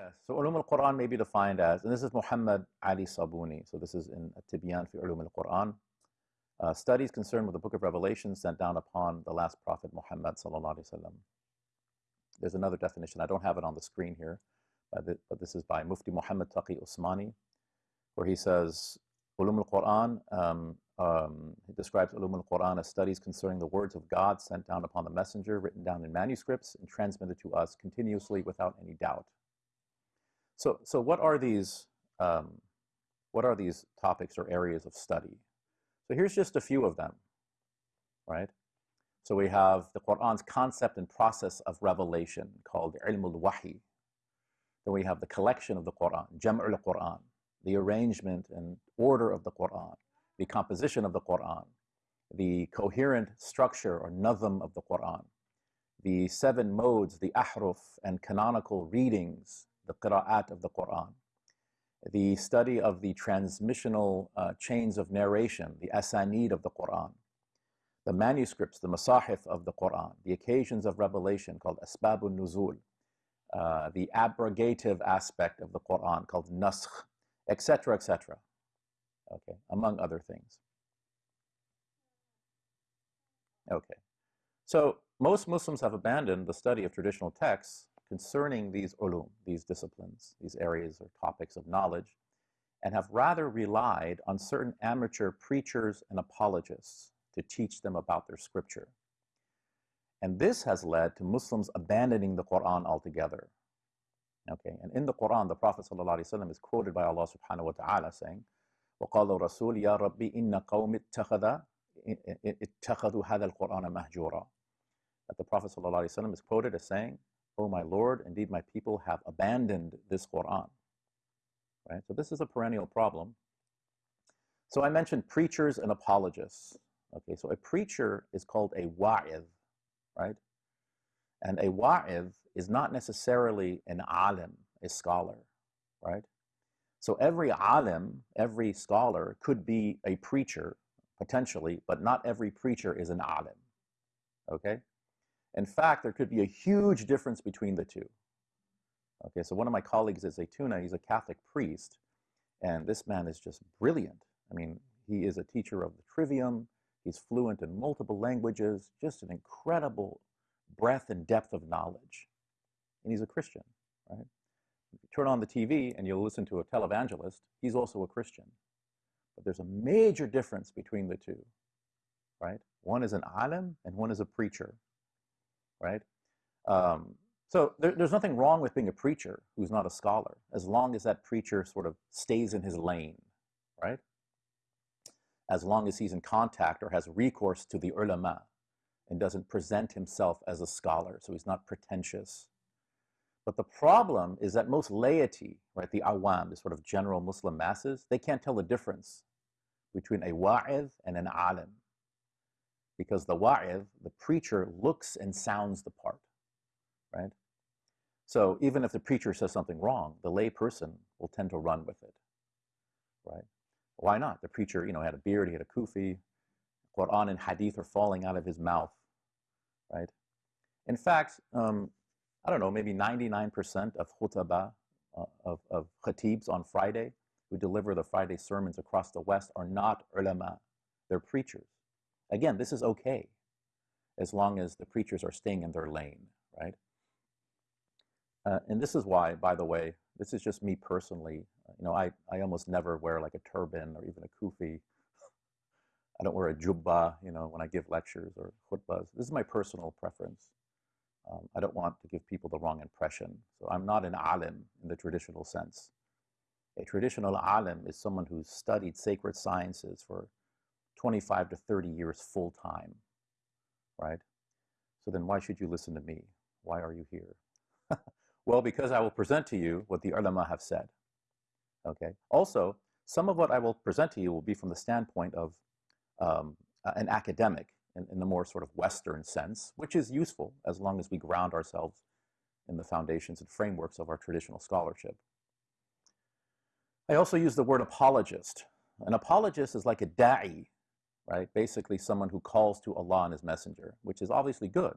Yes, so ulum al-Quran may be defined as, and this is Muhammad Ali Sabuni, so this is in Tibyan fi ulum al-Quran, uh, studies concerned with the book of Revelation sent down upon the last prophet Muhammad sallallahu alaihi wasallam. There's another definition, I don't have it on the screen here, but, this is by Mufti Muhammad Taqi Usmani, where he says, ulum al-Quran, um, um, he describes ulum al-Quran as studies concerning the words of God sent down upon the messenger, written down in manuscripts and transmitted to us continuously without any doubt. So, so what are these, um, what are these topics or areas of study? So here's just a few of them, right? So we have the Quran's concept and process of revelation called ilm al-wahi. Then we have the collection of the Quran, jam' al-Quran, the arrangement and order of the Quran, the composition of the Quran, the coherent structure or nazm of the Quran, the seven modes, the ahruf and canonical readings the qira'at of the Quran, the study of the transmissional uh, chains of narration, the asanid of the Quran, the manuscripts, the masahif of the Quran, the occasions of revelation called asbabun nuzul, uh, the abrogative aspect of the Quran called naskh, etc., etc. Okay, among other things. Okay, so most Muslims have abandoned the study of traditional texts concerning these ulum, these disciplines, these areas or topics of knowledge, and have rather relied on certain amateur preachers and apologists to teach them about their scripture. And this has led to Muslims abandoning the Quran altogether. Okay, and in the Quran, the Prophet ﷺ is quoted by Allah subhanahu wa ta'ala saying, وَقَالَ الرَّسُولِ يَا رَبِّي إِنَّ قَوْمِ اتَّخَذَ اتَّخَذُوا هَذَا الْقُرْآنَ مَهْجُورًا That the Prophet ﷺ is quoted as saying, O my Lord, indeed my people have abandoned this Quran. Right? So this is a perennial problem. So I mentioned preachers and apologists. Okay, so a preacher is called a wa'idh, right? And a wa'idh is not necessarily an alim, a scholar, right? So every alim, every scholar could be a preacher, potentially, but not every preacher is an alim, okay? In fact, there could be a huge difference between the two. Okay, so one of my colleagues is a Tuna, he's a Catholic priest, and this man is just brilliant. I mean, he is a teacher of the trivium, he's fluent in multiple languages, just an incredible breadth and depth of knowledge. And he's a Christian, right? Turn on the TV and you'll listen to a televangelist, he's also a Christian. But there's a major difference between the two, right? One is an alim and one is a preacher right? Um, so there, there's nothing wrong with being a preacher who's not a scholar, as long as that preacher sort of stays in his lane, right? As long as he's in contact or has recourse to the ulama and doesn't present himself as a scholar, so he's not pretentious. But the problem is that most laity, right, the awam, the sort of general Muslim masses, they can't tell the difference between a wa'idh and an alim because the wa'idh, the preacher, looks and sounds the part, right? So even if the preacher says something wrong, the lay person will tend to run with it, right? Why not? The preacher, you know, had a beard, he had a kufi, Quran and hadith are falling out of his mouth, right? In fact, um, I don't know, maybe 99% of khutbah, uh, of, of khatibs on Friday who deliver the Friday sermons across the West are not ulama, they're preachers. Again, this is okay as long as the preachers are staying in their lane, right? Uh, and this is why, by the way, this is just me personally. You know, I, I almost never wear like a turban or even a kufi. I don't wear a jubba, you know, when I give lectures or khutbahs. This is my personal preference. Um, I don't want to give people the wrong impression. So I'm not an alim in the traditional sense. A traditional alim is someone who's studied sacred sciences for 25 to 30 years full time, right? So then why should you listen to me? Why are you here? well, because I will present to you what the ulama have said, okay? Also, some of what I will present to you will be from the standpoint of um, an academic in, in the more sort of Western sense, which is useful as long as we ground ourselves in the foundations and frameworks of our traditional scholarship. I also use the word apologist. An apologist is like a da'i right? Basically someone who calls to Allah and His Messenger, which is obviously good.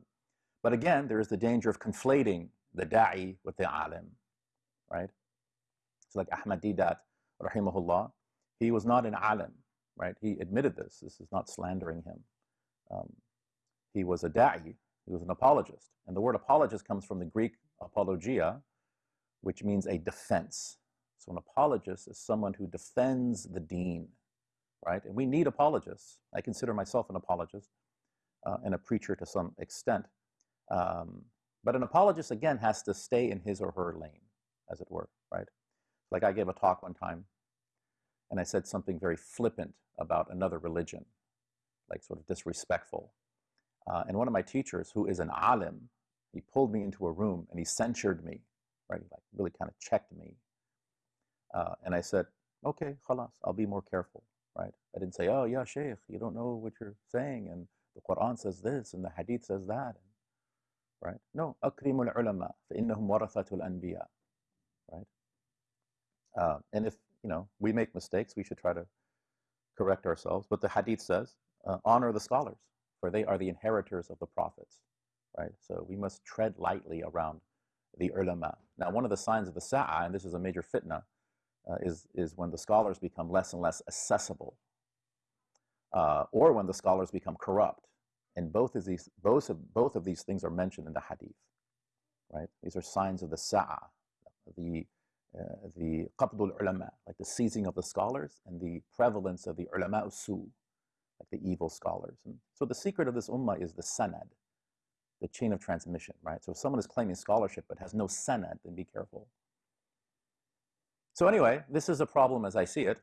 But again, there is the danger of conflating the da'i with the alim, right? So like Ahmed Deedat, rahimahullah, he was not an alim, right? He admitted this. This is not slandering him. Um, he was a da'i, he was an apologist. And the word apologist comes from the Greek apologia, which means a defense. So an apologist is someone who defends the deen, right? And we need apologists. I consider myself an apologist uh, and a preacher to some extent. Um, but an apologist, again, has to stay in his or her lane, as it were, right? Like I gave a talk one time, and I said something very flippant about another religion, like sort of disrespectful. Uh, and one of my teachers, who is an alim, he pulled me into a room and he censured me, right? Like really kind of checked me. Uh, and I said, okay, khalas, I'll be more careful, right? I didn't say, oh, yeah, Shaykh, you don't know what you're saying, and the Quran says this, and the Hadith says that, right? No, أكرم العلماء فإنهم ورثة الأنبياء, right? Uh, and if, you know, we make mistakes, we should try to correct ourselves. But the Hadith says, uh, honor the scholars, for they are the inheritors of the prophets, right? So we must tread lightly around the ulama. Now, one of the signs of the Sa'ah, and this is a major fitna, uh, is, is when the scholars become less and less accessible, uh, or when the scholars become corrupt. And both of, these, both, of, both of these things are mentioned in the hadith, right? These are signs of the sa'ah, the, uh, the qabdul ulama, like the seizing of the scholars, and the prevalence of the ulama su, like the evil scholars. And so the secret of this ummah is the sanad, the chain of transmission, right? So if someone is claiming scholarship but has no sanad, then be careful. So anyway, this is a problem as I see it.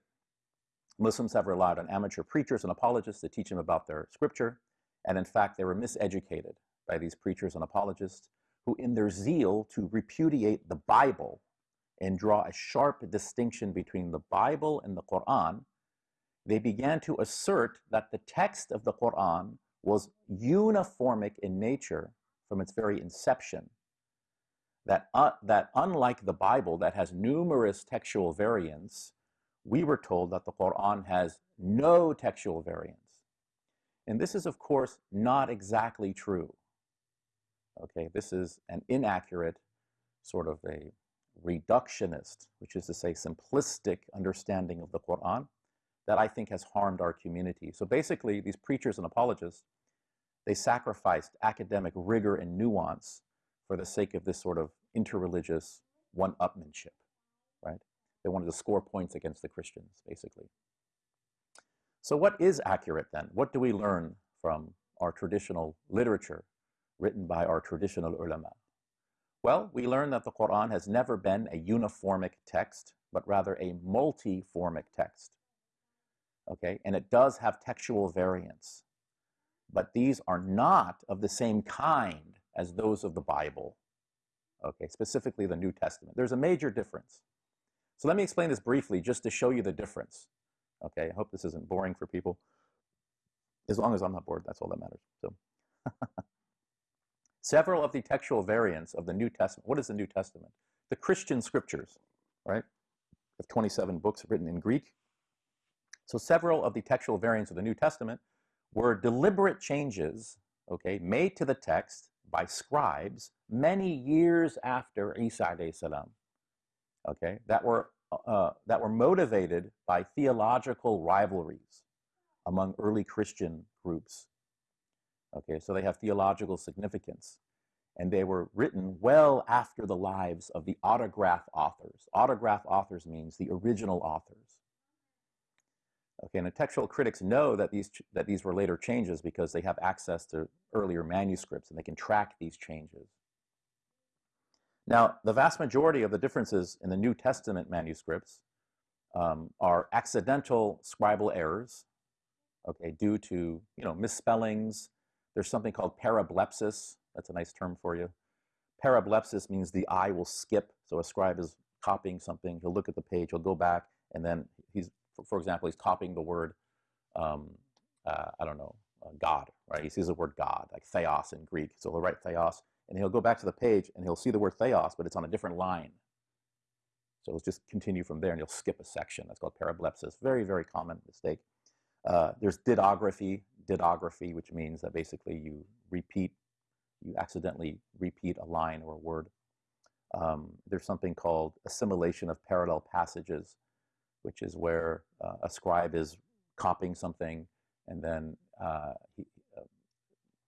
Muslims have relied on amateur preachers and apologists to teach them about their scripture, and in fact, they were miseducated by these preachers and apologists who, in their zeal to repudiate the Bible and draw a sharp distinction between the Bible and the Quran, they began to assert that the text of the Quran was uniformic in nature from its very inception. That, uh, that unlike the Bible, that has numerous textual variants, we were told that the Quran has no textual variants. And this is, of course, not exactly true. Okay, this is an inaccurate, sort of a reductionist, which is to say simplistic understanding of the Quran that I think has harmed our community. So basically, these preachers and apologists, they sacrificed academic rigor and nuance for the sake of this sort of interreligious one-upmanship, right? They wanted to score points against the Christians, basically. So what is accurate then? What do we learn from our traditional literature written by our traditional ulama? Well, we learn that the Quran has never been a uniformic text, but rather a multiformic text. Okay, and it does have textual variants, but these are not of the same kind as those of the Bible. Okay, specifically the New Testament. There's a major difference. So let me explain this briefly just to show you the difference. Okay, I hope this isn't boring for people. As long as I'm not bored, that's all that matters. So, several of the textual variants of the New Testament. What is the New Testament? The Christian scriptures, right? Of 27 books written in Greek. So several of the textual variants of the New Testament were deliberate changes, okay, made to the text by scribes many years after Isa salam, okay, that were uh, that were motivated by theological rivalries among early Christian groups. Okay, so they have theological significance. And they were written well after the lives of the autograph authors. Autograph authors means the original authors. Okay, and the textual critics know that these, that these were later changes because they have access to earlier manuscripts and they can track these changes. Now, the vast majority of the differences in the New Testament manuscripts um, are accidental scribal errors, okay, due to, you know, misspellings. There's something called parablepsis. That's a nice term for you. Parablepsis means the eye will skip. So a scribe is copying something. He'll look at the page, he'll go back, and then he's, for example, he's copying the word, um, uh, I don't know, uh, God, right? He sees the word God, like theos in Greek. So he'll write theos, and he'll go back to the page and he'll see the word theos, but it's on a different line. So let's just continue from there and you'll skip a section. That's called parablepsis. Very, very common mistake. Uh, there's dittography, dittography, which means that basically you repeat, you accidentally repeat a line or a word. Um, there's something called assimilation of parallel passages, which is where uh, a scribe is copying something and then uh, he,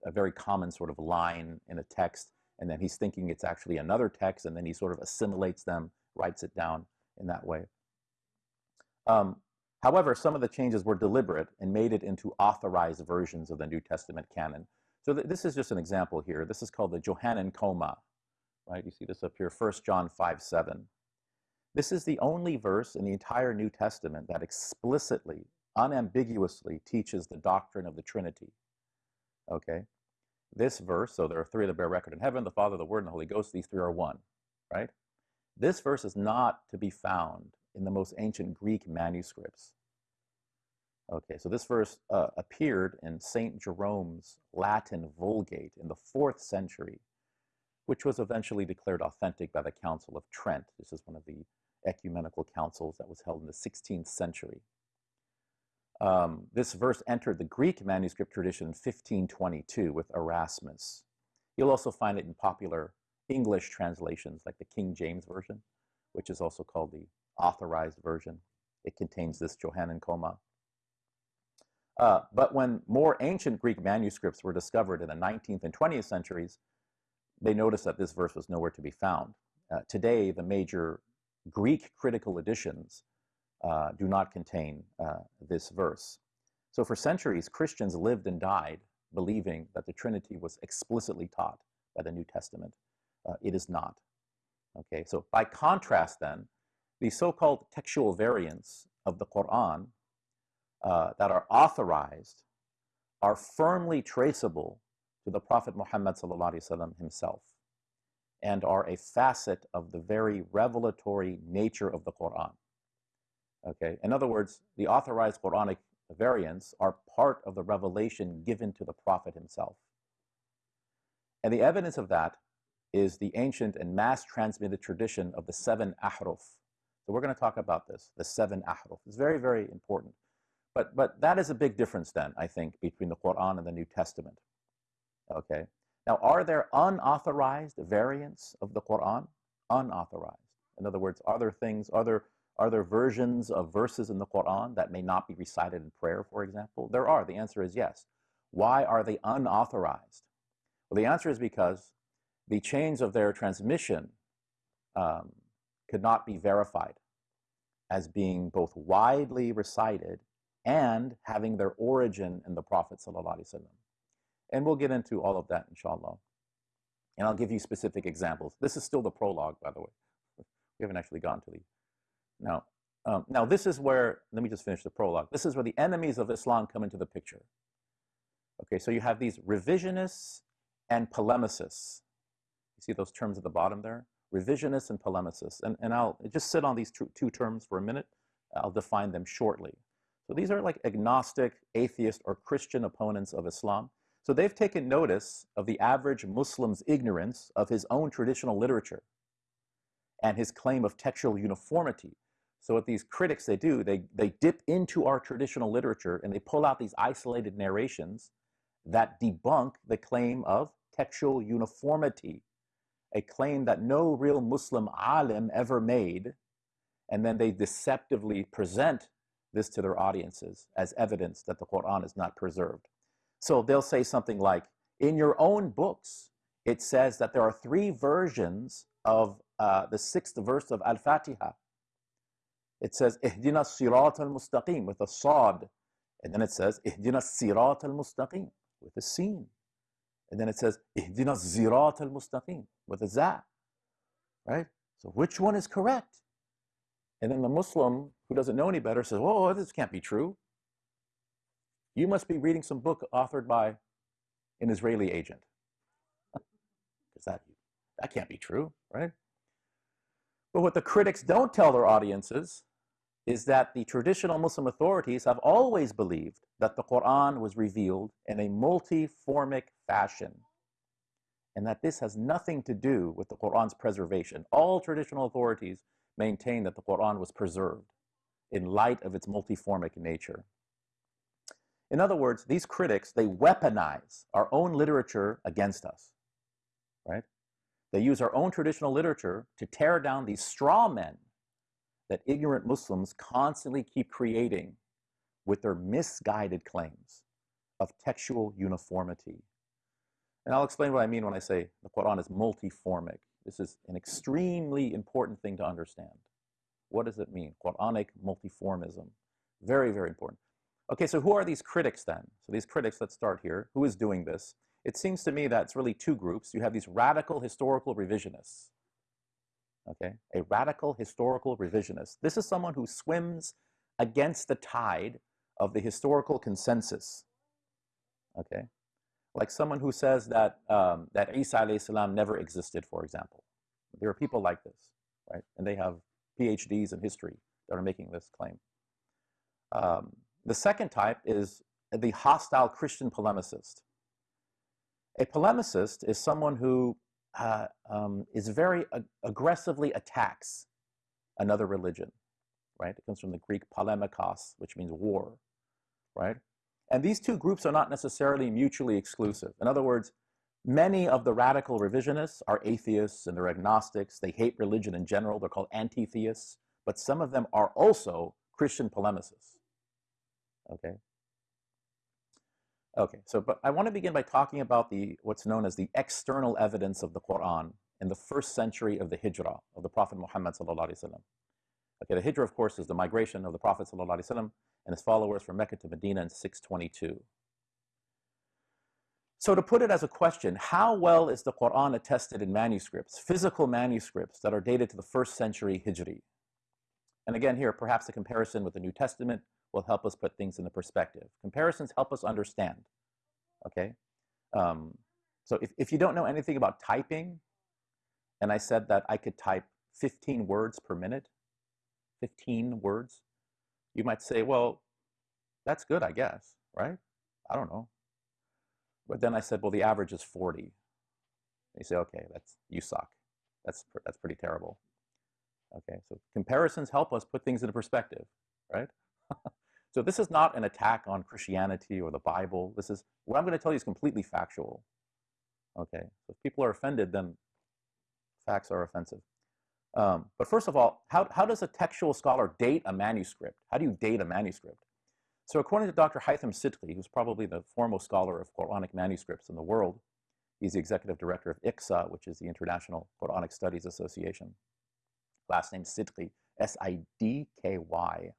a very common sort of line in a text, and then he's thinking it's actually another text, and then he sort of assimilates them, writes it down in that way. Um, however, some of the changes were deliberate and made it into authorized versions of the New Testament canon. So th this is just an example here. This is called the Johannine Comma, right? You see this up here, 1 John 5, 7. This is the only verse in the entire New Testament that explicitly, unambiguously teaches the doctrine of the Trinity. Okay? This verse, so there are three that bear record in heaven, the Father, the Word, and the Holy Ghost. These three are one, right? This verse is not to be found in the most ancient Greek manuscripts. Okay, so this verse uh, appeared in St. Jerome's Latin Vulgate in the fourth century, which was eventually declared authentic by the Council of Trent. This is one of the ecumenical councils that was held in the 16th century. Um, this verse entered the Greek manuscript tradition in 1522 with Erasmus. You'll also find it in popular English translations like the King James Version, which is also called the authorized version. It contains this Johannine comma. Uh, but when more ancient Greek manuscripts were discovered in the 19th and 20th centuries, they noticed that this verse was nowhere to be found. Uh, today, the major Greek critical editions uh, do not contain uh, this verse. So for centuries, Christians lived and died believing that the Trinity was explicitly taught by the New Testament. Uh, it is not. Okay, so by contrast then, the so-called textual variants of the Quran uh, that are authorized are firmly traceable to the Prophet Muhammad himself and are a facet of the very revelatory nature of the Quran. Okay, in other words, the authorized Quranic variants are part of the revelation given to the Prophet himself. And the evidence of that is the ancient and mass transmitted tradition of the seven ahruf. So we're going to talk about this, the seven ahruf. It's very, very important. But, but that is a big difference then, I think, between the Quran and the New Testament. Okay. Now, are there unauthorized variants of the Quran? Unauthorized. In other words, are there things, are there, are there versions of verses in the Quran that may not be recited in prayer, for example? There are. The answer is yes. Why are they unauthorized? Well, the answer is because the chains of their transmission um, could not be verified as being both widely recited and having their origin in the Prophet ﷺ. And we'll get into all of that, inshallah. And I'll give you specific examples. This is still the prologue, by the way. We haven't actually gone to the. Now, um, now this is where, let me just finish the prologue. This is where the enemies of Islam come into the picture. Okay, so you have these revisionists and polemicists. You see those terms at the bottom there? Revisionists and polemicists. And, and I'll just sit on these two, two terms for a minute. I'll define them shortly. So these are like agnostic, atheist, or Christian opponents of Islam. So they've taken notice of the average Muslim's ignorance of his own traditional literature and his claim of textual uniformity. So what these critics, they do, they, they dip into our traditional literature and they pull out these isolated narrations that debunk the claim of textual uniformity, a claim that no real Muslim alim ever made, and then they deceptively present this to their audiences as evidence that the Quran is not preserved. So they'll say something like, in your own books, it says that there are three versions of uh, the sixth verse of Al-Fatiha. It says, Ihdina sirat al-mustaqim with a sod. And then it says, Ihdina sirat al-mustaqim with a sin. And then it says, Ihdina zirat al-mustaqim with a za. Right? So which one is correct? And then the Muslim who doesn't know any better says, oh, this can't be true. You must be reading some book authored by an Israeli agent. Because that, that can't be true, right? But what the critics don't tell their audiences is that the traditional Muslim authorities have always believed that the Quran was revealed in a multiformic fashion and that this has nothing to do with the Quran's preservation. All traditional authorities maintain that the Quran was preserved in light of its multiformic nature. In other words, these critics, they weaponize our own literature against us, right? They use our own traditional literature to tear down these straw men that ignorant Muslims constantly keep creating with their misguided claims of textual uniformity. And I'll explain what I mean when I say the Quran is multiformic. This is an extremely important thing to understand. What does it mean? Quranic multiformism. Very, very important. Okay, so who are these critics then? So these critics, let's start here. Who is doing this? It seems to me that it's really two groups. You have these radical historical revisionists. Okay, a radical historical revisionist. This is someone who swims against the tide of the historical consensus. Okay, like someone who says that um, that Isa salam never existed, for example. There are people like this, right? And they have PhDs in history that are making this claim. Um, the second type is the hostile Christian polemicist. A polemicist is someone who uh, um, is very ag aggressively attacks another religion, right? It comes from the Greek polemikos, which means war, right? And these two groups are not necessarily mutually exclusive. In other words, many of the radical revisionists are atheists and they're agnostics. They hate religion in general. They're called anti-theists. But some of them are also Christian polemicists. Okay? Okay, so but I want to begin by talking about the what's known as the external evidence of the Quran in the first century of the Hijrah of the Prophet Muhammad. Okay, the Hijrah, of course, is the migration of the Prophet and his followers from Mecca to Medina in 622. So to put it as a question, how well is the Quran attested in manuscripts, physical manuscripts that are dated to the first century Hijri? And again here, perhaps a comparison with the New Testament will help us put things into perspective. Comparisons help us understand, okay? Um, so if, if you don't know anything about typing, and I said that I could type 15 words per minute, 15 words, you might say, well, that's good, I guess, right? I don't know. But then I said, well, the average is 40. And you say, okay, that's you suck. That's, that's pretty terrible. Okay, so comparisons help us put things into perspective, right? So this is not an attack on Christianity or the Bible. This is, what I'm going to tell you is completely factual. Okay, if people are offended, then facts are offensive. Um, but first of all, how, how does a textual scholar date a manuscript? How do you date a manuscript? So according to Dr. Hythem Sidky, who's probably the foremost scholar of Quranic manuscripts in the world, he's the executive director of IQSA, which is the International Quranic Studies Association. Last name Sidky, S-I-D-K-Y.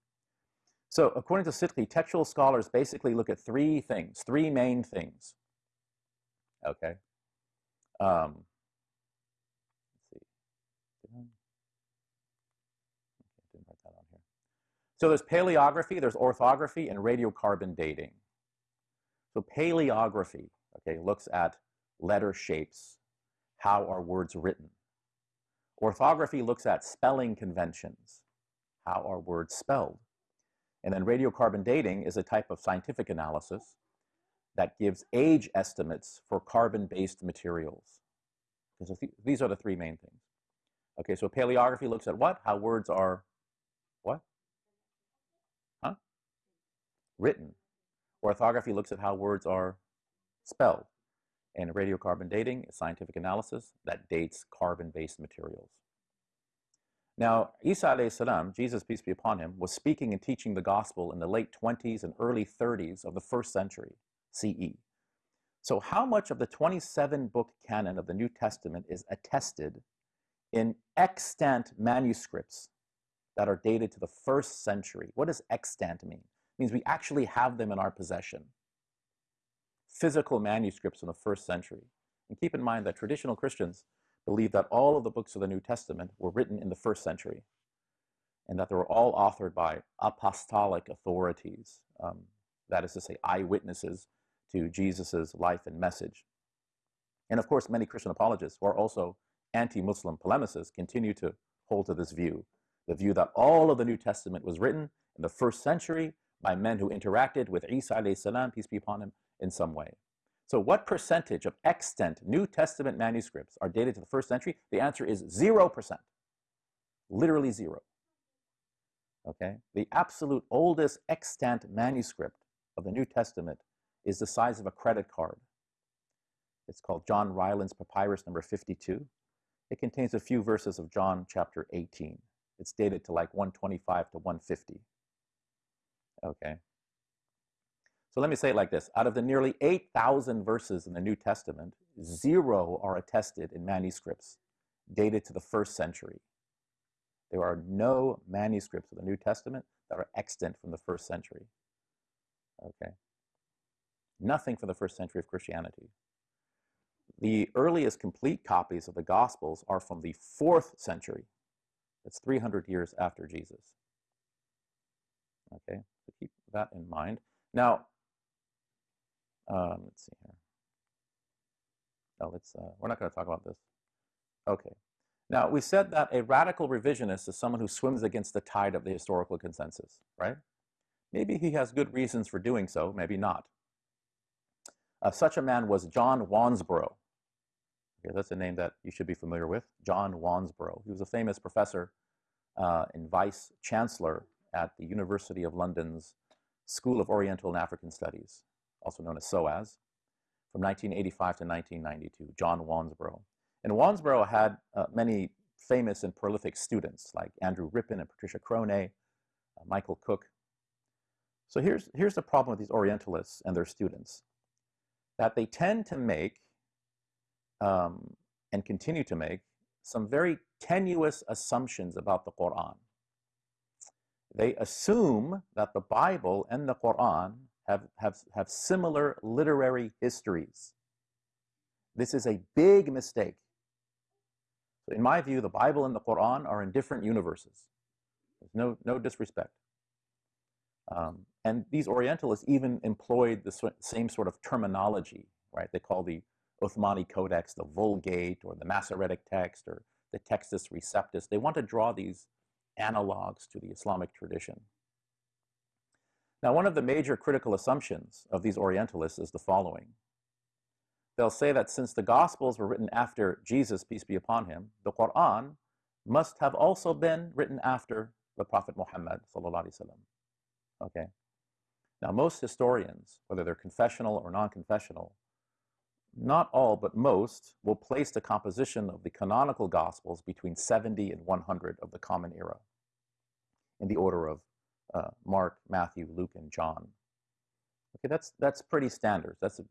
So according to Sidky, textual scholars basically look at three things, three main things. Okay. Um, let's see. So there's paleography, there's orthography, and radiocarbon dating. So paleography, okay, looks at letter shapes, how are words written. Orthography looks at spelling conventions, how are words spelled. And then radiocarbon dating is a type of scientific analysis that gives age estimates for carbon-based materials. So th these are the three main things. Okay, so paleography looks at what? How words are, what? Huh? Written. Orthography looks at how words are spelled. And radiocarbon dating is scientific analysis that dates carbon-based materials. Now, Isa alayhi salam, Jesus peace be upon him, was speaking and teaching the gospel in the late 20s and early 30s of the first century CE. So how much of the 27 book canon of the New Testament is attested in extant manuscripts that are dated to the first century? What does extant mean? It means we actually have them in our possession. Physical manuscripts from the first century. And keep in mind that traditional Christians believe that all of the books of the New Testament were written in the first century and that they were all authored by apostolic authorities, um, that is to say, eyewitnesses to Jesus' life and message. And of course, many Christian apologists who are also anti-Muslim polemicists continue to hold to this view, the view that all of the New Testament was written in the first century by men who interacted with Isa salam, peace be upon him, in some way. So what percentage of extant New Testament manuscripts are dated to the first century? The answer is 0%. Literally zero. Okay? The absolute oldest extant manuscript of the New Testament is the size of a credit card. It's called John Rylands Papyrus number 52. it contains a few verses of John chapter 18. It's dated to like 125 to 150. Okay. So let me say it like this. Out of the nearly 8,000 verses in the New Testament, zero are attested in manuscripts dated to the first century. There are no manuscripts of the New Testament that are extant from the first century. Okay. Nothing from the first century of Christianity. The earliest complete copies of the Gospels are from the fourth century. That's 300 years after Jesus. Okay, so keep that in mind. Now, um, let's see here. Oh, let's, uh, we're not going to talk about this. Okay. Now, we said that a radical revisionist is someone who swims against the tide of the historical consensus, right? Maybe he has good reasons for doing so, maybe not. Uh, such a man was John Wansbrough. Okay, that's a name that you should be familiar with, John Wansbrough. He was a famous professor uh, and vice chancellor at the University of London's School of Oriental and African Studies, also known as SOAS, from 1985 to 1992, John Wansbrough. And Wansbrough had uh, many famous and prolific students like Andrew Rippin and Patricia Cronay, uh, Michael Cook. So here's, here's the problem with these Orientalists and their students, that they tend to make um, and continue to make some very tenuous assumptions about the Quran. They assume that the Bible and the Quran have, have, have similar literary histories. This is a big mistake. In my view, the Bible and the Quran are in different universes. There's no, no disrespect. Um, and these Orientalists even employed the same sort of terminology, right? They call the Uthmani Codex the Vulgate or the Masoretic text or the Textus Receptus. They want to draw these analogs to the Islamic tradition. Now, one of the major critical assumptions of these Orientalists is the following. They'll say that since the Gospels were written after Jesus, peace be upon him, the Quran must have also been written after the Prophet Muhammad Okay. Now, most historians, whether they're confessional or non-confessional, not all, but most, will place the composition of the canonical Gospels between 70 and 100 of the Common Era, in the order of uh, Mark, Matthew, Luke, and John. Okay, that's, that's pretty standard. That's a,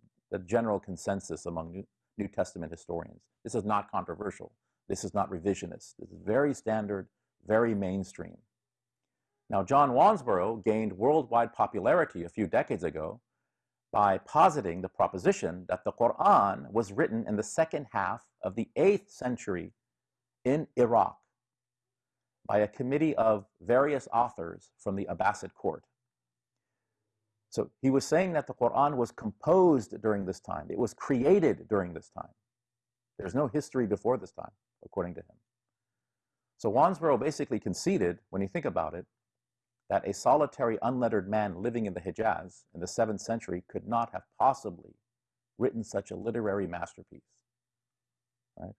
general consensus among New, New Testament historians. This is not controversial. This is not revisionist. This is very standard, very mainstream. Now, John Wansbrough gained worldwide popularity a few decades ago by positing the proposition that the Quran was written in the second half of the 8th century in Iraq by a committee of various authors from the Abbasid court. So he was saying that the Quran was composed during this time. It was created during this time. There's no history before this time, according to him. So Wansbrough basically conceded, when you think about it, that a solitary unlettered man living in the Hijaz in the 7th century could not have possibly written such a literary masterpiece. Right?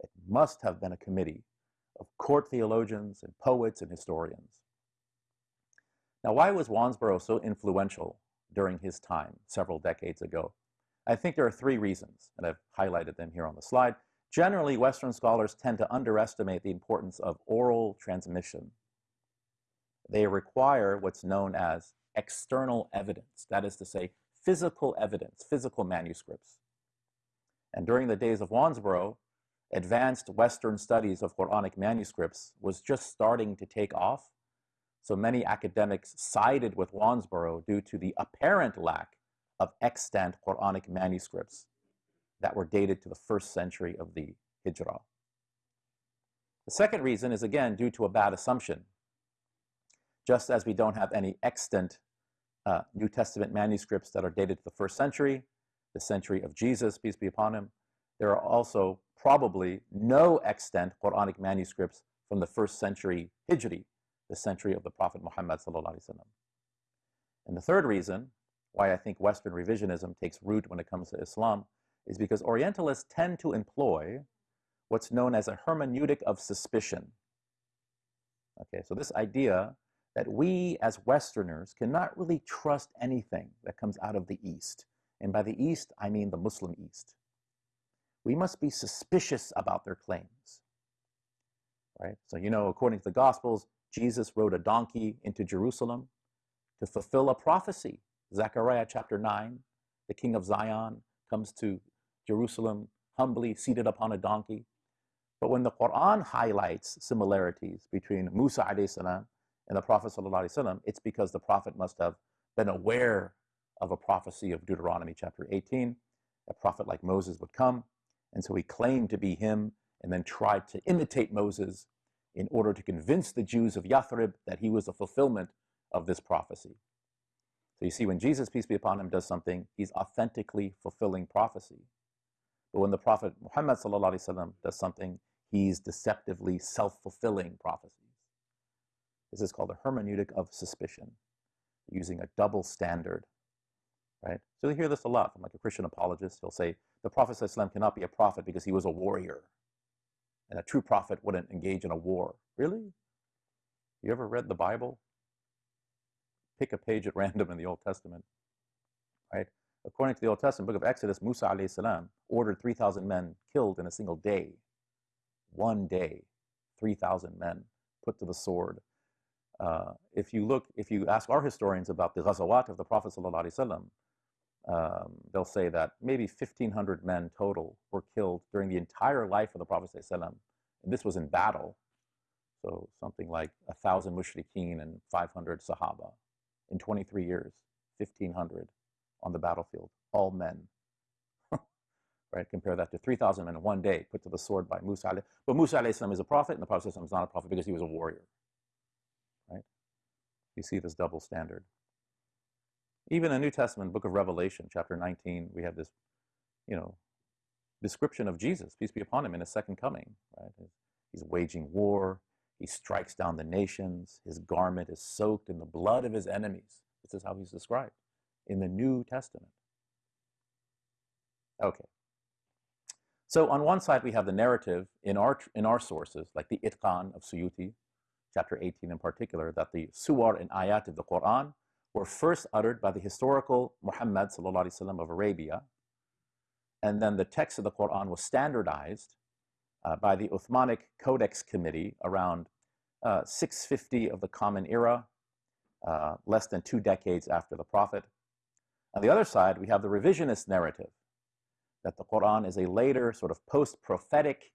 It must have been a committee of court theologians and poets and historians. Now, why was Wansbrough so influential during his time several decades ago? I think there are three reasons, and I've highlighted them here on the slide. Generally, Western scholars tend to underestimate the importance of oral transmission they require what's known as external evidence, that is to say, physical evidence, physical manuscripts. And during the days of Wansbrough, advanced Western studies of Quranic manuscripts was just starting to take off. So many academics sided with Wansbrough due to the apparent lack of extant Quranic manuscripts that were dated to the first century of the Hijrah. The second reason is again due to a bad assumption just as we don't have any extant uh, New Testament manuscripts that are dated to the first century, the century of Jesus, peace be upon him, there are also probably no extant Quranic manuscripts from the first century Hijri, the century of the Prophet Muhammad And the third reason why I think Western revisionism takes root when it comes to Islam is because Orientalists tend to employ what's known as a hermeneutic of suspicion. Okay, so this idea that we as Westerners cannot really trust anything that comes out of the East. And by the East, I mean the Muslim East. We must be suspicious about their claims. right? So, you know, according to the Gospels, Jesus rode a donkey into Jerusalem to fulfill a prophecy. Zechariah chapter 9, the king of Zion comes to Jerusalem humbly seated upon a donkey. But when the Quran highlights similarities between Musa salam and the Prophet sallam, it's because the Prophet must have been aware of a prophecy of Deuteronomy chapter 18. A prophet like Moses would come, and so he claimed to be him and then tried to imitate Moses in order to convince the Jews of Yathrib that he was the fulfillment of this prophecy. So you see, when Jesus, peace be upon him, does something, he's authentically fulfilling prophecy. But when the Prophet Muhammad does something, he's deceptively self-fulfilling prophecies. This is called the hermeneutic of suspicion, using a double standard, right? So you hear this a lot from like a Christian apologist. He'll say, the Prophet ﷺ cannot be a prophet because he was a warrior. And a true prophet wouldn't engage in a war. Really? You ever read the Bible? Pick a page at random in the Old Testament, right? According to the Old Testament book of Exodus, Musa salam ordered 3,000 men killed in a single day. One day, 3,000 men put to the sword. Uh, if you look, if you ask our historians about the ghazawat of the Prophet sallallahu um, they'll say that maybe 1,500 men total were killed during the entire life of the Prophet ﷺ. And this was in battle. So something like 1,000 mushrikeen and 500 sahaba. In 23 years, 1,500 on the battlefield, all men. right? Compare that to 3,000 men in one day put to the sword by Musa. But Musa is a prophet, and the Prophet is not a prophet because he was a warrior. Right? You see this double standard. Even in the New Testament, book of Revelation, chapter 19, we have this, you know, description of Jesus, peace be upon him, in his second coming, right? He's waging war. He strikes down the nations. His garment is soaked in the blood of his enemies. This is how he's described in the New Testament. Okay. So on one side, we have the narrative in our, in our sources, like the Itqan of Suyuti, chapter 18 in particular, that the suwar and ayat of the Quran were first uttered by the historical Muhammad وسلم, of Arabia, and then the text of the Quran was standardized uh, by the Uthmanic Codex Committee around uh, 650 of the Common Era, uh, less than two decades after the Prophet. On the other side, we have the revisionist narrative that the Quran is a later sort of post-prophetic,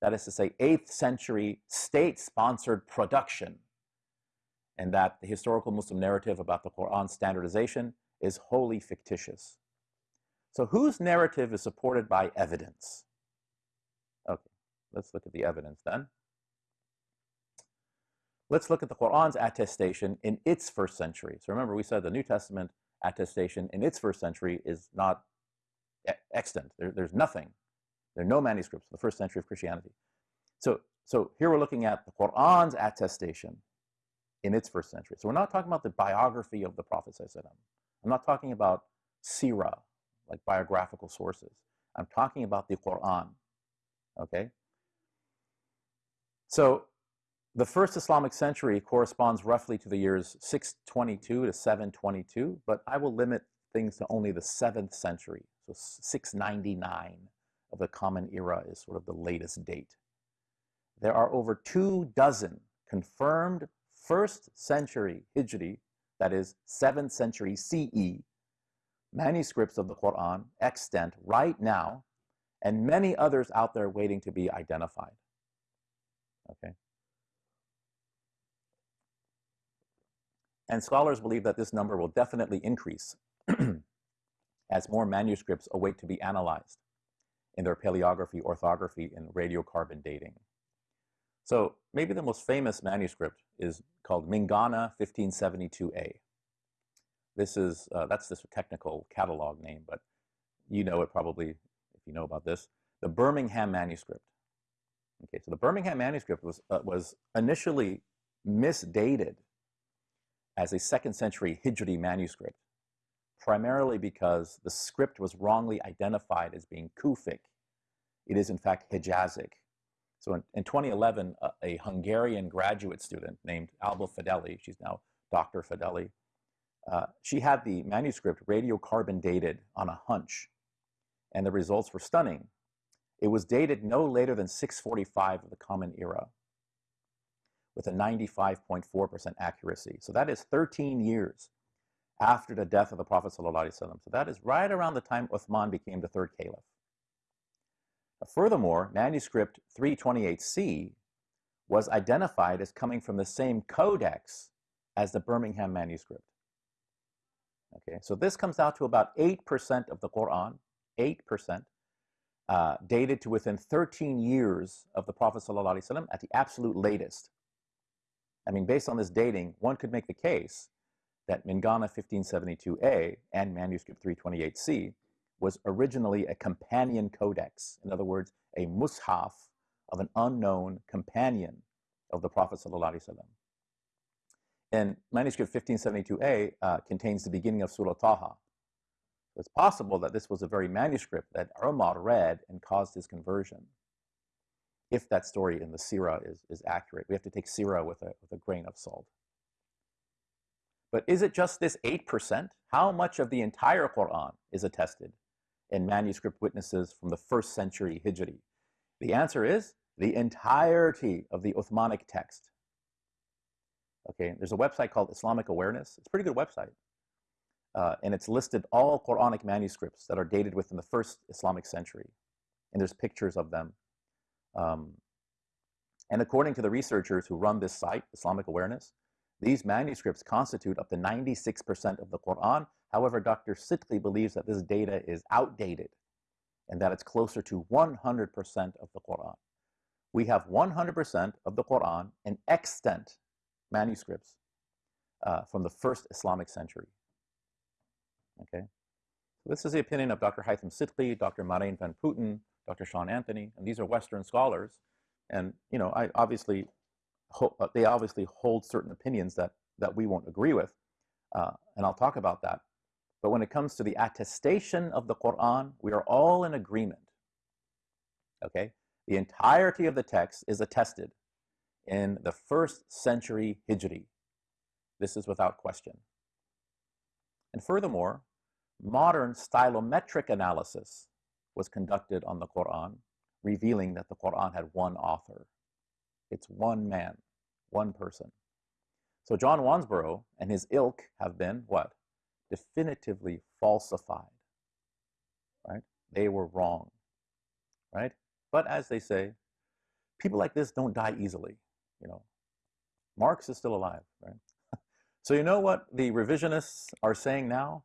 that is to say, 8th century state-sponsored production and that the historical Muslim narrative about the Quran standardization is wholly fictitious. So whose narrative is supported by evidence? Okay, let's look at the evidence then. Let's look at the Quran's attestation in its first century. So remember, we said the New Testament attestation in its first century is not extant. There, there's nothing. There are no manuscripts in the first century of Christianity. So, so here we're looking at the Quran's attestation in its first century. So we're not talking about the biography of the Prophet. I'm not talking about sirah, like biographical sources. I'm talking about the Quran. Okay? So the first Islamic century corresponds roughly to the years 622 to 722, but I will limit things to only the 7th century. So 699 of the Common Era is sort of the latest date. There are over two dozen confirmed first century Hijri, that is 7th century CE, manuscripts of the Quran extant right now, and many others out there waiting to be identified. Okay. And scholars believe that this number will definitely increase as more manuscripts await to be analyzed in their paleography, orthography, and radiocarbon dating. So maybe the most famous manuscript is called Mingana 1572a. This is, uh, that's this technical catalog name, but you know it probably if you know about this. The Birmingham manuscript. Okay, so the Birmingham manuscript was, uh, was initially misdated as a second century Hijri manuscript, primarily because the script was wrongly identified as being Kufic. It is in fact Hijazic. So in, in 2011, a, a, Hungarian graduate student named Alba Fedeli, she's now Dr. Fedeli, uh, she had the manuscript radiocarbon dated on a hunch, and the results were stunning. It was dated no later than 645 of the Common Era. with a 95.4% accuracy. So that is 13 years after the death of the Prophet. So that is right around the time Uthman became the third caliph. Furthermore, manuscript 328C was identified as coming from the same codex as the Birmingham manuscript. Okay, so this comes out to about 8% of the Quran, 8%, uh, dated to within 13 years of the Prophet ﷺ at the absolute latest. I mean, based on this dating, one could make the case that Mingana 1572a and manuscript 328c was originally a companion codex. In other words, a mushaf of an unknown companion of the Prophet ﷺ. And manuscript 1572a uh, contains the beginning of Surah Taha. It's possible that this was a very manuscript that Umar read and caused his conversion. If that story in the Sirah is, is accurate, we have to take Sirah with a, with a grain of salt. But is it just this 8%? How much of the entire Quran is attested in manuscript witnesses from the first century Hijri? The answer is the entirety of the Uthmanic text. Okay, there's a website called Islamic Awareness. It's a pretty good website. Uh, and it's listed all Quranic manuscripts that are dated within the first Islamic century. And there's pictures of them. Um, and according to the researchers who run this site, Islamic Awareness, these manuscripts constitute up to 96% of the Quran. However, Dr. Sidky believes that this data is outdated and that it's closer to 100% of the Quran. We have 100% of the Quran in extant manuscripts uh, from the first Islamic century. Okay, this is the opinion of Dr. Hythem Sidky, Dr. Marijn van Putten, Dr. Sean Anthony, and these are Western scholars. And you know, I obviously uh, they obviously hold certain opinions that that we won't agree with, uh, and I'll talk about that. But when it comes to the attestation of the Quran, we are all in agreement. Okay, the entirety of the text is attested in the first century Hijri. This is without question. And furthermore, modern stylometric analysis was conducted on the Quran, revealing that the Quran had one author. It's one man, one person. So John Wansbrough and his ilk have been what? Definitively falsified. Right? They were wrong. Right? But as they say, people like this don't die easily. You know, Marx is still alive, right? so you know what the revisionists are saying now?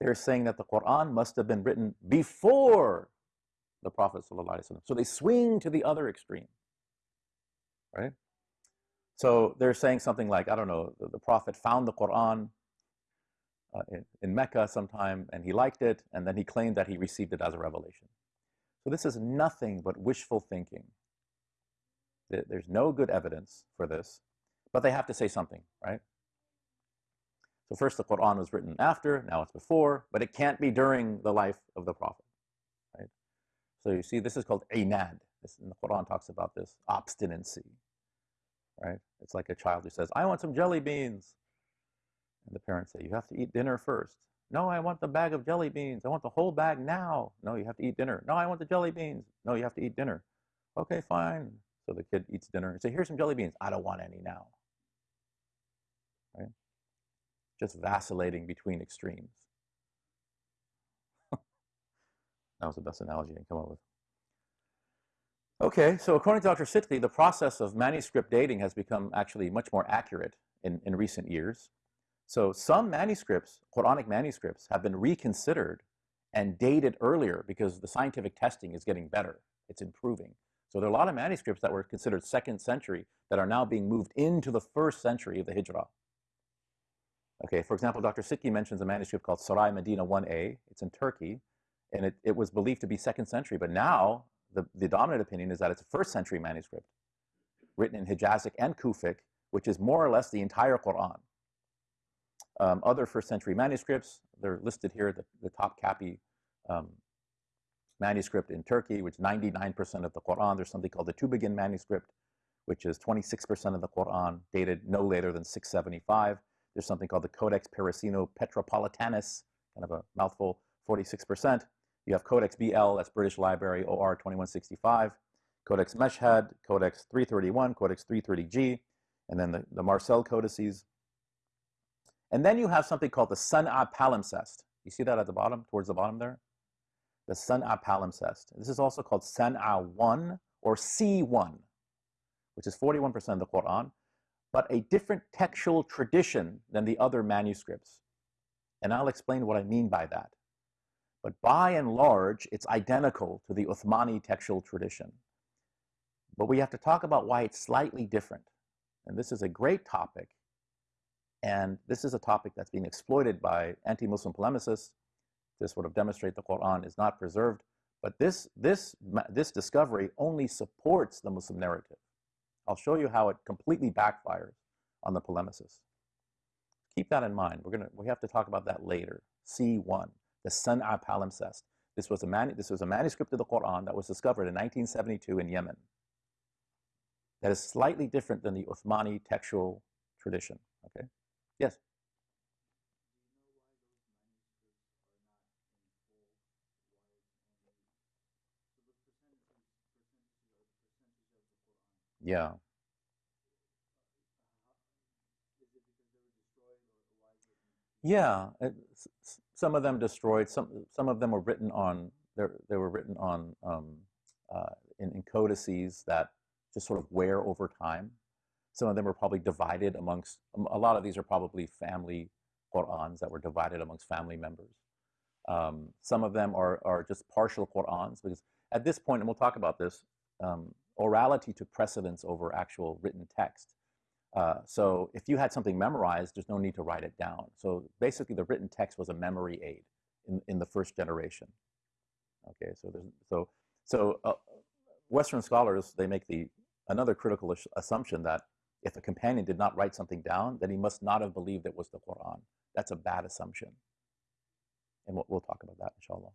They're saying that the Quran must have been written before the Prophet So they swing to the other extreme, right? So they're saying something like, I don't know, the, the Prophet found the Quran uh, in, in Mecca sometime and he liked it, and then he claimed that he received it as a revelation. So this is nothing but wishful thinking. There's no good evidence for this, but they have to say something, right? So first the Quran was written after, now it's before, but it can't be during the life of the Prophet, right? So you see, this is called inad. This, and the Quran talks about this obstinacy, right? It's like a child who says, I want some jelly beans. And the parents say, you have to eat dinner first. No, I want the bag of jelly beans. I want the whole bag now. No, you have to eat dinner. No, I want the jelly beans. No, you have to eat dinner. Okay, fine. So the kid eats dinner and say, here's some jelly beans. I don't want any now. Right? Just vacillating between extremes. that was the best analogy I can come up with. Okay, so according to Dr. Sidky, the process of manuscript dating has become actually much more accurate in, in recent years. So some manuscripts, Quranic manuscripts, have been reconsidered and dated earlier because the scientific testing is getting better. It's improving. So there are a lot of manuscripts that were considered second century that are now being moved into the first century of the Hijrah. Okay, for example, Dr. Sidky mentions a manuscript called Sarai Medina 1a. It's in Turkey, and it, it was believed to be second century, but now the, the dominant opinion is that it's a first century manuscript written in Hijazic and Kufic, which is more or less the entire Quran. Um, other first century manuscripts, they're listed here, the, the Topkapi um, manuscript in Turkey, which 99% of the Quran. There's something called the Tübingen manuscript, which is 26% of the Quran, dated no later than 675. There's something called the Codex Parisino Petropolitanus, kind of a mouthful, 46%. You have Codex BL, that's British Library, OR 2165. Codex Meshhad, Codex 331, Codex 330G, and then the, the Marcel codices. And then you have something called the San'a palimpsest. You see that at the bottom, towards the bottom there? The San'a palimpsest. This is also called San'a 1 or C1, which is 41% of the Quran, but a different textual tradition than the other manuscripts. And I'll explain what I mean by that. But by and large, it's identical to the Uthmani textual tradition. But we have to talk about why it's slightly different. And this is a great topic. And this is a topic that's being exploited by anti-Muslim polemicists to sort of demonstrate the Quran is not preserved. But this, this, this discovery only supports the Muslim narrative. I'll show you how it completely backfires on the polemicists. Keep that in mind. We're gonna, we have to talk about that later. C1, the San'a palimpsest. This was, a manu- this was a manuscript of the Quran that was discovered in 1972 in Yemen that is slightly different than the Uthmani textual tradition. Okay? Yes? Yeah. Yeah, it, some of them destroyed. Some some of them were written on. They were written on um, uh, in, in codices that just sort of wear over time. Some of them are probably divided amongst, um, a lot of these are probably family Qur'ans that were divided amongst family members. Um, some of them are, are just partial Qur'ans because at this point, and we'll talk about this, um, orality took precedence over actual written text. Uh, so if you had something memorized, there's no need to write it down. So basically the written text was a memory aid in, in the first generation. Okay, so so, so uh, Western scholars, they make the another critical assumption that if a companion did not write something down, then he must not have believed it was the Quran. That's a bad assumption. And we'll, we'll talk about that, inshallah.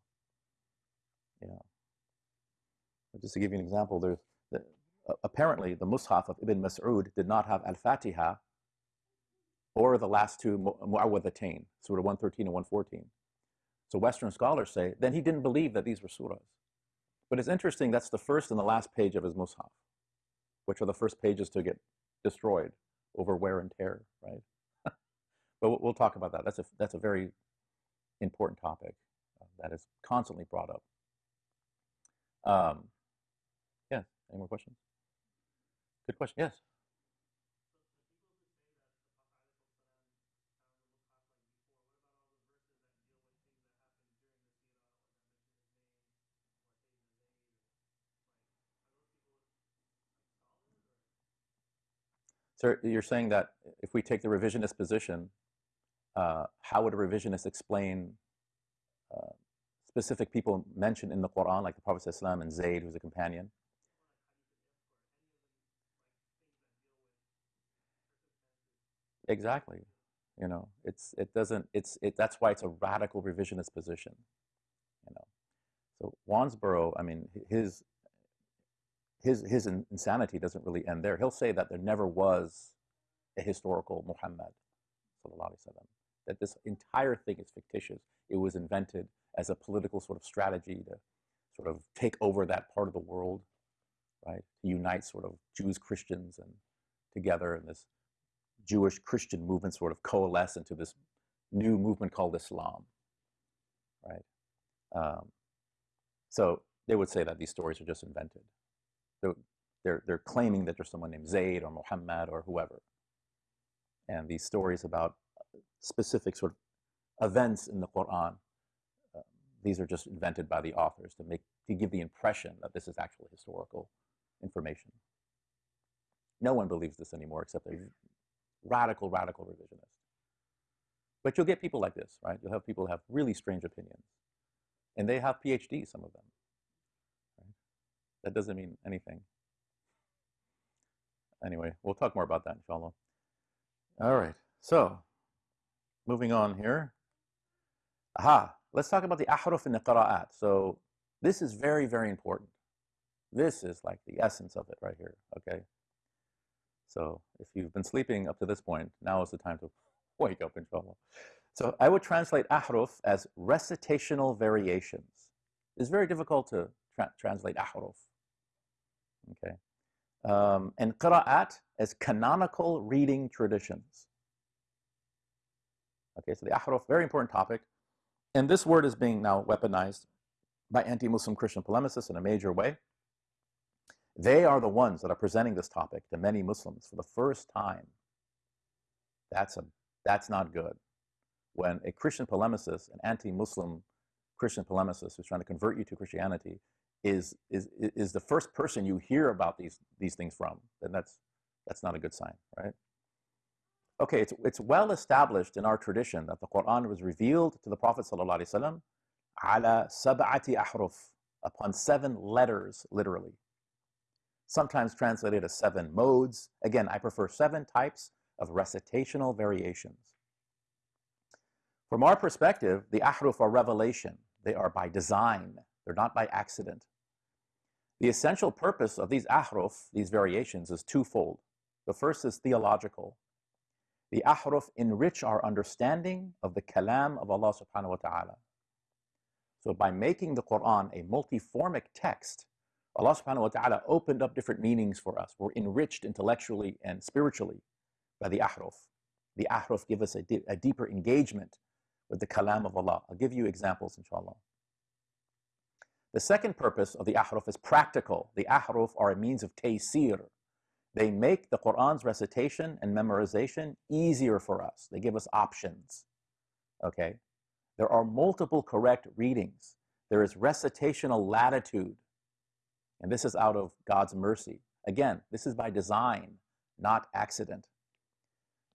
Yeah. But just to give you an example, there's the, uh, apparently the Mus'haf of Ibn Mas'ud did not have Al-Fatiha or the last two Mu'awwidhatayn, Surah 113 and 114. So Western scholars say, then he didn't believe that these were surahs. But it's interesting, that's the first and the last page of his Mus'haf which are the first pages to get destroyed over wear and tear, right? but we'll talk about that. That's a, that's a very important topic uh, that is constantly brought up. Um, yeah, any more questions? Good question, yes. So you're saying that if we take the revisionist position, uh, how would a revisionist explain uh, specific people mentioned in the Quran, like the Prophet ﷺ and Zayd, who's a companion? Exactly. You know, it's it doesn't it's it that's why it's a radical revisionist position. You know, so Wansbrough, I mean, his his, his insanity doesn't really end there. He'll say that there never was a historical Muhammad, that this entire thing is fictitious. It was invented as a political sort of strategy to sort of take over that part of the world, right? To unite sort of Jews, Christians, and together, and this Jewish Christian movement sort of coalesce into this new movement called Islam, right? Um, so they would say that these stories are just invented they're, they're claiming that there's someone named Zayd or Muhammad or whoever. And these stories about specific sort of events in the Quran, uh, these are just invented by the authors to make to give the impression that this is actual historical information. No one believes this anymore except a radical, radical revisionist. But you'll get people like this, right? You'll have people who have really strange opinions. And they have PhDs, some of them. That doesn't mean anything. Anyway, we'll talk more about that, inshallah. All right, so moving on here. Aha, let's talk about the ahruf and the qira'at. So this is very, very important. This is like the essence of it right here, okay? So if you've been sleeping up to this point, now is the time to wake up, inshallah. So I would translate ahruf as recitational variations. It's very difficult to tra translate ahruf. Okay. Um, and qira'at as canonical reading traditions. Okay, so the ahruf, very important topic. And this word is being now weaponized by anti-Muslim Christian polemicists in a major way. They are the ones that are presenting this topic to many Muslims for the first time. That's, a, that's not good. When a Christian polemicist, an anti-Muslim Christian polemicist who's trying to convert you to Christianity is, is, is the first person you hear about these, these things from, then that's, that's not a good sign, right? Okay, it's, it's well established in our tradition that the Quran was revealed to the Prophet ﷺ ala sab'ati upon seven letters, literally. Sometimes translated as seven modes. Again, I prefer seven types of recitational variations. From our perspective, the ahruf are revelation. They are by design. They're not by accident. The essential purpose of these ahruf, these variations, is twofold. The first is theological. The ahruf enrich our understanding of the kalam of Allah subhanahu wa ta'ala. So by making the Quran a multiformic text, Allah subhanahu wa ta'ala opened up different meanings for us. We're enriched intellectually and spiritually by the ahruf. The ahruf give us a, di a deeper engagement with the kalam of Allah. I'll give you examples, inshallah. The second purpose of the ahruf is practical. The ahruf are a means of taysir. They make the Quran's recitation and memorization easier for us. They give us options. Okay? There are multiple correct readings. There is recitational latitude. And this is out of God's mercy. Again, this is by design, not accident.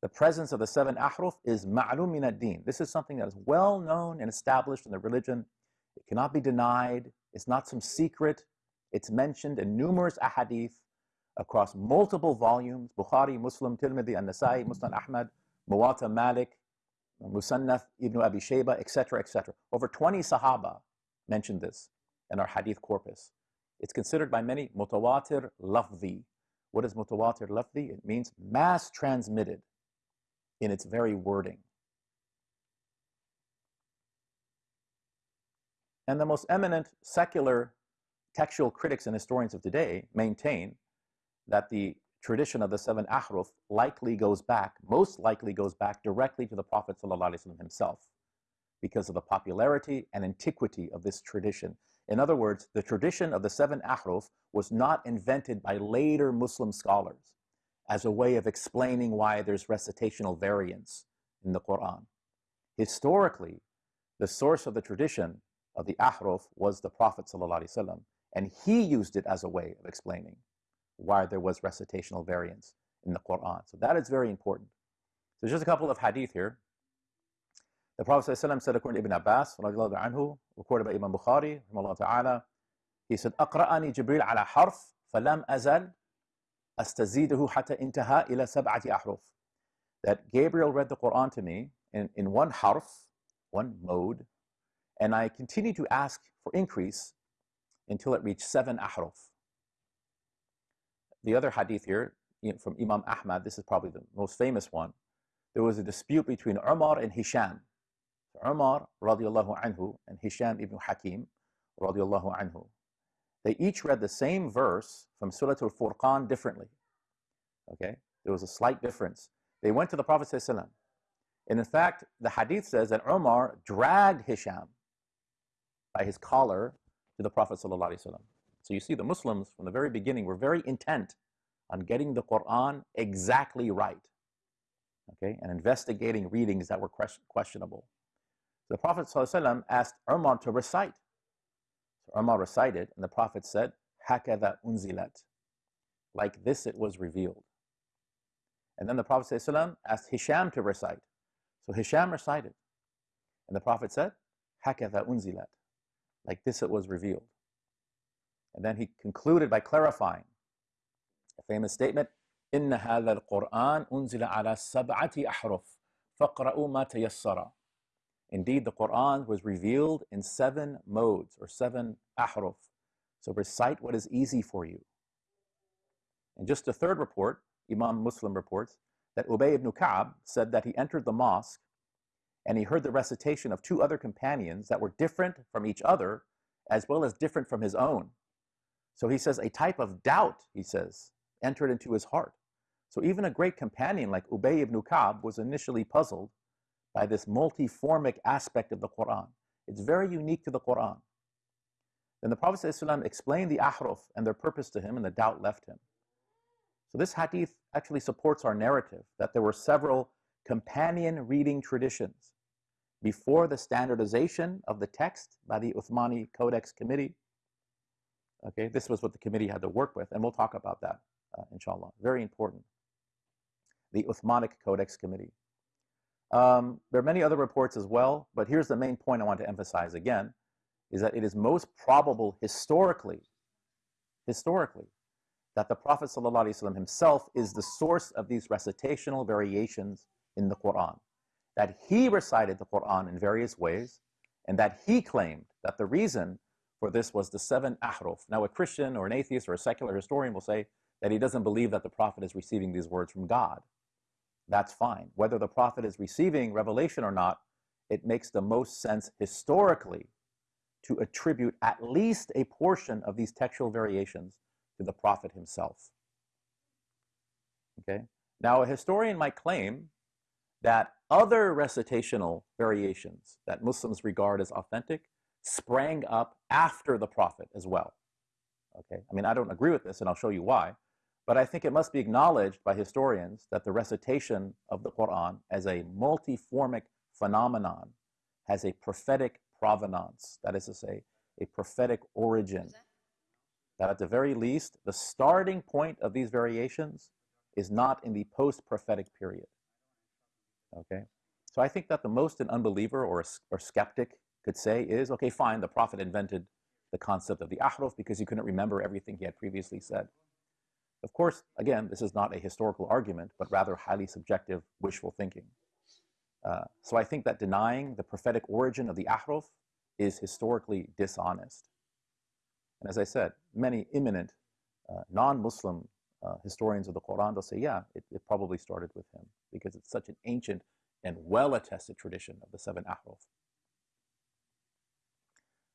The presence of the seven ahruf is ma'lum min ad-din. This is something that is well known and established in the religion. It cannot be denied. It's not some secret. It's mentioned in numerous ahadith across multiple volumes, Bukhari, Muslim, Tirmidhi, An-Nasai, Musnad Ahmad, Muwatta Malik, Musannaf, Ibn Abi Shayba, etc., etc. Over 20 Sahaba mentioned this in our hadith corpus. It's considered by many mutawatir lafzi. What is mutawatir lafzi? It means mass transmitted in its very wording. And the most eminent secular textual critics and historians of today maintain that the tradition of the seven ahruf likely goes back, most likely goes back directly to the Prophet ﷺ himself because of the popularity and antiquity of this tradition. In other words, the tradition of the seven ahruf was not invented by later Muslim scholars as a way of explaining why there's recitational variance in the Quran. Historically, the source of the tradition of the ahruf was the Prophet ﷺ, and he used it as a way of explaining why there was recitational variance in the Quran. So that is very important. So just a couple of hadith here. The Prophet ﷺ said according to Ibn Abbas, anhu, recorded by Imam Bukhari, ta'ala, he said, أقرأني جبريل على حرف فلم أزل أستزيده حتى انتهى إلى سبعة أحرف. That Gabriel read the Quran to me in, in one harf, one mode, and I continued to ask for increase until it reached seven ahruf. The other hadith here from Imam Ahmad, this is probably the most famous one. There was a dispute between Umar and Hisham. Umar radiallahu anhu and Hisham ibn Hakim radiallahu anhu. They each read the same verse from Surah Al-Furqan differently. Okay? There was a slight difference. They went to the Prophet. And in fact, the hadith says that Umar dragged Hisham by his collar to the Prophet ﷺ. So you see, the Muslims from the very beginning were very intent on getting the Quran exactly right, okay, and investigating readings that were questionable. The Prophet ﷺ asked Umar to recite. So Umar recited, and the Prophet said, Hakada unzilat. Like this it was revealed. And then the Prophet ﷺ asked Hisham to recite. So Hisham recited. And the Prophet said, Hakada unzilat. Like this it was revealed. And then he concluded by clarifying a famous statement, إن هذا القرآن أنزل على سبعة أحرف فاقرأوا ما تيسر. Indeed, the Quran was revealed in seven modes or seven ahruf. So recite what is easy for you. And just a third report, Imam Muslim reports, that Ubay ibn Ka'b said that he entered the mosque and he heard the recitation of two other companions that were different from each other as well as different from his own. So he says a type of doubt, he says, entered into his heart. So even a great companion like Ubay ibn Ka'b was initially puzzled by this multiformic aspect of the Quran. It's very unique to the Quran. Then the Prophet ﷺ explained the ahruf and their purpose to him, and the doubt left him. So this hadith actually supports our narrative that there were several companion reading traditions before the standardization of the text by the Uthmani Codex Committee. Okay, this was what the committee had to work with, and we'll talk about that, uh, inshallah. Very important. The Uthmanic Codex Committee. Um, there are many other reports as well, but here's the main point I want to emphasize again, is that it is most probable historically, historically, that the Prophet ﷺ himself is the source of these recitational variations in the Quran. That he recited the Quran in various ways, and that he claimed that the reason for this was the seven ahruf. Now, a Christian or an atheist or a secular historian will say that he doesn't believe that the Prophet is receiving these words from God that's fine. Whether the prophet is receiving revelation or not, it makes the most sense historically to attribute at least a portion of these textual variations to the prophet himself. Okay? Now, a historian might claim that other recitational variations that Muslims regard as authentic sprang up after the prophet as well. Okay? I mean, I don't agree with this, and I'll show you why. But I think it must be acknowledged by historians that the recitation of the Quran as a multiformic phenomenon has a prophetic provenance, that is to say, a prophetic origin. That at the very least, the starting point of these variations is not in the post-prophetic period. Okay? So I think that the most an unbeliever or, a, or skeptic could say is, okay, fine, the Prophet invented the concept of the ahruf because he couldn't remember everything he had previously said. Of course, again, this is not a historical argument, but rather highly subjective, wishful thinking. Uh, so I think that denying the prophetic origin of the ahruf is historically dishonest. And as I said, many eminent uh, non-Muslim uh, historians of the Quran, they'll say, yeah, it, it, probably started with him because it's such an ancient and well-attested tradition of the seven ahruf.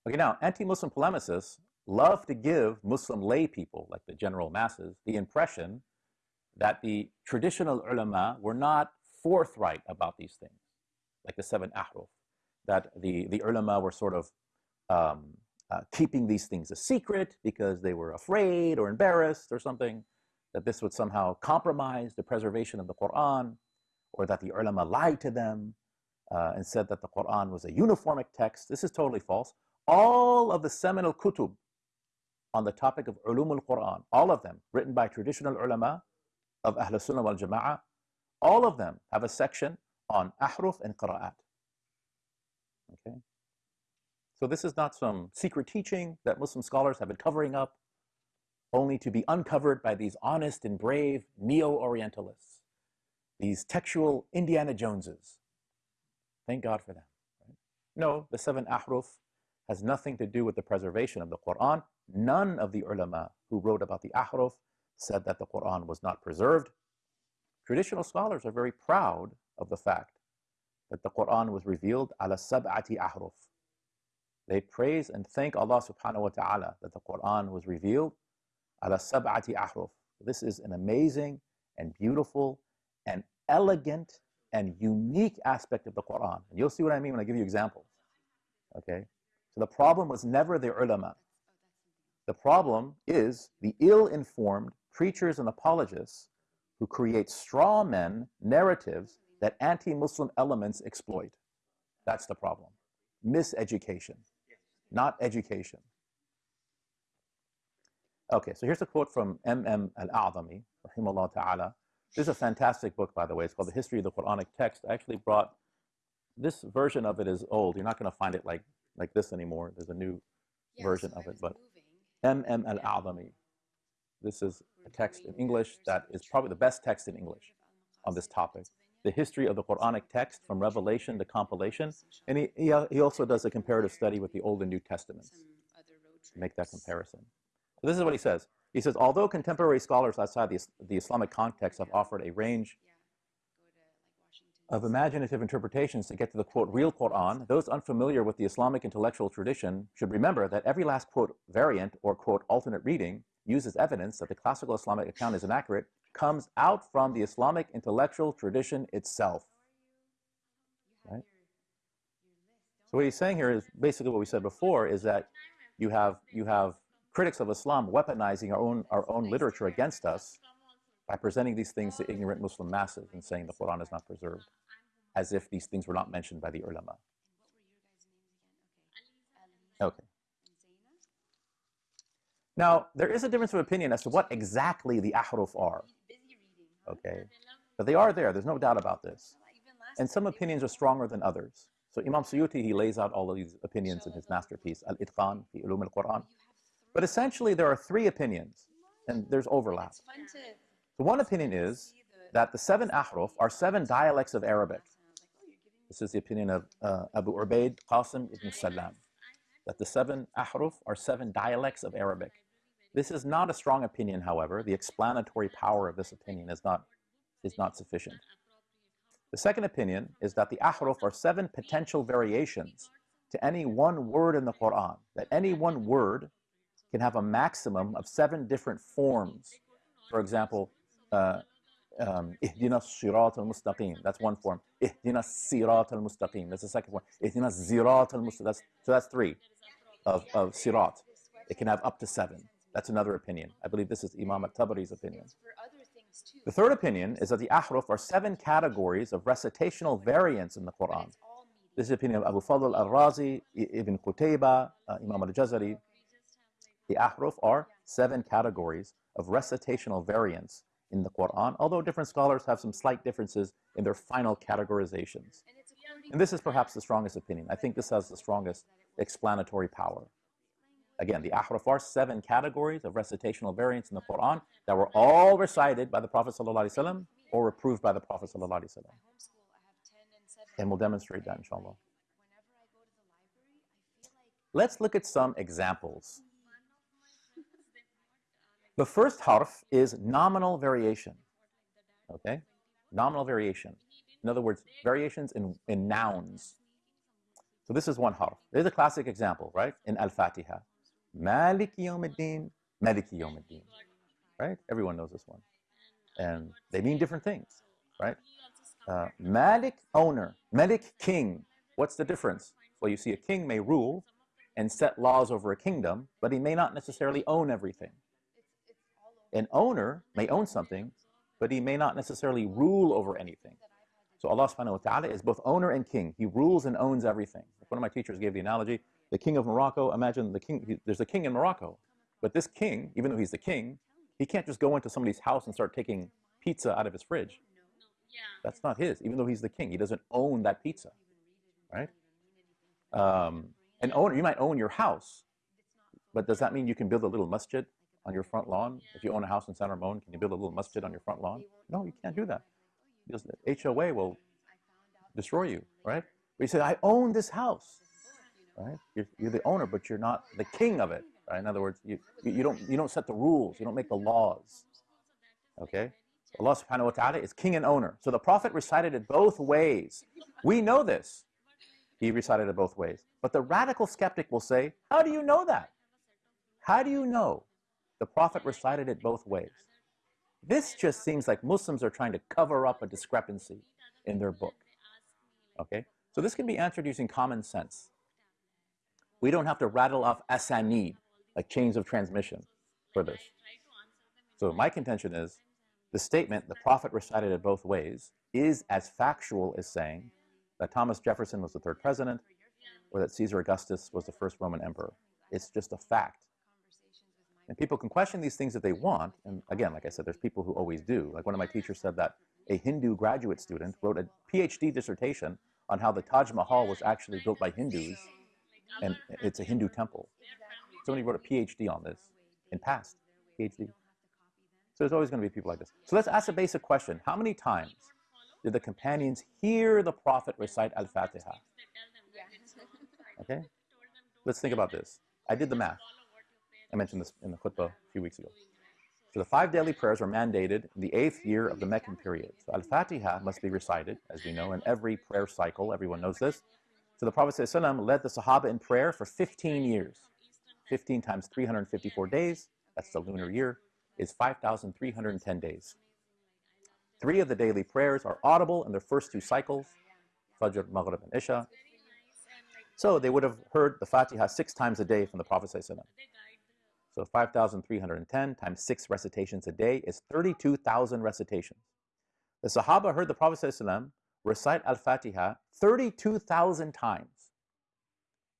Okay, now, anti-Muslim polemicists love to give Muslim lay people, like the general masses, the impression that the traditional ulama were not forthright about these things, like the seven ahruf, that the, the ulama were sort of um, uh, keeping these things a secret because they were afraid or embarrassed or something, that this would somehow compromise the preservation of the Quran, or that the ulama lied to them uh, and said that the Quran was a uniformic text. This is totally false. All of the seminal kutub on the topic of ulum al-Quran, all of them written by traditional ulama of Ahl Sunnah wal Jama'ah, all of them have a section on ahruf and qira'at. Okay? So this is not some secret teaching that Muslim scholars have been covering up only to be uncovered by these honest and brave neo-Orientalists, these textual Indiana Joneses. Thank God for them. Right? No, the seven ahruf has nothing to do with the preservation of the Quran. None of the ulama who wrote about the ahruf said that the Quran was not preserved. Traditional scholars are very proud of the fact that the Quran was revealed ala sab'ati ahruf. They praise and thank Allah subhanahu wa ta'ala that the Quran was revealed ala sab'ati ahruf. This is an amazing and beautiful and elegant and unique aspect of the Quran. And you'll see what I mean when I give you examples. Okay? So the problem was never the ulama. The problem is the ill-informed preachers and apologists who create straw men narratives that anti-Muslim elements exploit. That's the problem. Miseducation, not education. Okay, so here's a quote from M.M. al-A'zami, rahimahullah ta'ala. This is a fantastic book, by the way. It's called The History of the Quranic Text. I actually brought, this version of it is old. You're not going to find it like like this anymore. There's a new yeah, version of it, but M.M. al-A'zami. This is a text in English that is probably the best text in English on this topic. The history of the Quranic text from revelation to compilation. And he, he, he also does a comparative study with the Old and New Testaments to make that comparison. This is what he says. He says, although contemporary scholars outside the, the Islamic context have offered a range of imaginative interpretations to get to the quote real Quran, those unfamiliar with the Islamic intellectual tradition should remember that every last quote variant or quote alternate reading uses evidence that the classical Islamic account is inaccurate comes out from the Islamic intellectual tradition itself. Right? So what he's saying here is basically what we said before is that you have you have critics of Islam weaponizing our own our own literature against us by presenting these things to ignorant Muslim masses and saying the Quran is not preserved, as if these things were not mentioned by the ulama. Okay. Now, there is a difference of opinion as to what exactly the ahruf are. Okay. But they are there, there's no doubt about this. And some opinions are stronger than others. So Imam Suyuti, he lays out all of these opinions in his masterpiece, Al-Itqan fi Ulum al-Quran. But essentially, there are three opinions, and there's overlap. The one opinion is that the seven ahruf are seven dialects of Arabic. This is the opinion of uh, Abu Ubaid Qasim ibn Salam, that the seven ahruf are seven dialects of Arabic. This is not a strong opinion, however. The explanatory power of this opinion is not, is not sufficient. The second opinion is that the ahruf are seven potential variations to any one word in the Quran, that any one word can have a maximum of seven different forms. For example, uh, um, ihdina al-mustaqim, that's one form. Ihdina sirat al-mustaqim, that's the second one. Ihdina zirat al-mustaqim, so that's three of, of sirat. It can have up to seven. That's another opinion. I believe this is Imam at-Tabari's opinion. The third opinion is that the ahruf are seven categories of recitational variants in the Quran. This is the opinion of Abu Fadl al-Razi, Ibn Qutayba, uh, Imam al-Jazari. The ahruf are seven categories of recitational variants in the Quran, although different scholars have some slight differences in their final categorizations. And this is perhaps the strongest opinion. I think this has the strongest explanatory power. Again, the ahruf are seven categories of recitational variants in the Quran that were all recited by the Prophet ﷺ or approved by the Prophet ﷺ. And we'll demonstrate that, inshallah. Let's look at some examples. The first harf is nominal variation. Okay? Nominal variation. In other words, variations in, in nouns. So this is one harf. There's a classic example, right? In Al-Fatiha. Malik Yawmiddin, Maliki Yawmiddin. Right? Everyone knows this one. And they mean different things, right? Uh, Malik, owner. Malik, king. What's the difference? Well, you see, a king may rule and set laws over a kingdom, but he may not necessarily own everything. An owner may own something, but he may not necessarily rule over anything. So Allah subhanahu wa ta'ala is both owner and king. He rules and owns everything. One of my teachers gave the analogy, the king of Morocco, imagine the king, he, there's a king in Morocco, but this king, even though he's the king, he can't just go into somebody's house and start taking pizza out of his fridge. That's not his, even though he's the king. He doesn't own that pizza, right? Um, an owner, you might own your house, but does that mean you can build a little masjid on your front lawn? If you own a house in San Ramon, can you build a little masjid on your front lawn? No, you can't do that. Because the HOA will destroy you, right? But you say, I own this house right? You're, you're the owner, but you're not the king of it, right? In other words, you, you, don't, you don't set the rules, you don't make the laws, okay? Allah subhanahu wa ta'ala is king and owner. So the Prophet recited it both ways. We know this. He recited it both ways. But the radical skeptic will say, how do you know that? How do you know the Prophet recited it both ways? This just seems like Muslims are trying to cover up a discrepancy in their book. Okay? So this can be answered using common sense. We don't have to rattle off asanid, like chains of transmission, for this. So my contention is the statement, the prophet recited it both ways, is as factual as saying that Thomas Jefferson was the third president or that Caesar Augustus was the first Roman emperor. It's just a fact. And people can question these things if they want. And again, like I said, there's people who always do. Like one of my teachers said that a Hindu graduate student wrote a PhD dissertation on how the Taj Mahal was actually built by Hindus and it's a Hindu temple. Somebody wrote a PhD on this and passed PhD. So there's always going to be people like this. So let's ask a basic question. How many times did the companions hear the Prophet recite Al-Fatiha? Okay? Let's think about this. I did the math. I mentioned this in the khutbah a few weeks ago. So the five daily prayers were mandated in the eighth year of the Meccan period. So Al-Fatiha must be recited, as we know, in every prayer cycle. Everyone knows this. So the Prophet ﷺ led the Sahaba in prayer for 15 years. 15 times 354 days, that's the lunar year, is 5,310 days. Three of the daily prayers are audible in their first two cycles, Fajr, Maghrib, and Isha. So they would have heard the Fatiha six times a day from the Prophet ﷺ. So 5,310 times six recitations a day is 32,000 recitations. The Sahaba heard the Prophet ﷺ recite Al-Fatiha 32,000 times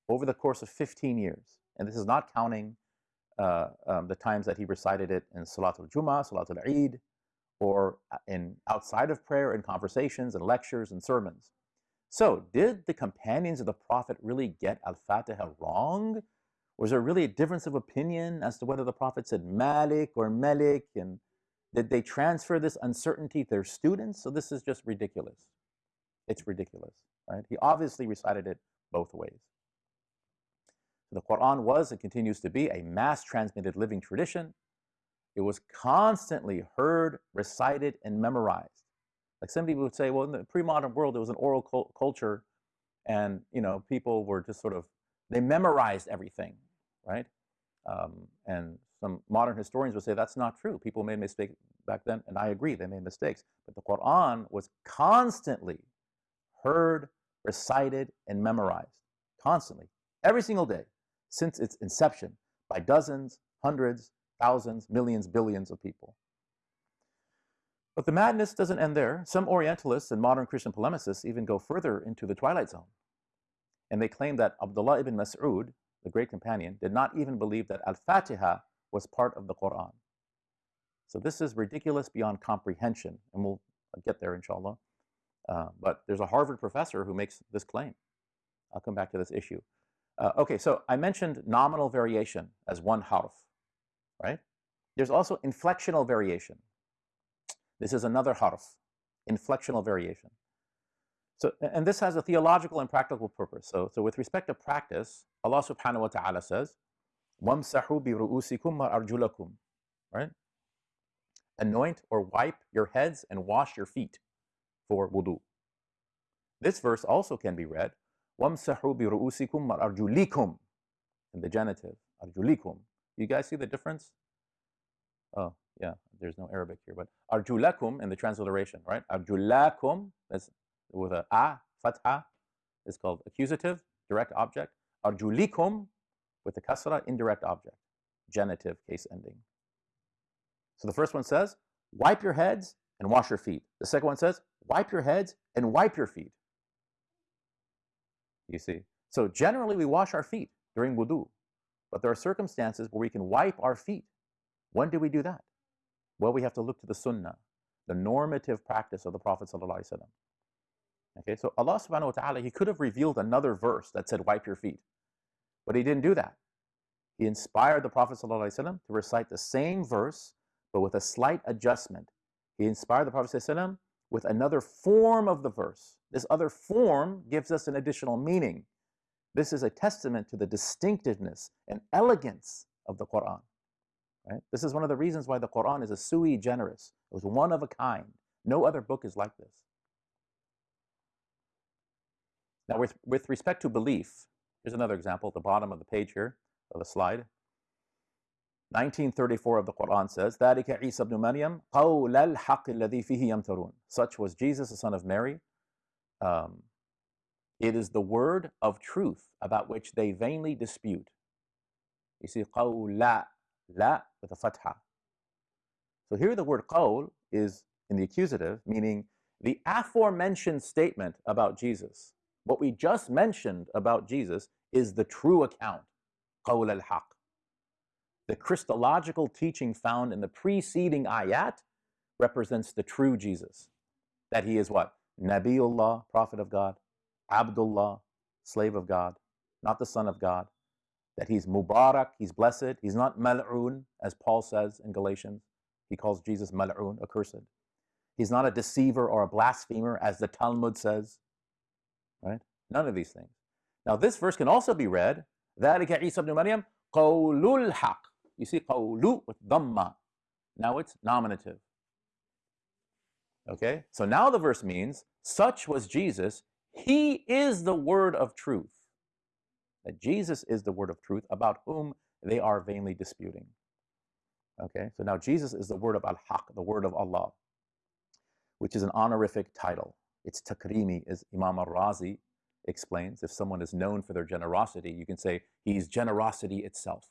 over the course of 15 years. And this is not counting uh, um, the times that he recited it in Salatul Jummah, Salatul Eid, or uh, in outside of prayer, in conversations and lectures and sermons. So, did the companions of the Prophet really get Al-Fatiha wrong? Was there really a difference of opinion as to whether the Prophet said Malik or Malik? And did they transfer this uncertainty to their students? So this is just ridiculous. It's ridiculous, right? He obviously recited it both ways. The Quran was and continues to be a mass transmitted living tradition. It was constantly heard, recited, and memorized. Like some people would say, well, in the pre-modern world, it was an oral culture, and you know, people were just sort of they memorized everything, right? Um, and some modern historians would say that's not true. People made mistakes back then, and I agree, they made mistakes. But the Quran was constantly heard, recited, and memorized, constantly, every single day, since its inception, by dozens, hundreds, thousands, millions, billions of people. But the madness doesn't end there. Some Orientalists and modern Christian polemicists even go further into the twilight zone. And they claim that Abdullah ibn Mas'ud, the great companion, did not even believe that Al-Fatiha was part of the Quran. So this is ridiculous beyond comprehension, and we'll get there, inshallah. Uh, but there's a Harvard professor who makes this claim. I'll come back to this issue. Uh, okay, so I mentioned nominal variation as one harf, right? There's also inflectional variation. This is another harf, inflectional variation. So, and this has a theological and practical purpose. So, so with respect to practice, Allah subhanahu wa ta'ala says, وَامْسَحُوا بِرُؤُوسِكُمْ وَأَرْجُلَكُمْ Right? Anoint or wipe your heads and wash your feet for wudu. This verse also can be read, وَامْسَحُوا بِرُؤُوسِكُمْ وَأَرْجُلِكُمْ in the genitive, arjulikum. You guys see the difference? Oh, yeah, there's no Arabic here, but arjulakum in the transliteration, right? Arjulakum, that's with a a, fatha, is called accusative, direct object. Arjulikum with the kasra, indirect object, genitive, case ending. So the first one says, wipe your heads and wash your feet. The second one says, wipe your heads and wipe your feet. You see? So generally we wash our feet during wudu, but there are circumstances where we can wipe our feet. When do we do that? Well, we have to look to the sunnah, the normative practice of the Prophet ﷺ. Okay, so Allah subhanahu wa ta'ala, He could have revealed another verse that said, wipe your feet. But He didn't do that. He inspired the Prophet ﷺ to recite the same verse, but with a slight adjustment. He inspired the Prophet ﷺ with another form of the verse. This other form gives us an additional meaning. This is a testament to the distinctiveness and elegance of the Quran. Right? This is one of the reasons why the Quran is a sui generis. It was one of a kind. No other book is like this. Now, with, with respect to belief, here's another example at the bottom of the page here, of the slide. 1934 of the Quran says, ذَلِكَ عِيسَى بْنُ مَرْيَمْ قَوْلَ الْحَقِّ الَّذِي فِيهِ يَمْتَرُونَ Such was Jesus, the son of Mary. Um, it is the word of truth about which they vainly dispute. You see, قَوْلَ la with a fatha. So here the word qawl is in the accusative, meaning the aforementioned statement about Jesus what we just mentioned about Jesus is the true account, qawl al-haq. The Christological teaching found in the preceding ayat represents the true Jesus. That he is what? Nabiullah, prophet of God, Abdullah, slave of God, not the son of God. That he's Mubarak, he's blessed. He's not Mal'un, as Paul says in Galatians. He calls Jesus Mal'un, accursed. He's not a deceiver or a blasphemer, as the Talmud says right? None of these things. Now this verse can also be read, ذَلِكَ عِيسَى ibn Maryam قَوْلُ الْحَقِّ You see qawlu with dhamma. Now it's nominative. Okay? So now the verse means, such was Jesus. He is the word of truth. That Jesus is the word of truth about whom they are vainly disputing. Okay? So now Jesus is the word of al-haq, the word of Allah, which is an honorific title. It's takrimi, as Imam al-Razi explains. If someone is known for their generosity, you can say he's generosity itself.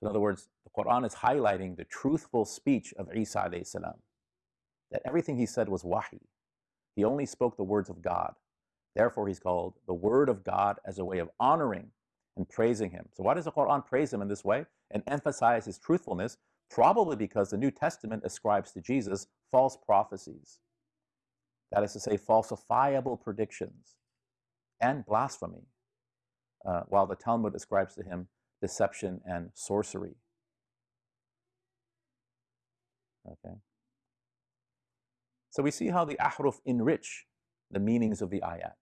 So in other words, the Quran is highlighting the truthful speech of Isa alayhi salam that everything he said was wahi. He only spoke the words of God. Therefore, he's called the word of God as a way of honoring and praising him. So why does the Quran praise him in this way and emphasize his truthfulness? Probably because the New Testament ascribes to Jesus false prophecies. That is to say, falsifiable predictions and blasphemy, uh, while the Talmud ascribes to him deception and sorcery. Okay. So we see how the ahruf enrich the meanings of the ayat.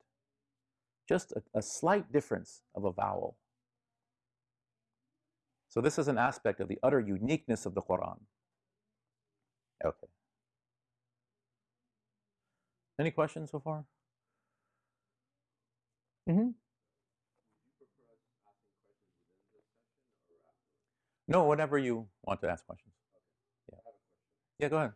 Just a, a slight difference of a vowel. So this is an aspect of the utter uniqueness of the Quran. Okay. Any questions so far? Mm-hmm. No, whenever you want to ask questions. Yeah. Yeah, go ahead.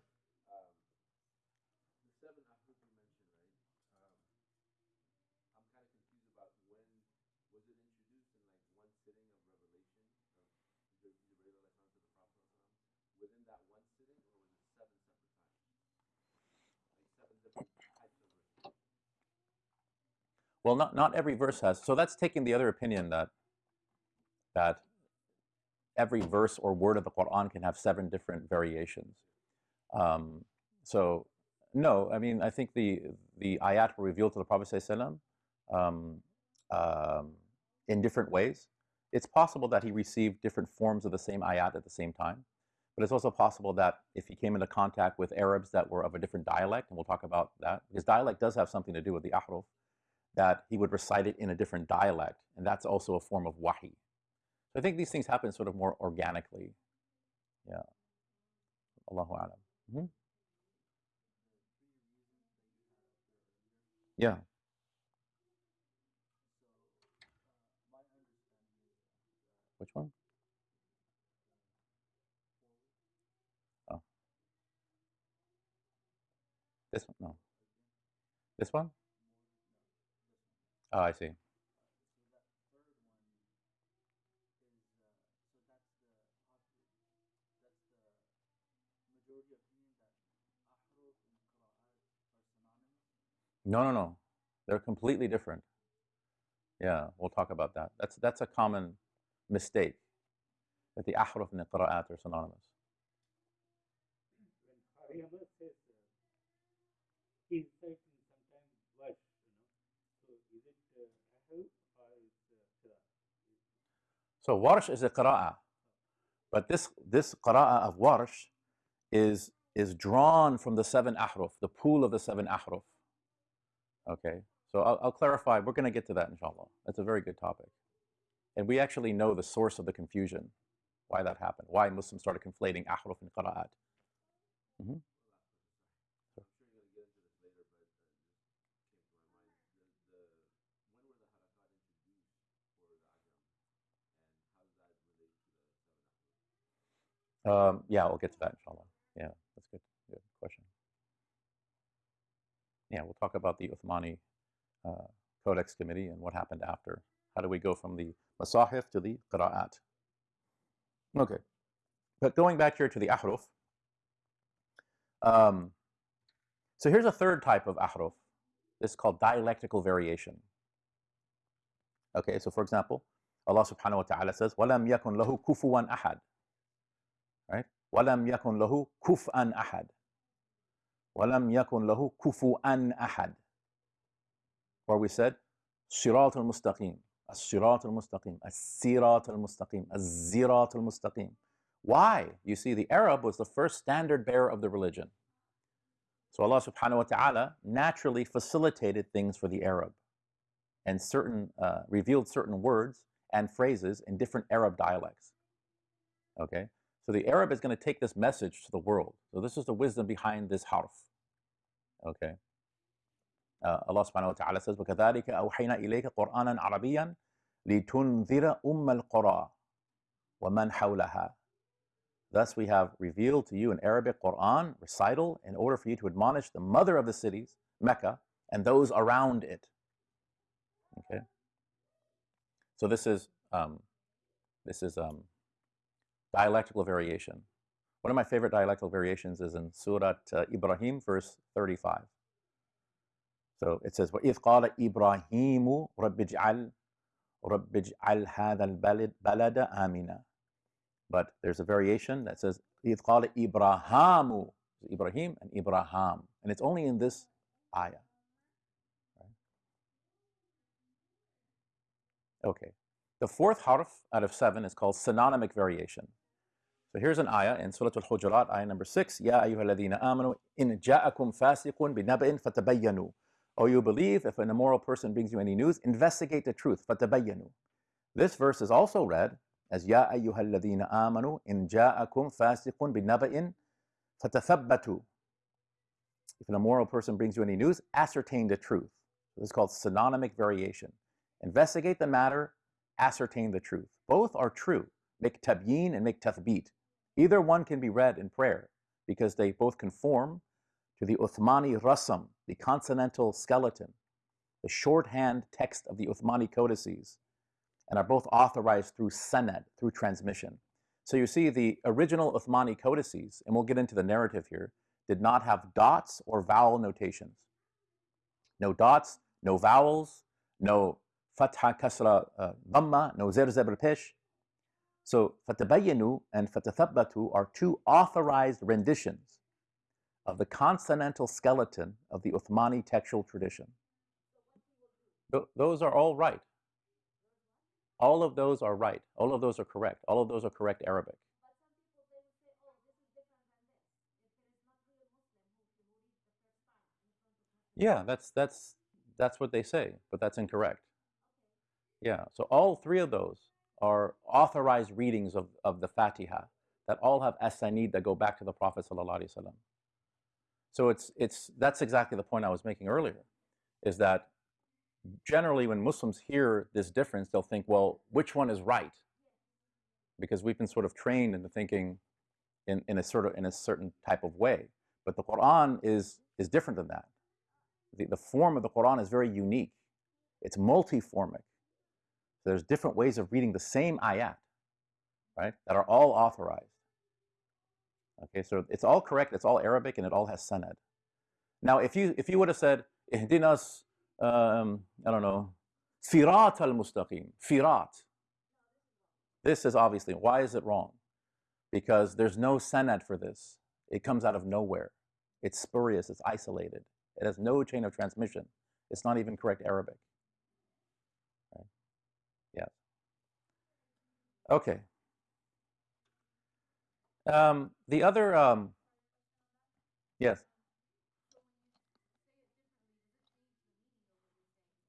Well, not, not every verse has. So that's taking the other opinion that that every verse or word of the Quran can have seven different variations. Um, so no, I mean I think the the ayat were revealed to the Prophet um, um, in different ways. It's possible that he received different forms of the same ayat at the same time, but it's also possible that if he came into contact with Arabs that were of a different dialect, and we'll talk about that, because dialect does have something to do with the ahruf, that he would recite it in a different dialect, and that's also a form of wahi. So I think these things happen sort of more organically. Yeah. Allahu alam. Mm -hmm. Yeah. Which one? Oh. This one? No. This one? Oh, I see. No, no, no. They're completely different. Yeah, we'll talk about that. That's that's a common mistake that the ahruf and the qira'at are synonymous. So warsh is a qira'ah, but this this qira'ah of warsh is is drawn from the seven ahruf, the pool of the seven ahruf. Okay, so I'll, I'll clarify. We're going to get to that, inshallah. That's a very good topic. And we actually know the source of the confusion, why that happened, why Muslims started conflating ahruf and qira'at. Mm -hmm. Um, yeah, we'll get to that, inshallah. Yeah, that's good. Good question. Yeah, we'll talk about the Uthmani uh, Codex Committee and what happened after. How do we go from the Masahif to the Qira'at? Okay, but going back here to the Ahruf. Um, so here's a third type of Ahruf. This is called dialectical variation. Okay, so for example, Allah subhanahu wa ta'ala says, وَلَمْ يَكُنْ لَهُ كُفُوًا أَحَدٍ Right? وَلَمْ يَكُنْ لَهُ كُفْءًا أَحَدٍ وَلَمْ يَكُنْ لَهُ كُفُوًا أَحَدٍ Where we said, صراط المستقيم الصراط المستقيم الصراط المستقيم الزراط المستقيم Why? You see, the Arab was the first standard bearer of the religion. So Allah subhanahu wa ta'ala naturally facilitated things for the Arab and certain uh, revealed certain words and phrases in different Arab dialects. Okay? So the Arab is going to take this message to the world. So this is the wisdom behind this harf. Okay. Uh, Allah subhanahu wa ta'ala says, وَكَذَلِكَ أَوْحَيْنَا إِلَيْكَ قُرْآنًا عَرَبِيًّا لِتُنذِرَ أُمَّ الْقُرَى وَمَنْ حَوْلَهَا Thus we have revealed to you an Arabic Quran recital in order for you to admonish the mother of the cities, Mecca, and those around it. Okay. So this is um, this is um, dialectical variation. One of my favorite dialectical variations is in Surah uh, Ibrahim, verse 35. So it says, وَإِذْ قَالَ إِبْرَاهِيمُ رَبِّ اجْعَلْ رَبِّ اجْعَلْ هَذَا الْبَلَدَ بَلَدَ آمِنًا But there's a variation that says, إِذْ قَالَ إِبْرَاهَامُ Ibrahim and Ibrahim. And it's only in this ayah. Okay. The fourth harf out of seven is called synonymic variation. So here's an ayah in Surah Al-Hujurat, ayah number six. Ya ayyuhalladhina amanu in ja'akum fasiqun binaba'in fatabayyanu. Oh, you believe if an immoral person brings you any news, investigate the truth. Fatabayyanu. This verse is also read as Ya ayyuhalladhina amanu in ja'akum fasiqun binaba'in fatathabbatu. If an immoral person brings you any news, ascertain the truth. This is called synonymic variation. Investigate the matter, ascertain the truth. Both are true. Make tabyin and make tathbit. Either one can be read in prayer because they both conform to the Uthmani rasam, the consonantal skeleton, the shorthand text of the Uthmani codices, and are both authorized through sanad, through transmission. So you see the original Uthmani codices, and we'll get into the narrative here, did not have dots or vowel notations. No dots, no vowels, no fatha, kasra, uh, dhamma, no zer, zebr, pesh. So fatabayyanu and fatathabbatu are two authorized renditions of the consonantal skeleton of the Uthmani textual tradition. Th those are all right. All of those are right. All of those are correct. All of those are correct Arabic. Yeah, that's that's that's what they say, but that's incorrect. Yeah, so all three of those are authorized readings of, of the Fatiha that all have asanid that go back to the Prophet ﷺ. So it's, it's, that's exactly the point I was making earlier, is that generally when Muslims hear this difference, they'll think, well, which one is right? Because we've been sort of trained into thinking in, in, a, sort of, in a certain type of way. But the Quran is, is different than that. The, the form of the Quran is very unique. It's multiformic. So there's different ways of reading the same ayat, right, that are all authorized. Okay, so it's all correct, it's all Arabic, and it all has sanad. Now, if you if you would have said, ihdinas, um, I don't know, firat al-mustaqim, firat. This is obviously, why is it wrong? Because there's no sanad for this. It comes out of nowhere. It's spurious, it's isolated. It has no chain of transmission. It's not even correct Arabic. Right? Yeah. Okay. Um, the other, um, yes.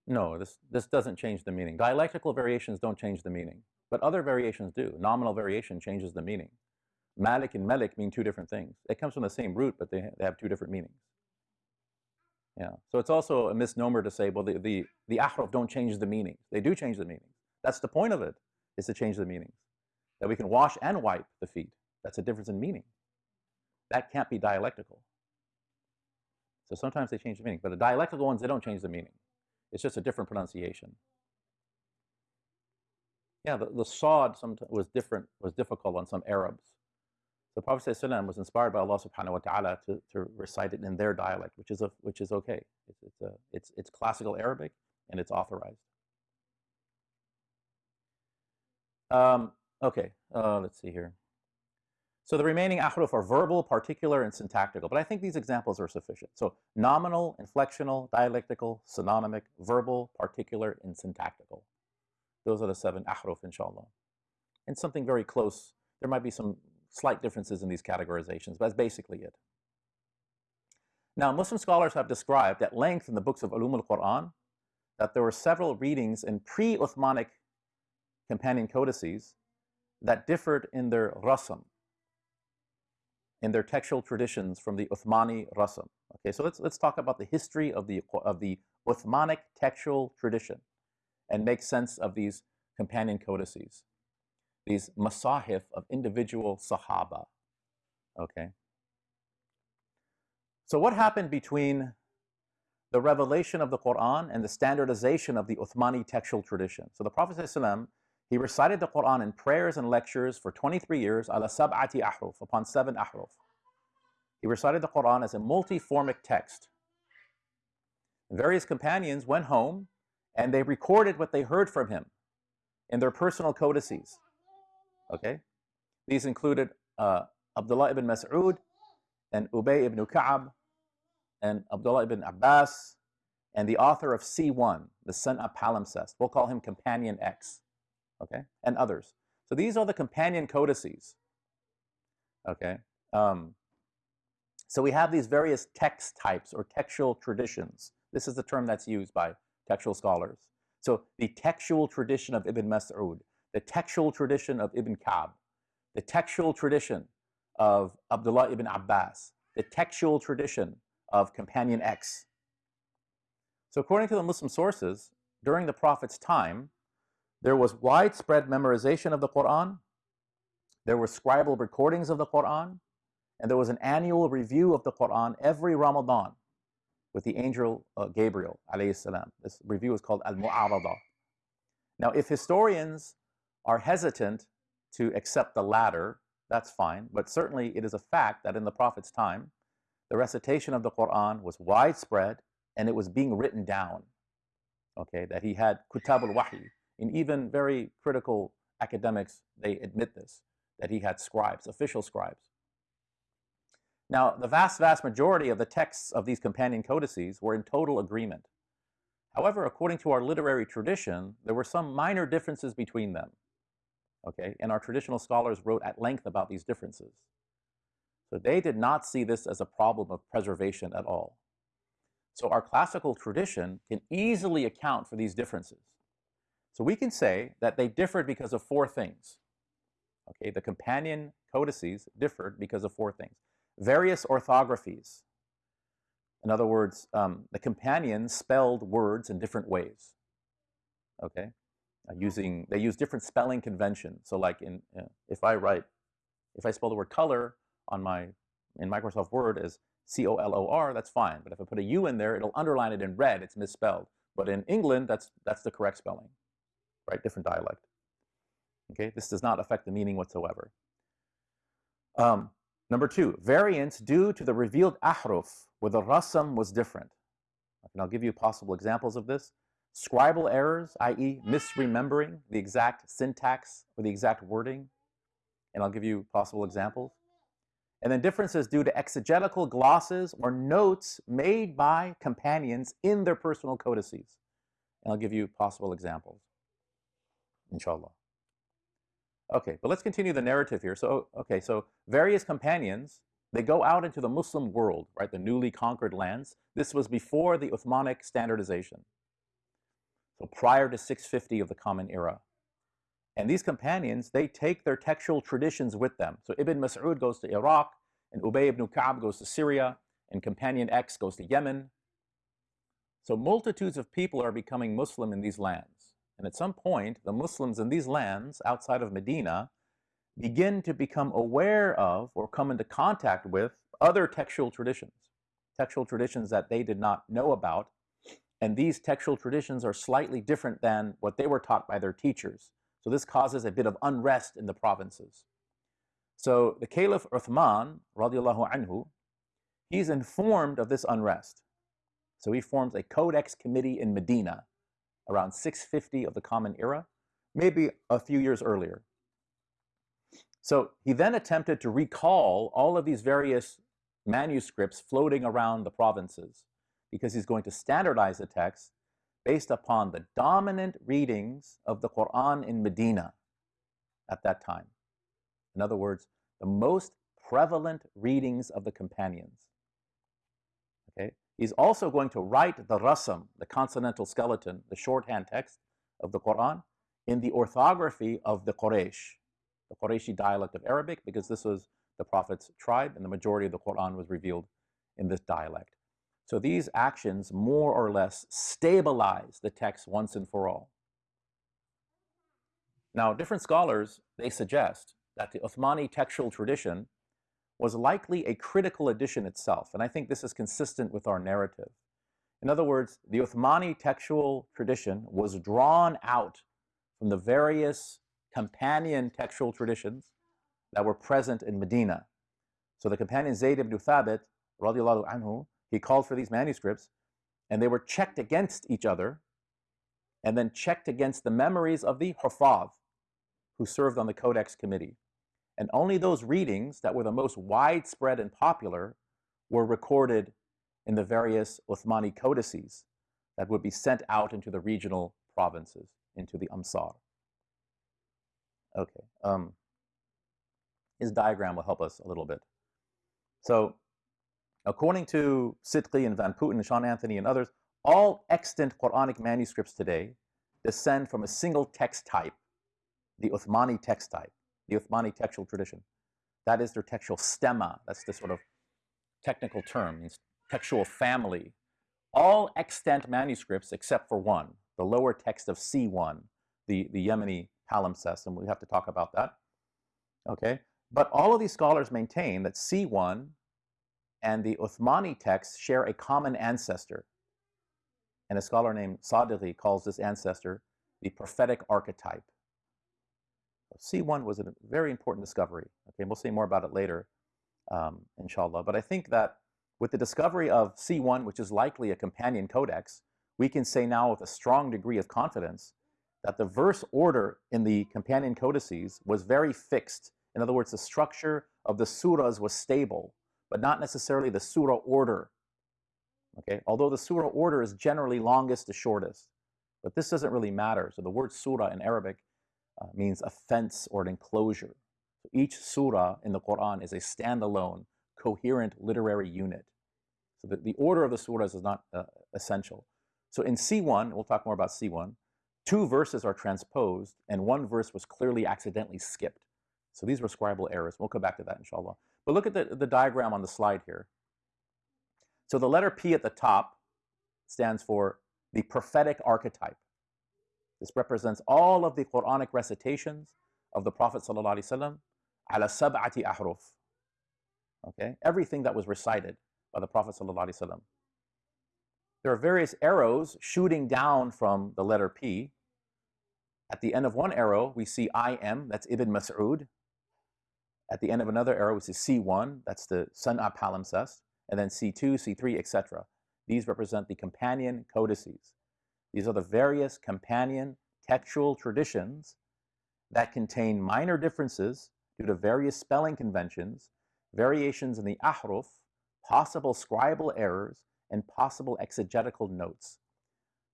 No, this, this doesn't change the meaning. Dialectical variations don't change the meaning, but other variations do. Nominal variation changes the meaning. Malik and Melik mean two different things. It comes from the same root, but they, they have two different meanings. Yeah, so it's also a misnomer to say, well, the, the, the ahraf don't change the meaning. They do change the meaning. That's the point of it, is to change the meanings. That we can wash and wipe the feet. That's a difference in meaning. That can't be dialectical. So sometimes they change the meaning, but the dialectical ones, they don't change the meaning. It's just a different pronunciation. Yeah, the, the sod was different, was difficult on some Arabs. So Prophet ﷺ was inspired by Allah subhanahu wa ta'ala to, to recite it in their dialect, which is, a, which is okay. It's, it's, a, it's, it's classical Arabic and it's authorized. Um, okay, uh, let's see here. So the remaining ahruf are verbal, particular, and syntactical, but I think these examples are sufficient. So nominal, inflectional, dialectical, synonymic, verbal, particular, and syntactical. Those are the seven ahruf, inshallah. And something very close. There might be some slight differences in these categorizations, but that's basically it. Now, Muslim scholars have described at length in the books of Ulum al-Quran that there were several readings in pre-Uthmanic companion codices that differed in their rasam, in their textual traditions from the Uthmani Rasam. Okay, so let's, let's talk about the history of the, of the Uthmanic textual tradition and make sense of these companion codices, these masahif of individual Sahaba. Okay. So what happened between the revelation of the Quran and the standardization of the Uthmani textual tradition? So the Prophet ﷺ, he recited the Quran in prayers and lectures for 23 years, ala sab'ati ahruf, upon seven ahruf. He recited the Quran as a multiformic text. Various companions went home and they recorded what they heard from him in their personal codices. Okay? These included uh, Abdullah ibn Mas'ud and Ubay ibn Ka'ab and Abdullah ibn Abbas and the author of C1, the San'a palimpsest. We'll call him Companion X. Okay? And others. So these are the companion codices. Okay? Um, so we have these various text types or textual traditions. This is the term that's used by textual scholars. So the textual tradition of Ibn Mas'ud, the textual tradition of Ibn Ka'b, the textual tradition of Abdullah ibn Abbas, the textual tradition of Companion X. So according to the Muslim sources, during the Prophet's time, there was widespread memorization of the Quran, there were scribal recordings of the Quran, and there was an annual review of the Quran every Ramadan with the angel uh, Gabriel alayhi salam. This review is called Al-Mu'arada. Now, if historians are hesitant to accept the latter, that's fine, but certainly it is a fact that in the Prophet's time, the recitation of the Quran was widespread and it was being written down. Okay, that he had kutab al-wahi. In even very critical academics, they admit this, that he had scribes, official scribes. Now, the vast, vast majority of the texts of these companion codices were in total agreement. However, according to our literary tradition, there were some minor differences between them. Okay, and our traditional scholars wrote at length about these differences. So they did not see this as a problem of preservation at all. So our classical tradition can easily account for these differences. So we can say that they differed because of four things. Okay, the companion codices differed because of four things various orthographies. In other words, um, the companions spelled words in different ways. Okay, uh, using they use different spelling conventions. So, like in uh, if I write, if I spell the word color on my in Microsoft Word as C O L O R, that's fine. But if I put a U in there, it'll underline it in red. It's misspelled. But in England, that's that's the correct spelling, right? Different dialect. Okay, this does not affect the meaning whatsoever. Um, Number two, variance due to the revealed ahruf, where the rasam was different. And I'll give you possible examples of this. Scribal errors, i.e. misremembering the exact syntax or the exact wording. And I'll give you possible examples. And then differences due to exegetical glosses or notes made by companions in their personal codices. And I'll give you possible examples, inshallah. Okay, but let's continue the narrative here. So, okay, so various companions, they go out into the Muslim world, right, the newly conquered lands. This was before the Uthmanic standardization. So prior to 650 of the Common Era. And these companions, they take their textual traditions with them. So Ibn Mas'ud goes to Iraq, and Ubay ibn Ka'b goes to Syria, and Companion X goes to Yemen. So multitudes of people are becoming Muslim in these lands. And at some point, the Muslims in these lands outside of Medina begin to become aware of or come into contact with other textual traditions, textual traditions that they did not know about. And these textual traditions are slightly different than what they were taught by their teachers. So this causes a bit of unrest in the provinces. So the Caliph Uthman, radiallahu anhu, he's informed of this unrest. So he forms a codex committee in Medina around 650 of the Common Era, maybe a few years earlier. So he then attempted to recall all of these various manuscripts floating around the provinces because he's going to standardize the text based upon the dominant readings of the Quran in Medina at that time. In other words, the most prevalent readings of the companions. He's also going to write the rasam, the consonantal skeleton, the shorthand text of the Quran, in the orthography of the Quraysh, the Qurayshi dialect of Arabic, because this was the Prophet's tribe, and the majority of the Quran was revealed in this dialect. So these actions more or less stabilize the text once and for all. Now, different scholars, they suggest that the Uthmani textual tradition was likely a critical edition itself, and I think this is consistent with our narrative. In other words, the Uthmani textual tradition was drawn out from the various companion textual traditions that were present in Medina. So the companion Zayd ibn Thabit, radiallahu anhu, he called for these manuscripts, and they were checked against each other, and then checked against the memories of the Hufad, who served on the Codex Committee. And only those readings that were the most widespread and popular were recorded in the various Uthmani codices that would be sent out into the regional provinces, into the Amsar. Okay. Um, his diagram will help us a little bit. So, according to Sidky and Van Putten, Sean Anthony, and others, all extant Quranic manuscripts today descend from a single text type, the Uthmani text type, the Uthmani textual tradition. That is their textual stemma. That's the sort of technical term, textual family. All extant manuscripts, except for one, the lower text of C1, the, the Yemeni palimpsest, and we have to talk about that. Okay, but all of these scholars maintain that C1 and the Uthmani texts share a common ancestor. And a scholar named Sidky calls this ancestor the prophetic archetype. C1 was a very important discovery. Okay, we'll say more about it later, um, inshallah. But I think that with the discovery of C1, which is likely a companion codex, we can say now with a strong degree of confidence that the verse order in the companion codices was very fixed. In other words, the structure of the surahs was stable, but not necessarily the surah order. Okay, although the surah order is generally longest to shortest, but this doesn't really matter. So the word surah in Arabic uh, means a fence or an enclosure. Each surah in the Quran is a standalone, coherent literary unit. So the, the order of the surahs is not uh, essential. So in C1, we'll talk more about C1, two verses are transposed and one verse was clearly accidentally skipped. So these were scribal errors. We'll come back to that inshallah. But look at the, the diagram on the slide here. So the letter P at the top stands for the prophetic archetype. This represents all of the Quranic recitations of the Prophet ﷺ ala sab'ati ahruf. Okay, everything that was recited by the Prophet ﷺ. There are various arrows shooting down from the letter P. At the end of one arrow, we see IM, that's Ibn Mas'ud. At the end of another arrow, we see C1, that's the San'a palimpsest, and then C2, C3, etc. These represent the companion codices. These are the various companion textual traditions that contain minor differences due to various spelling conventions, variations in the ahruf, possible scribal errors, and possible exegetical notes.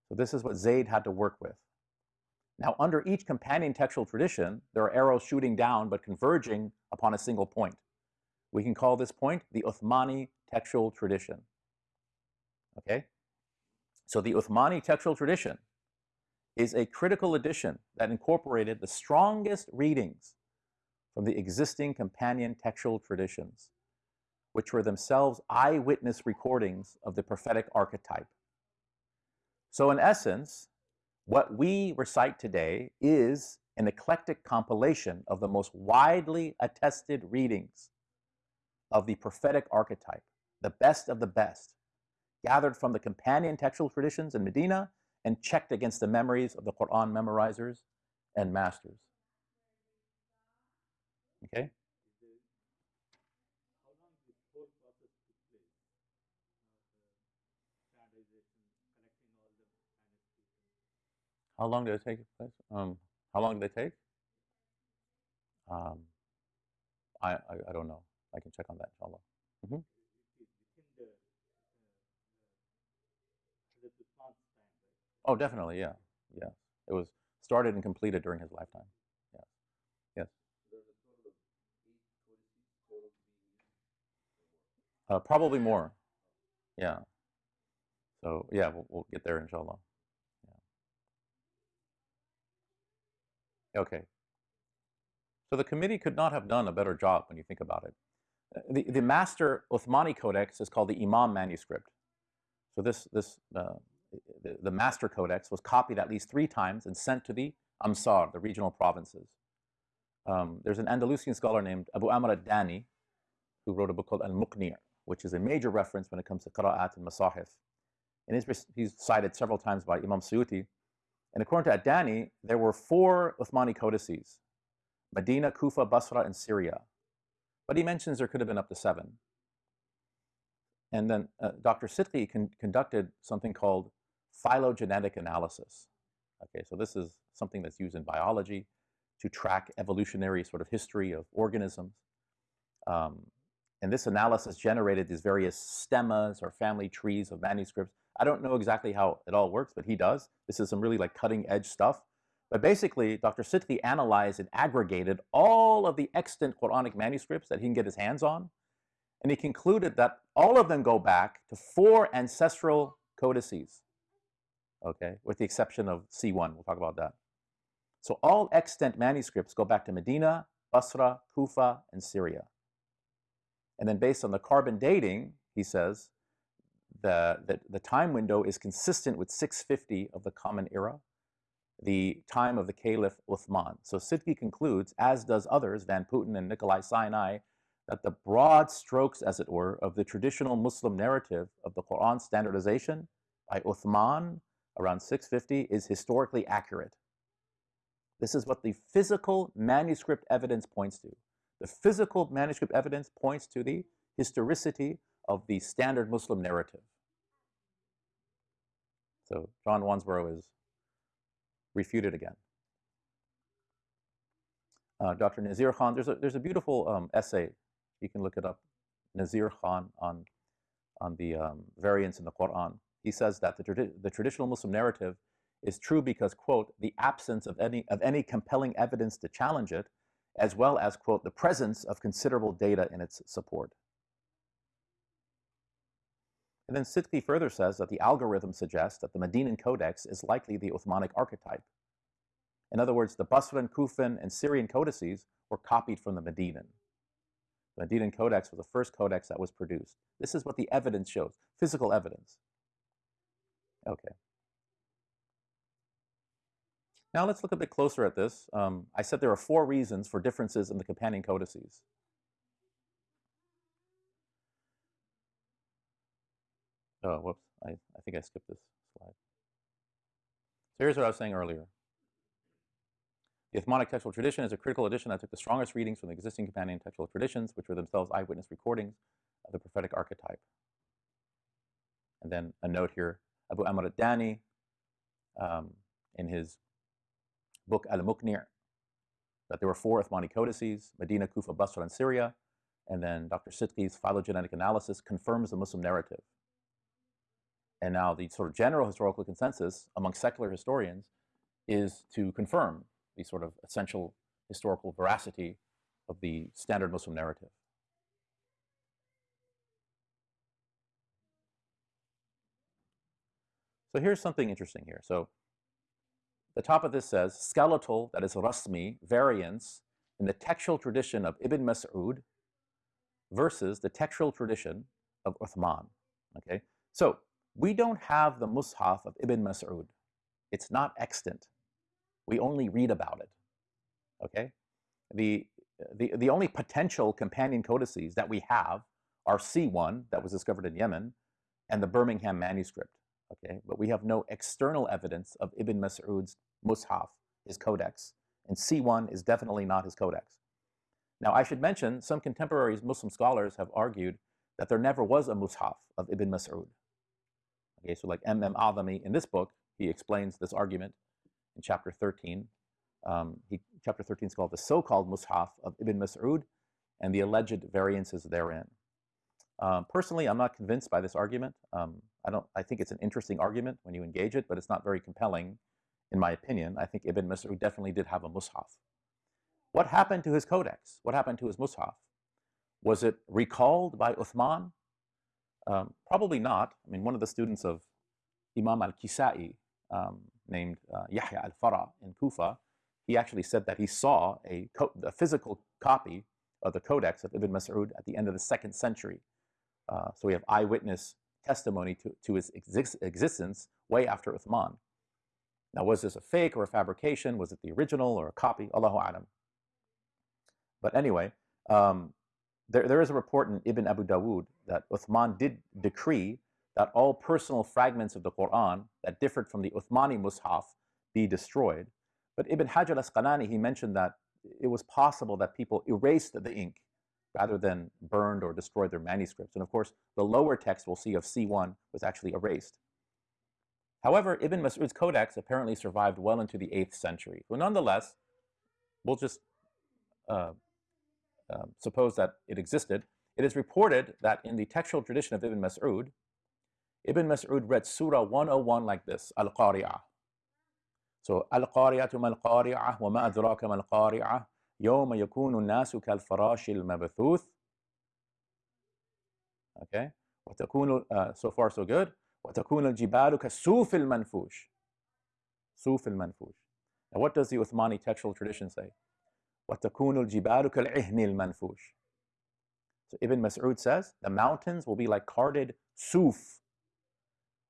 So this is what Zayd had to work with. Now, under each companion textual tradition, there are arrows shooting down but converging upon a single point. We can call this point the Uthmani textual tradition. Okay? So the Uthmani textual tradition is a critical edition that incorporated the strongest readings from the existing companion textual traditions which were themselves eyewitness recordings of the prophetic archetype. So, in essence, what we recite today is an eclectic compilation of the most widely attested readings of the prophetic archetype, the best of the best, gathered from the companion textual traditions in Medina and checked against the memories of the Quran memorizers and masters. Okay? How long did it take place? Um, how long did they take? Um, I, I, I don't know. I can check on that, inshallah. Mm -hmm. Oh, definitely, yeah, yeah. It was started and completed during his lifetime. Yeah, yes. Uh, probably more. Yeah. So yeah, we'll, we'll get there, inshallah. Okay. So the committee could not have done a better job when you think about it. the, the master Uthmani codex is called the Imam manuscript. So this, this uh, the, the, master codex was copied at least three times and sent to the Amsar, the regional provinces. Um, there's an Andalusian scholar named Abu Amr al-Dani who wrote a book called Al-Muqni', which is a major reference when it comes to qira'at and masahif. And he's, he's cited several times by Imam Suyuti. And according to Ad-Dani, there were four Uthmani codices, Medina, Kufa, Basra, and Syria. But he mentions there could have been up to seven. And then uh, Dr. Sidky con conducted something called phylogenetic analysis. Okay, so this is something that's used in biology to track evolutionary sort of history of organisms. Um, and this analysis generated these various stemmas or family trees of manuscripts. I don't know exactly how it all works, but he does. This is some really like cutting edge stuff. But basically, Dr. Sidky analyzed and aggregated all of the extant Quranic manuscripts that he can get his hands on. And he concluded that all of them go back to four ancestral codices, okay, with the exception of C1. We'll talk about that. So all extant manuscripts go back to Medina, Basra, Kufa, and Syria. And then based on the carbon dating, he says, the, the, the time window is consistent with 650 of the Common Era, the time of the Caliph Uthman. So Sidky concludes, as does others, Van Putten and Nikolai Sinai, that the broad strokes, as it were, of the traditional Muslim narrative of the Quran standardization by Uthman around 650 is historically accurate. This is what the physical manuscript evidence points to. The physical manuscript evidence points to the historicity of the standard Muslim narrative. So John Wansbrough is refuted again. Uh, Dr. Nazir Khan, there's a, there's a beautiful um, essay, you can look it up, Nazir Khan on, on the um, variants in the Quran. He says that the, tradi the traditional Muslim narrative is true because, quote, the absence of any, of any compelling evidence to challenge it, as well as, quote, the presence of considerable data in its support. And then Sidky further says that the algorithm suggests that the Medinan Codex is likely the Uthmanic archetype. In other words, the Basran, Kufan, and Syrian codices were copied from the Medinan. The Medinan Codex was the first codex that was produced. This is what the evidence shows, physical evidence. Okay. Now let's look a bit closer at this. Um, I said there are four reasons for differences in the companion codices. Oh, whoops, I, I think I skipped this slide. So here's what I was saying earlier. The Uthmanic textual tradition is a critical edition that took the strongest readings from the existing companion textual traditions, which were themselves eyewitness recordings of the prophetic archetype. And then a note here, Abu Amr al-Dani, um, in his book Al-Muqni' that there were four Uthmani codices, Medina, Kufa, Basra, and Syria, and then Dr. Sidky's phylogenetic analysis confirms the Muslim narrative. And now the sort of general historical consensus among secular historians is to confirm the sort of essential historical veracity of the standard Muslim narrative. So here's something interesting here. So the top of this says, skeletal, that is rasmi, variants in the textual tradition of Ibn Mas'ud versus the textual tradition of Uthman. Okay, so we don't have the Mus'haf of Ibn Mas'ud. It's not extant. We only read about it. Okay? The, the, the only potential companion codices that we have are C1, that was discovered in Yemen, and the Birmingham manuscript. Okay? But we have no external evidence of Ibn Mas'ud's Mus'haf, his codex. And C1 is definitely not his codex. Now, I should mention, some contemporary Muslim scholars have argued that there never was a Mus'haf of Ibn Mas'ud. Okay, so like M.M. Azami in this book, he explains this argument in chapter 13. Um, he, chapter 13 is called the so-called Mus'haf of Ibn Mas'ud and the alleged variances therein. Um, personally, I'm not convinced by this argument. Um, I, don't, I think it's an interesting argument when you engage it, but it's not very compelling in my opinion. I think Ibn Mas'ud definitely did have a Mus'haf. What happened to his codex? What happened to his Mus'haf? Was it recalled by Uthman? Um, probably not. I mean, one of the students of Imam al-Kisai, um, named uh, Yahya al-Fara in Kufa, he actually said that he saw a, a, physical copy of the Codex of Ibn Mas'ud at the end of the second century. Uh, so we have eyewitness testimony to, to his exist existence way after Uthman. Now, was this a fake or a fabrication? Was it the original or a copy? Allahu Alam. But anyway, um, there, there is a report in Ibn Abu Dawood that Uthman did decree that all personal fragments of the Quran that differed from the Uthmani Mus'haf be destroyed. But Ibn Hajar al-Asqalani, he mentioned that it was possible that people erased the ink rather than burned or destroyed their manuscripts. And of course, the lower text we'll see of C1 was actually erased. However, Ibn Mas'ud's codex apparently survived well into the 8th century. But nonetheless, we'll just uh, uh, suppose that it existed. It is reported that in the textual tradition of Ibn Mas'ud, Ibn Mas'ud read Surah 101 like this, Al-Qari'ah. So, Al-Qari'atu mal-Qari'ah wa ma adraka mal-Qari'ah يوم يكون الناس كالفراش المبثوث okay وتكون uh, so far so good وتكون الجبال كالسوف المنفوش سوف المنفوش Now what does the Uthmani textual tradition say? وتكون الجبال كالعهن المنفوش So Ibn Mas'ud says the mountains will be like carded suf.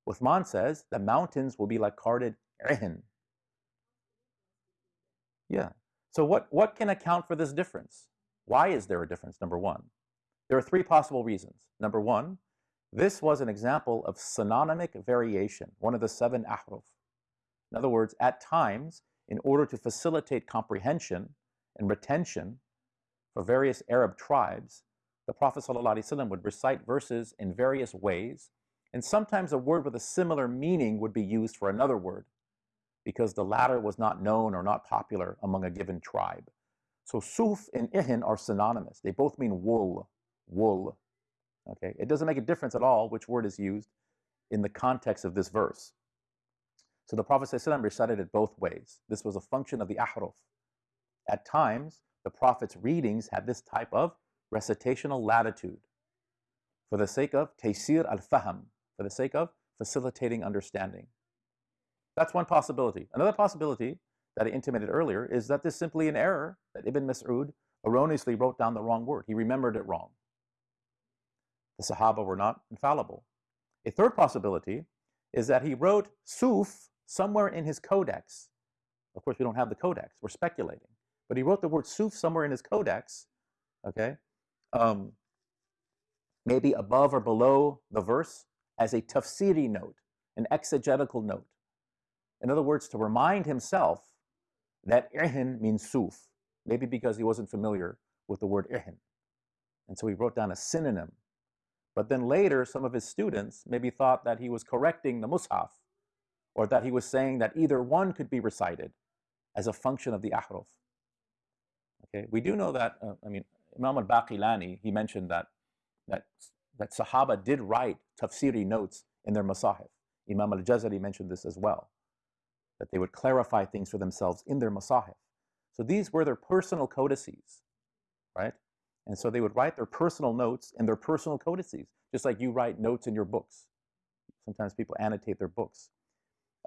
Uthman says the mountains will be like carded ihn. Yeah. So what, what can account for this difference? Why is there a difference, number one? There are three possible reasons. Number one, this was an example of synonymic variation, one of the seven ahruf. In other words, at times, in order to facilitate comprehension and retention for various Arab tribes, the Prophet ﷺ would recite verses in various ways, and sometimes a word with a similar meaning would be used for another word because the latter was not known or not popular among a given tribe. So suf and ihin are synonymous. They both mean wool, wool. Okay, it doesn't make a difference at all which word is used in the context of this verse. So the Prophet ﷺ recited it both ways. This was a function of the ahruf. At times, the Prophet's readings had this type of recitational latitude for the sake of taysir al-faham, for the sake of facilitating understanding. That's one possibility. Another possibility that I intimated earlier is that this is simply an error that Ibn Mas'ud erroneously wrote down the wrong word. He remembered it wrong. The Sahaba were not infallible. A third possibility is that he wrote Suf somewhere in his codex. Of course, we don't have the codex. We're speculating. But he wrote the word Suf somewhere in his codex, okay, um, maybe above or below the verse as a tafsiri note, an exegetical note. In other words, to remind himself that ihin means suf, maybe because he wasn't familiar with the word ihin. And so he wrote down a synonym. But then later, some of his students maybe thought that he was correcting the mushaf, or that he was saying that either one could be recited as a function of the ahruf. Okay, we do know that, uh, I mean, Imam al-Baqilani, he mentioned that, that, that Sahaba did write tafsiri notes in their masahif. Imam al-Jazari mentioned this as well that they would clarify things for themselves in their masahif. So these were their personal codices, right? And so they would write their personal notes in their personal codices, just like you write notes in your books. Sometimes people annotate their books.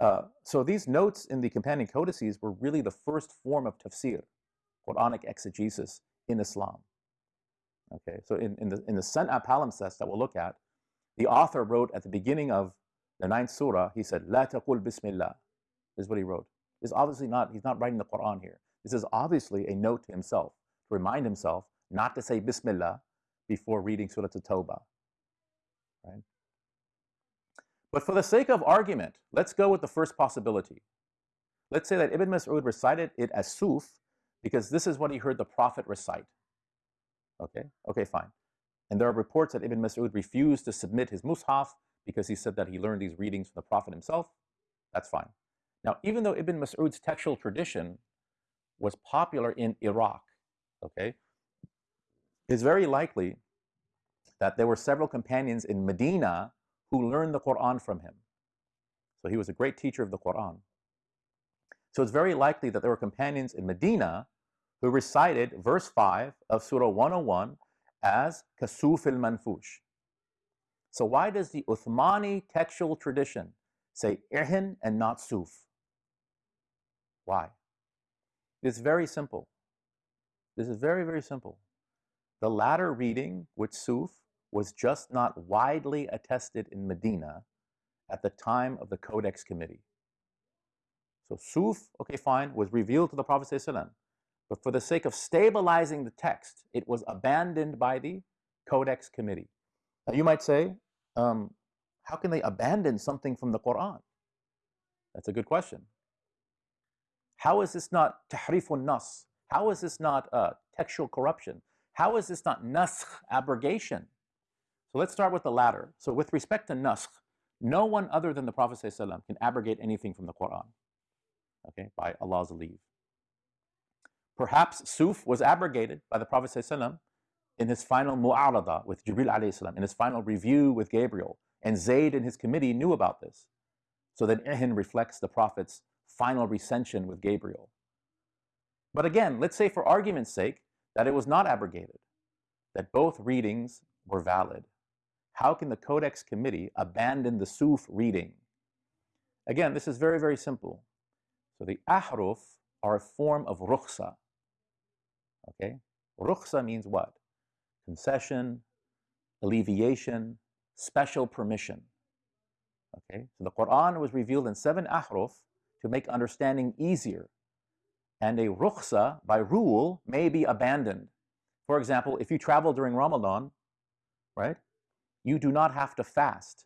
Uh, so these notes in the companion codices were really the first form of tafsir, Quranic exegesis in Islam. Okay, so in, in the, in the San'a palimpsest that we'll look at, the author wrote at the beginning of the ninth surah, he said, La taqul bismillah is what he wrote. This is obviously not, he's not writing the Quran here. This is obviously a note to himself, to remind himself not to say Bismillah before reading Surah At-Tawbah. Right? But for the sake of argument, let's go with the first possibility. Let's say that Ibn Mas'ud recited it as Suf because this is what he heard the Prophet recite. Okay, okay, fine. And there are reports that Ibn Mas'ud refused to submit his Mus'haf because he said that he learned these readings from the Prophet himself. That's fine. Now, even though Ibn Mas'ud's textual tradition was popular in Iraq, okay, it's very likely that there were several companions in Medina who learned the Quran from him. So he was a great teacher of the Quran. So it's very likely that there were companions in Medina who recited verse 5 of Surah 101 as Kasuf al Manfush. So why does the Uthmani textual tradition say Ihin and not Suf? Why? It's very simple. This is very, very simple. the latter reading with Suf was just not widely attested in Medina at the time of the Codex Committee. So Suf, okay, fine, was revealed to the Prophet but for the sake of stabilizing the text, it was abandoned by the Codex Committee. Now you might say, um, how can they abandon something from the Quran? That's a good question. How is this not tahrifun nas? How is this not uh, textual corruption? How is this not naskh, abrogation? So let's start with the latter. So with respect to naskh, no one other than the Prophet ﷺ can abrogate anything from the Quran, okay, by Allah's leave. Perhaps Suf was abrogated by the Prophet ﷺ in his final mu'arada with Jibril alayhi in his final review with Gabriel. And Zayd and his committee knew about this. So that Ihin reflects the Prophet's final recension with Gabriel. But again, let's say for argument's sake that it was not abrogated, that both readings were valid. How can the Codex Committee abandon the Suf reading? Again, this is very, very simple. So the ahruf are a form of rukhsa. Okay? Rukhsa means what? Concession, alleviation, special permission. Okay? So the Quran was revealed in seven ahruf to make understanding easier. And a rukhsa, by rule, may be abandoned. For example, if you travel during Ramadan, right, you do not have to fast,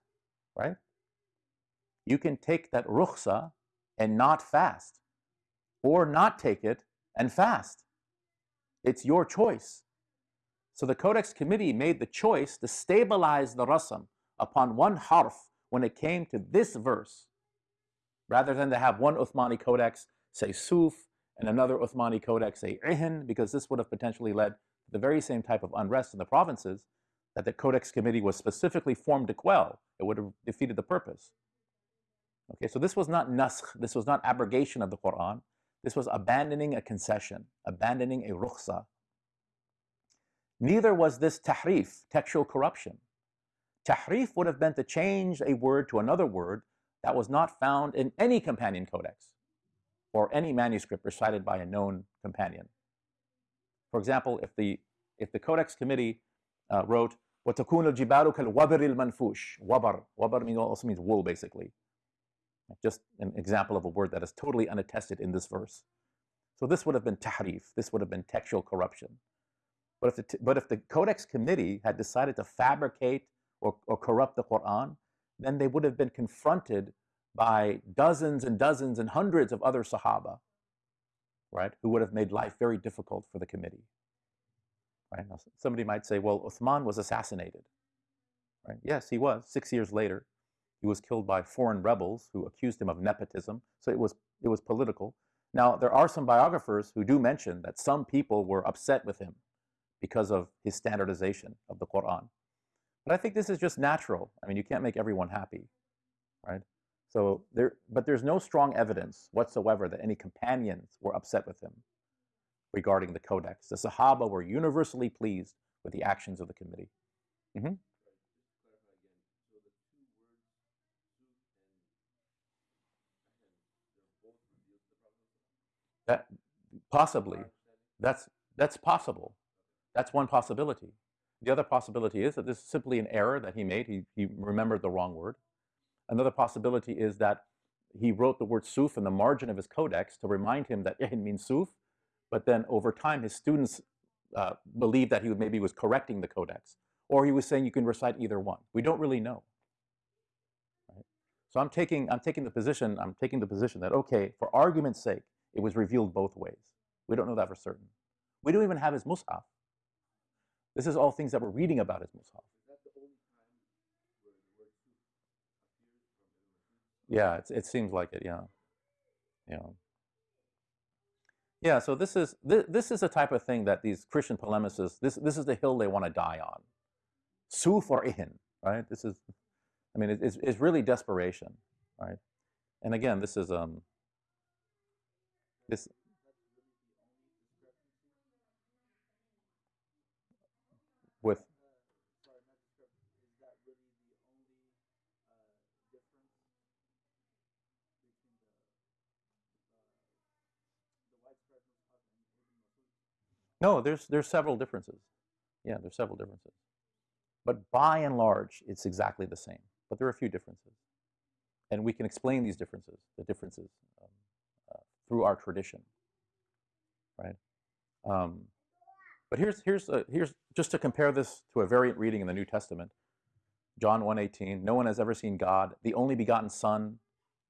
right? You can take that rukhsa and not fast, or not take it and fast. It's your choice. So the Codex Committee made the choice to stabilize the rasam upon one harf when it came to this verse, rather than to have one Uthmani Codex say Suf and another Uthmani Codex say Ihin, because this would have potentially led to the very same type of unrest in the provinces that the Codex Committee was specifically formed to quell. It would have defeated the purpose. Okay, so this was not naskh, this was not abrogation of the Quran. This was abandoning a concession, abandoning a rukhsa. Neither was this tahrif, textual corruption. Tahrif would have been to change a word to another word that was not found in any companion codex or any manuscript recited by a known companion. For example, if the, if the Codex Committee uh, wrote, وَتَكُونُ الْجِبَالُ كَالْوَبَرِ الْمَنْفُوشِ Wabar. Wabar also means wool, basically. Just an example of a word that is totally unattested in this verse. So this would have been tahrif. This would have been textual corruption. But if the, but if the Codex Committee had decided to fabricate or, or corrupt the Quran, then they would have been confronted by dozens and dozens and hundreds of other Sahaba, right, who would have made life very difficult for the committee. Right? Now, somebody might say, well, Uthman was assassinated. Right? Yes, he was. Six years later, he was killed by foreign rebels who accused him of nepotism. So it was, it was political. Now, there are some biographers who do mention that some people were upset with him because of his standardization of the Quran. But I think this is just natural. I mean, you can't make everyone happy, right? So there, but there's no strong evidence whatsoever that any companions were upset with him regarding the codex. The Sahaba were universally pleased with the actions of the committee. Mm-hmm. That possibly, that's that's possible. That's one possibility. The other possibility is that this is simply an error that he made. He, he remembered the wrong word. Another possibility is that he wrote the word suf in the margin of his codex to remind him that it means suf, but then over time his students uh, believed that he maybe was correcting the codex, or he was saying you can recite either one. We don't really know. So I'm taking, I'm taking the position, I'm taking the position that, okay, for argument's sake, it was revealed both ways. We don't know that for certain. We don't even have his mushaf. This is all things that we're reading about his mushaf. Yeah, it seems like it. Yeah, yeah, yeah. So this is this, this is the type of thing that these Christian polemicists this this is the hill they want to die on. Suf or ihin, right? This is, I mean, it, it's it's really desperation, right? And again, this is um. This with No, there's there's several differences. Yeah, there's several differences. But by and large, it's exactly the same. But there are a few differences. And we can explain these differences, the differences, um, uh, through our tradition, right? Um, but here's, here's, a, here's just to compare this to a variant reading in the New Testament. John 1.18, no one has ever seen God, the only begotten Son,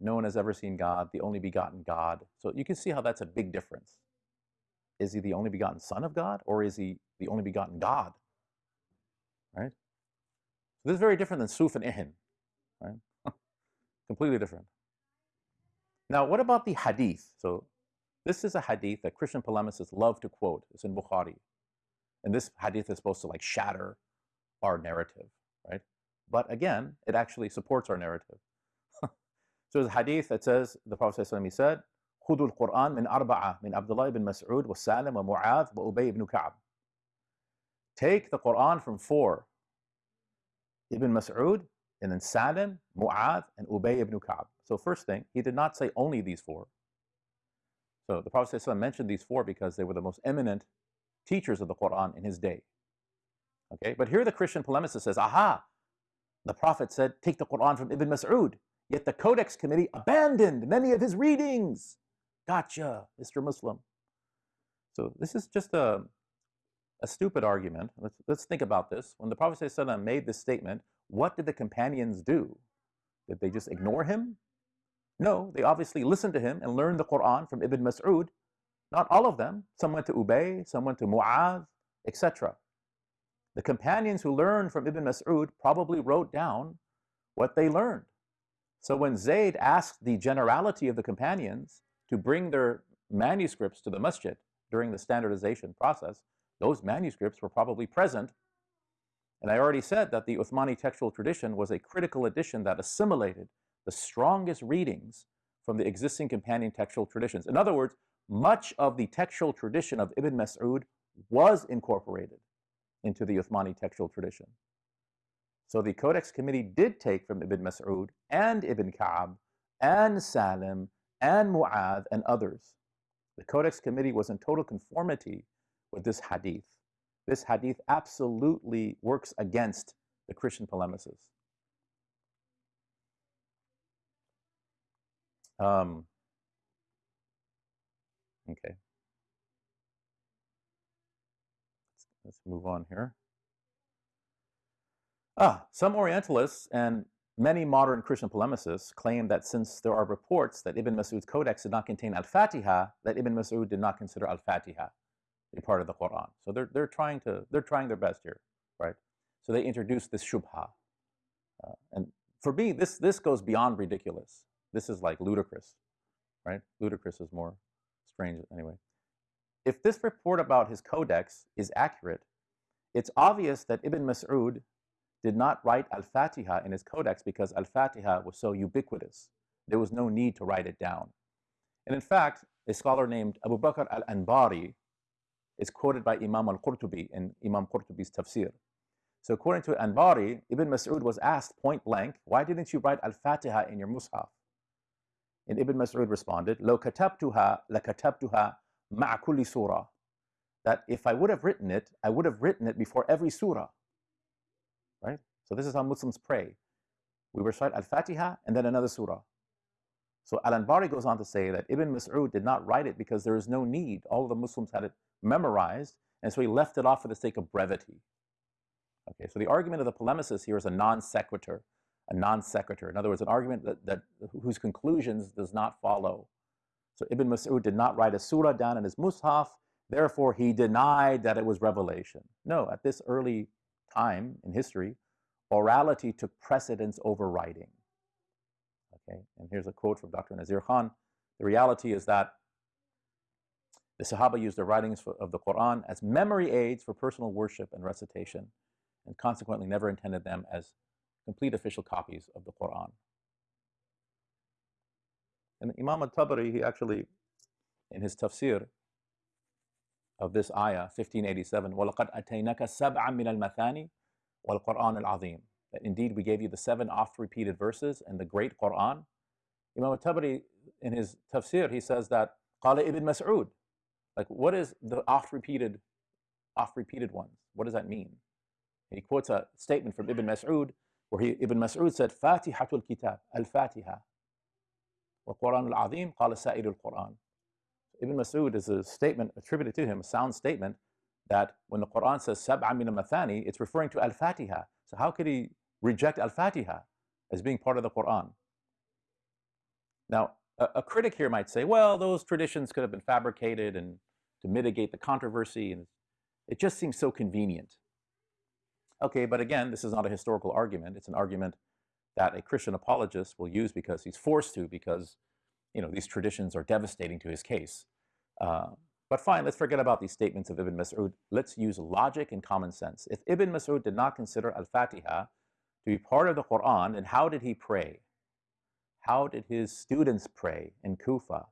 no one has ever seen God, the only begotten God. So you can see how that's a big difference. Is he the only begotten Son of God, or is he the only begotten God? Right? So this is very different than Suf and Ihin, right? Completely different. Now, what about the hadith? So this is a hadith that Christian polemicists love to quote. It's in Bukhari. And this hadith is supposed to like shatter our narrative, right? But again, it actually supports our narrative. so there's a hadith that says, the Prophet said, خذوا القرآن من أربعة من عبد الله بن مسعود وسالم ومعاذ وأبي بن كعب. Take the Quran from four. Ibn Mas'ud, and then Salim, Mu'adh, and Ubay ibn Ka'b. So first thing, he did not say only these four. So the Prophet ﷺ mentioned these four because they were the most eminent teachers of the Quran in his day. Okay, but here the Christian polemicist says, aha, the Prophet said, take the Quran from Ibn Mas'ud. Yet the Codex Committee abandoned many of his readings. Gotcha, Mr. Muslim. So this is just a, a stupid argument. Let's, let's think about this. When the Prophet ﷺ made this statement, what did the companions do? Did they just ignore him? No, they obviously listened to him and learned the Quran from Ibn Mas'ud. Not all of them. Some went to Ubay, some went to Mu'adh, etc. The companions who learned from Ibn Mas'ud probably wrote down what they learned. So when Zayd asked the generality of the companions to bring their manuscripts to the masjid during the standardization process, those manuscripts were probably present. And I already said that the Uthmani textual tradition was a critical edition that assimilated the strongest readings from the existing companion textual traditions. In other words, much of the textual tradition of Ibn Mas'ud was incorporated into the Uthmani textual tradition. So the Codex Committee did take from Ibn Mas'ud and Ibn Ka'b and Salim and Mu'adh and others. The Codex Committee was in total conformity with this hadith. This hadith absolutely works against the Christian polemicists. Um, okay. Let's move on here. Ah, some Orientalists and many modern Christian polemicists claim that since there are reports that Ibn Mas'ud's codex did not contain Al-Fatiha, that Ibn Mas'ud did not consider Al-Fatiha a part of the Quran. So they're, they're, trying to, they're trying their best here, right? So they introduced this shubha. Uh, and for me, this, this goes beyond ridiculous. This is like ludicrous, right? Ludicrous is more strange anyway. If this report about his codex is accurate, it's obvious that Ibn Mas'ud did not write Al-Fatiha in his codex because Al-Fatiha was so ubiquitous. There was no need to write it down. And in fact, a scholar named Abu Bakr al-Anbari is quoted by Imam al-Qurtubi in Imam Qurtubi's tafsir. So according to Anbari, Ibn Mas'ud was asked point blank, why didn't you write Al-Fatiha in your Mus'haf? And Ibn Mas'ud responded, لو كتبتها لكتبتها مع كل surah. That if I would have written it, I would have written it before every surah. Right? So this is how Muslims pray. We recite Al-Fatiha and then another surah. So Al-Anbari goes on to say that Ibn Mas'ud did not write it because there is no need. All the Muslims had it memorized, and so he left it off for the sake of brevity. Okay, so the argument of the polemicist here is a non sequitur, a non sequitur. In other words, an argument that, that whose conclusions does not follow. So Ibn Mas'ud did not write a surah down in his mushaf, therefore he denied that it was revelation. No, at this early time in history, orality took precedence over writing. Okay, and here's a quote from Dr. Nazir Khan. The reality is that the Sahaba used the writings of the Quran as memory aids for personal worship and recitation, and consequently never intended them as complete official copies of the Quran. And Imam al-Tabari, he actually, in his tafsir of this ayah, 1587, وَلَقَدْ أَتَيْنَكَ سَبْعًا مِنَ الْمَثَانِ وَالْقُرْآنِ الْعَظِيمِ That indeed we gave you the seven oft-repeated verses and the great Quran. Imam al-Tabari, in his tafsir, he says that قال ibn Mas'ud, like what is the oft-repeated, oft-repeated ones? What does that mean? And he quotes a statement from Ibn Mas'ud where he, Ibn Mas'ud said, Fatihatul Kitab, Al-Fatiha. وَالْقُرْآنُ الْعَظِيمُ قَالَ سَائِرُ الْقُرْآنِ Ibn Mas'ud is a statement attributed to him, a sound statement, that when the Quran says Sab'a min al-Mathani, it's referring to Al-Fatiha. So how could he reject Al-Fatiha as being part of the Quran? Now, a, a, critic here might say, well, those traditions could have been fabricated and to mitigate the controversy, and it just seems so convenient. Okay, but again, this is not a historical argument. It's an argument that a Christian apologist will use because he's forced to, because you know these traditions are devastating to his case. Uh, but fine, let's forget about these statements of Ibn Mas'ud. Let's use logic and common sense. If Ibn Mas'ud did not consider Al-Fatiha to be part of the Quran, then how did he pray? How did his students pray in Kufa?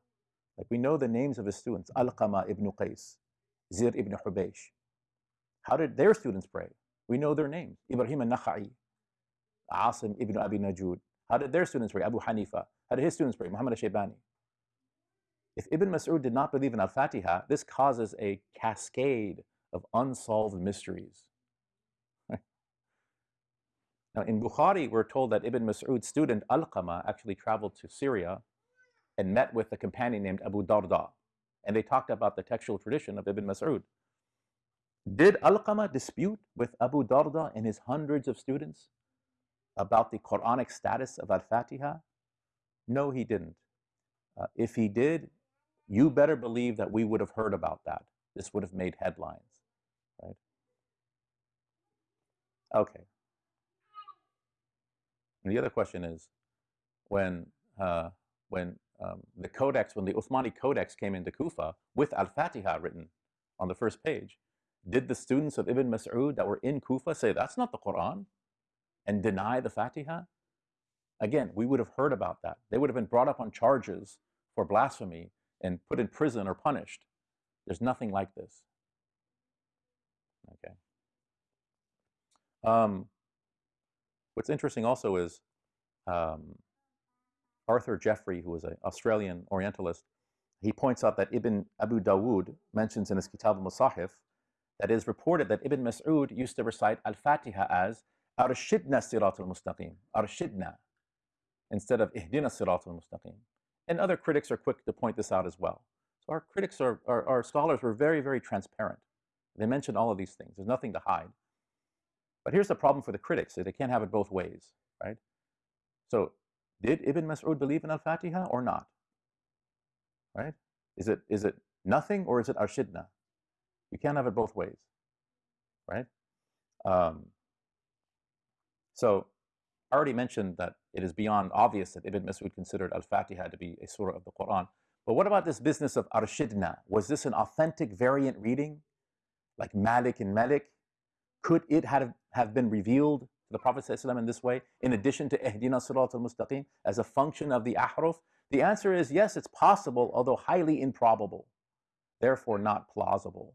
Like we know the names of his students, Al-Qama ibn Qais, Zir ibn Hubaysh. How did their students pray? We know their names, Ibrahim al-Nakha'i, Asim ibn Abi Najud. How did their students pray? Abu Hanifa. How did his students pray? Muhammad al-Shaybani. If Ibn Mas'ud did not believe in Al-Fatiha, this causes a cascade of unsolved mysteries. now in Bukhari, we're told that Ibn Mas'ud's student Al-Qama actually traveled to Syria and met with a companion named Abu Darda. And they talked about the textual tradition of Ibn Mas'ud. Did Al-Qama dispute with Abu Darda and his hundreds of students about the Quranic status of Al-Fatiha? No, he didn't. Uh, if he did, you better believe that we would have heard about that. This would have made headlines, right? Okay. And the other question is, when uh, when um, the codex, when the Uthmani codex came into Kufa with Al-Fatiha written on the first page, did the students of Ibn Mas'ud that were in Kufa say that's not the Quran and deny the Fatiha? Again, we would have heard about that. They would have been brought up on charges for blasphemy and put in prison or punished. There's nothing like this. Okay. Um, what's interesting also is um, Arthur Jeffrey, who was an Australian Orientalist, he points out that Ibn Abu Dawood mentions in his Kitab al-Musahif that it is reported that Ibn Mas'ud used to recite Al-Fatiha as Arshidna Sirat al-Mustaqim, Arshidna, instead of Ihdina Sirat al-Mustaqim. And other critics are quick to point this out as well. So our critics, are, our, our scholars were very, very transparent. They mentioned all of these things. There's nothing to hide. But here's the problem for the critics. They can't have it both ways, right? So did Ibn Mas'ud believe in Al-Fatiha or not? Right? Is it, is it nothing or is it Arshidna? You can't have it both ways, right? Um, so I already mentioned that it is beyond obvious that Ibn Mas'ud considered Al-Fatiha to be a surah of the Quran. But what about this business of Arshidna? Was this an authentic variant reading, like Malik and Malik? Could it have, have been revealed to the Prophet ﷺ in this way, in addition to Ihdina Sirat al-Mustaqim, as a function of the Ahruf? The answer is yes, it's possible, although highly improbable, therefore not plausible.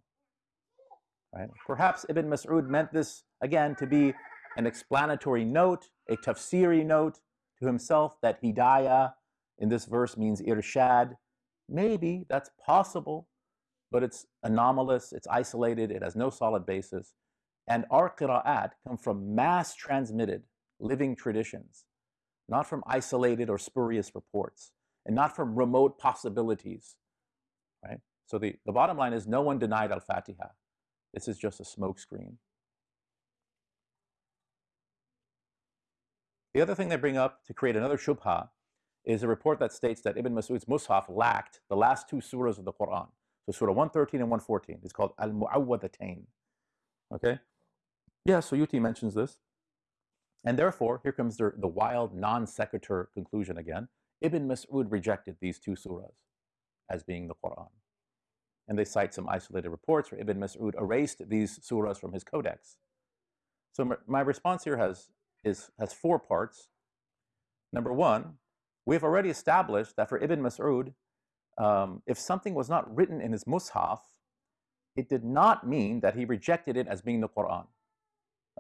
Right? Perhaps Ibn Mas'ud meant this, again, to be an explanatory note, a tafsiri note to himself that hidayah in this verse means irshad. Maybe that's possible, but it's anomalous, it's isolated, it has no solid basis. And our qira'at come from mass transmitted living traditions, not from isolated or spurious reports, and not from remote possibilities, right? So the, the bottom line is no one denied Al-Fatiha. This is just a smokescreen. The other thing they bring up to create another shubha is a report that states that Ibn Mas'ud's Mus'haf lacked the last two surahs of the Quran. So Surah 113 and 114. It's called Al-Mu'awwadatain. Okay? Yeah, Suyuti mentions this. And therefore, here comes the, the wild non sequitur conclusion again. Ibn Mas'ud rejected these two surahs as being the Quran. And they cite some isolated reports where Ibn Mas'ud erased these surahs from his codex. So my response here has is, has four parts. Number one, we've already established that for Ibn Mas'ud, um, if something was not written in his mushaf, it did not mean that he rejected it as being the Quran.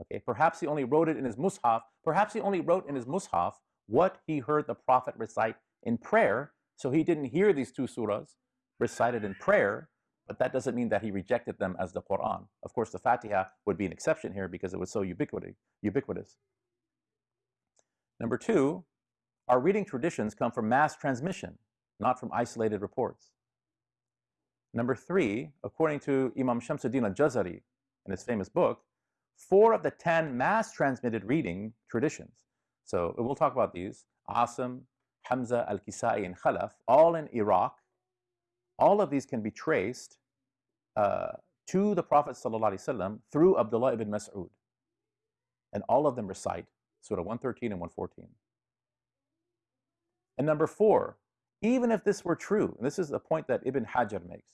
Okay, perhaps he only wrote it in his mushaf, perhaps he only wrote in his mushaf what he heard the Prophet recite in prayer, so he didn't hear these two surahs recited in prayer, but that doesn't mean that he rejected them as the Quran. Of course, the Fatiha would be an exception here because it was so ubiquitous. Number two, our reading traditions come from mass transmission, not from isolated reports. Number three, according to Imam Shamsuddin al-Jazari in his famous book, four of the 10 mass transmitted reading traditions. So we'll talk about these, Asim, Hamza, Al-Kisai, and Khalaf, all in Iraq. All of these can be traced uh, to the Prophet ﷺ through Abdullah ibn Mas'ud. And all of them recite Surah 113 and 114. And number four, even if this were true, and this is a point that Ibn Hajar makes,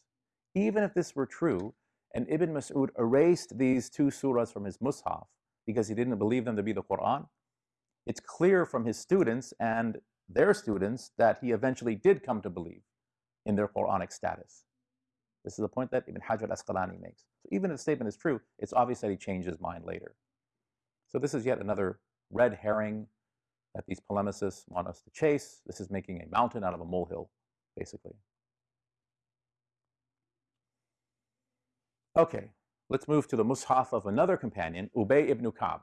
even if this were true, and Ibn Mas'ud erased these two surahs from his mushaf because he didn't believe them to be the Quran, it's clear from his students and their students that he eventually did come to believe in their Quranic status. This is a point that Ibn Hajar al-Asqalani makes. So even if the statement is true, it's obvious that he changed his mind later. So this is yet another red herring that these polemicists want us to chase. This is making a mountain out of a molehill, basically. Okay, let's move to the mushaf of another companion, Ubay ibn Ka'b.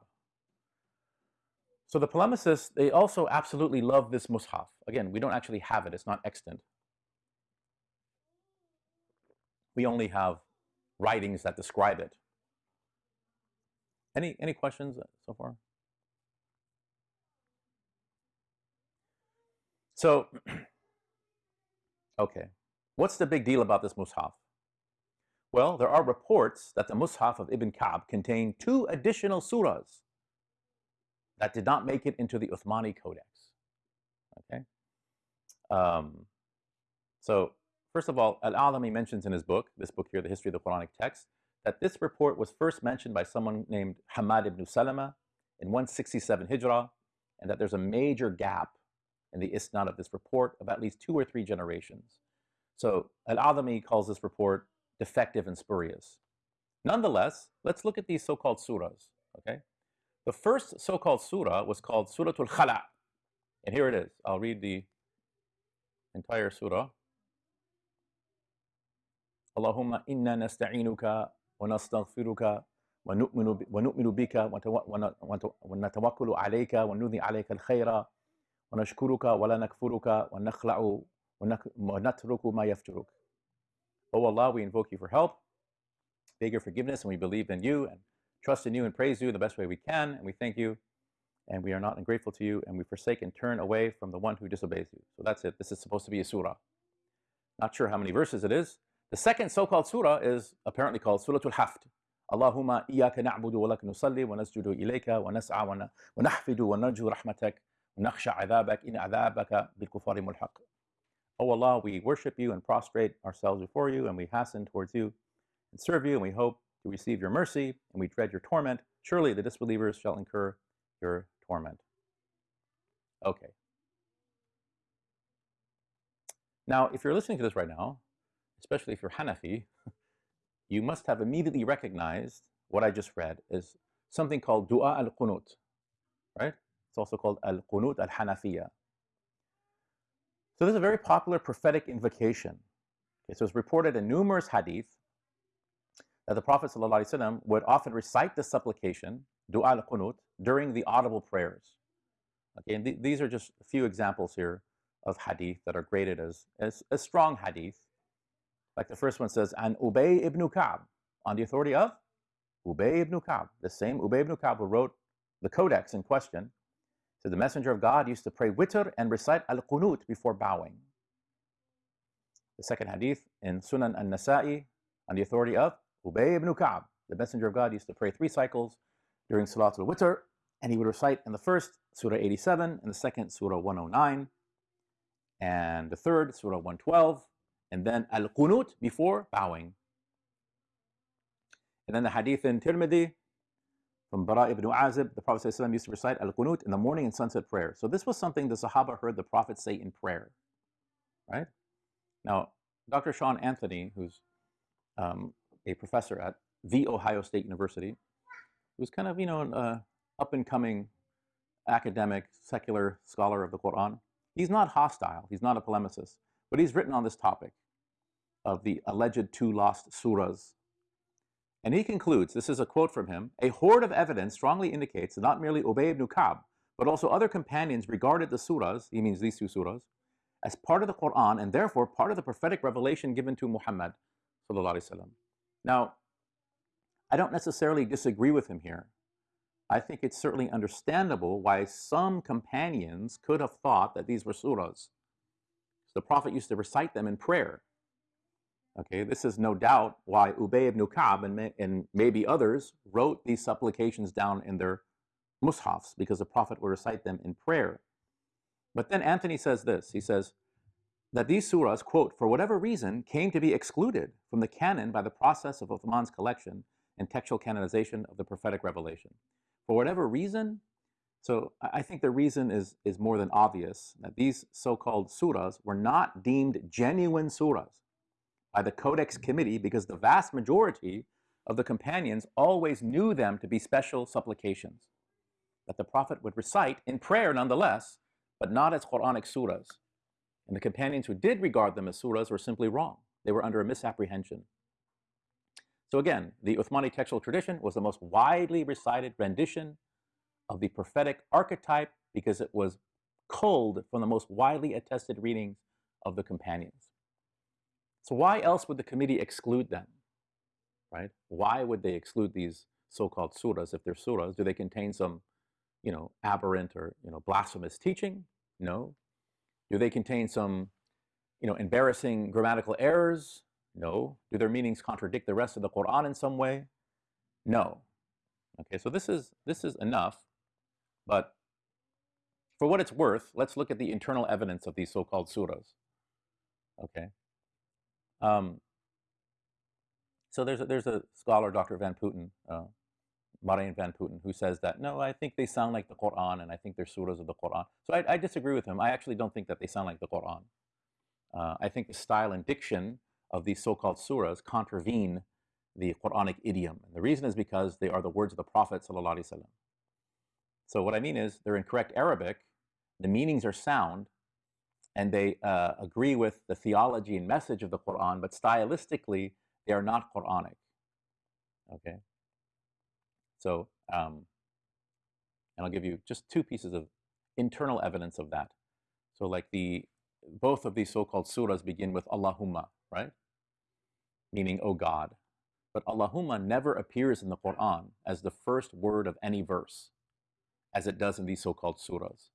So the polemicists, they also absolutely love this mushaf. Again, we don't actually have it, it's not extant. We only have writings that describe it. Any, any questions so far? So, okay, what's the big deal about this mushaf? Well, there are reports that the mushaf of Ibn Ka'b contained two additional surahs that did not make it into the Uthmani Codex. Okay? Um, so, first of all, Al-Adhami mentions in his book, this book here, The History of the Quranic Text, that this report was first mentioned by someone named Hammad ibn Salama in 167 Hijrah, and that there's a major gap in the isnad of this report of at least two or three generations. So Al-Adhami calls this report defective and spurious. Nonetheless, let's look at these so-called surahs, okay? The first so-called surah was called Suratul Khala. And here it is. I'll read the entire surah. Allahumma inna nasta'inuka wa nastaghfiruka wa natawakkalu alayka wa nudhi alayka al-khayra ونشكرك ولا نكفرك ونخلع ونترك ما يفترك. O Allah, we invoke you for help, beg your forgiveness, and we believe in you and trust in you and praise you the best way we can, and we thank you, and we are not ungrateful to you, and we forsake and turn away from the one who disobeys you. So that's it. This is supposed to be a surah. Not sure how many verses it is. The second so-called surah is apparently called Surah Al-Hafd. Allahumma iyaka na'budu wa lak nusalli wa nasjudu ilayka wa nas'a wa nahfidu wa narju rahmatak نخشى عذابك إن عذابك بالكفار ملحق. Oh Allah, we worship you and prostrate ourselves before you, and we hasten towards you and serve you, and we hope to receive your mercy, and we dread your torment. Surely the disbelievers shall incur your torment. Okay. Now, if you're listening to this right now, especially if you're Hanafi, you must have immediately recognized what I just read as something called Dua al-Qunut, right? Also called Al-Qunut al-Hanafiya. So this is a very popular prophetic invocation. Okay, so it's reported in numerous hadith that the Prophet ﷺ would often recite this supplication, Dua al-Qunut, during the audible prayers. Okay, and th these are just a few examples here of hadith that are graded as, as, as strong hadith. Like the first one says, An Ubay ibn Ka'b, on the authority of Ubay ibn Ka'b, the same Ubay ibn Ka'b who wrote the codex in question, so the Messenger of God used to pray witr and recite al-qunut before bowing. The second hadith in Sunan al-Nasa'i on the authority of Ubay ibn Ka'b. The Messenger of God used to pray three cycles during Salatul Witr, and he would recite in the first Surah 87, in the second Surah 109, and the third Surah 112, and then al-qunut before bowing. And then the hadith in Tirmidhi from Bara ibn Azib, the Prophet ﷺ used to recite al-qunut in the morning and sunset prayer. So this was something the Sahaba heard the Prophet say in prayer, right? Now, Dr. Sean Anthony, who's um, a professor at the Ohio State University, who's kind of, you know, an uh, up-and-coming academic, secular scholar of the Quran, he's not hostile, he's not a polemicist, but he's written on this topic. of the alleged two lost surahs. And he concludes, this is a quote from him, a horde of evidence strongly indicates that not merely Ubay ibn Ka'b, but also other companions regarded the surahs, he means these two surahs, as part of the Quran and therefore part of the prophetic revelation given to Muhammad. Now, I don't necessarily disagree with him here. I think it's certainly understandable why some companions could have thought that these were surahs. The Prophet used to recite them in prayer. Okay, this is no doubt why Ubay ibn Ka'b and, may, and maybe others wrote these supplications down in their mushafs because the Prophet would recite them in prayer. But then Anthony says this, he says that these surahs, quote, for whatever reason, came to be excluded from the canon by the process of Uthman's collection and textual canonization of the prophetic revelation. For whatever reason, so I think the reason is, is more than obvious that these so-called surahs were not deemed genuine surahs by the Codex Committee because the vast majority of the companions always knew them to be special supplications that the Prophet would recite in prayer nonetheless, but not as Quranic surahs. And the companions who did regard them as surahs were simply wrong. They were under a misapprehension. So again, the Uthmani textual tradition was the most widely recited rendition of the prophetic archetype because it was culled from the most widely attested readings of the companions. So why else would the committee exclude them, right? Why would they exclude these so-called surahs if they're surahs? Do they contain some, you know, aberrant or, you know, blasphemous teaching? No. Do they contain some, you know, embarrassing grammatical errors? No. Do their meanings contradict the rest of the Quran in some way? No. Okay, so this is, this is enough, but for what it's worth, let's look at the internal evidence of these so-called surahs. Okay. Um, so there's a, there's a scholar, Dr. Van Putten, uh, Marijn Van Putten, who says that, no, I think they sound like the Quran, and I think they're surahs of the Quran. So I, I disagree with him. I actually don't think that they sound like the Quran. Uh, I think the style and diction of these so-called surahs contravene the Quranic idiom. And the reason is because they are the words of the Prophet So what I mean is they're in correct Arabic, the meanings are sound, and they uh, agree with the theology and message of the Quran, but stylistically, they are not Quranic. Okay? So, um, and I'll give you just two pieces of internal evidence of that. So like the, both of these so-called surahs begin with Allahumma, right? Meaning, oh God. But Allahumma never appears in the Quran as the first word of any verse, as it does in these so-called surahs.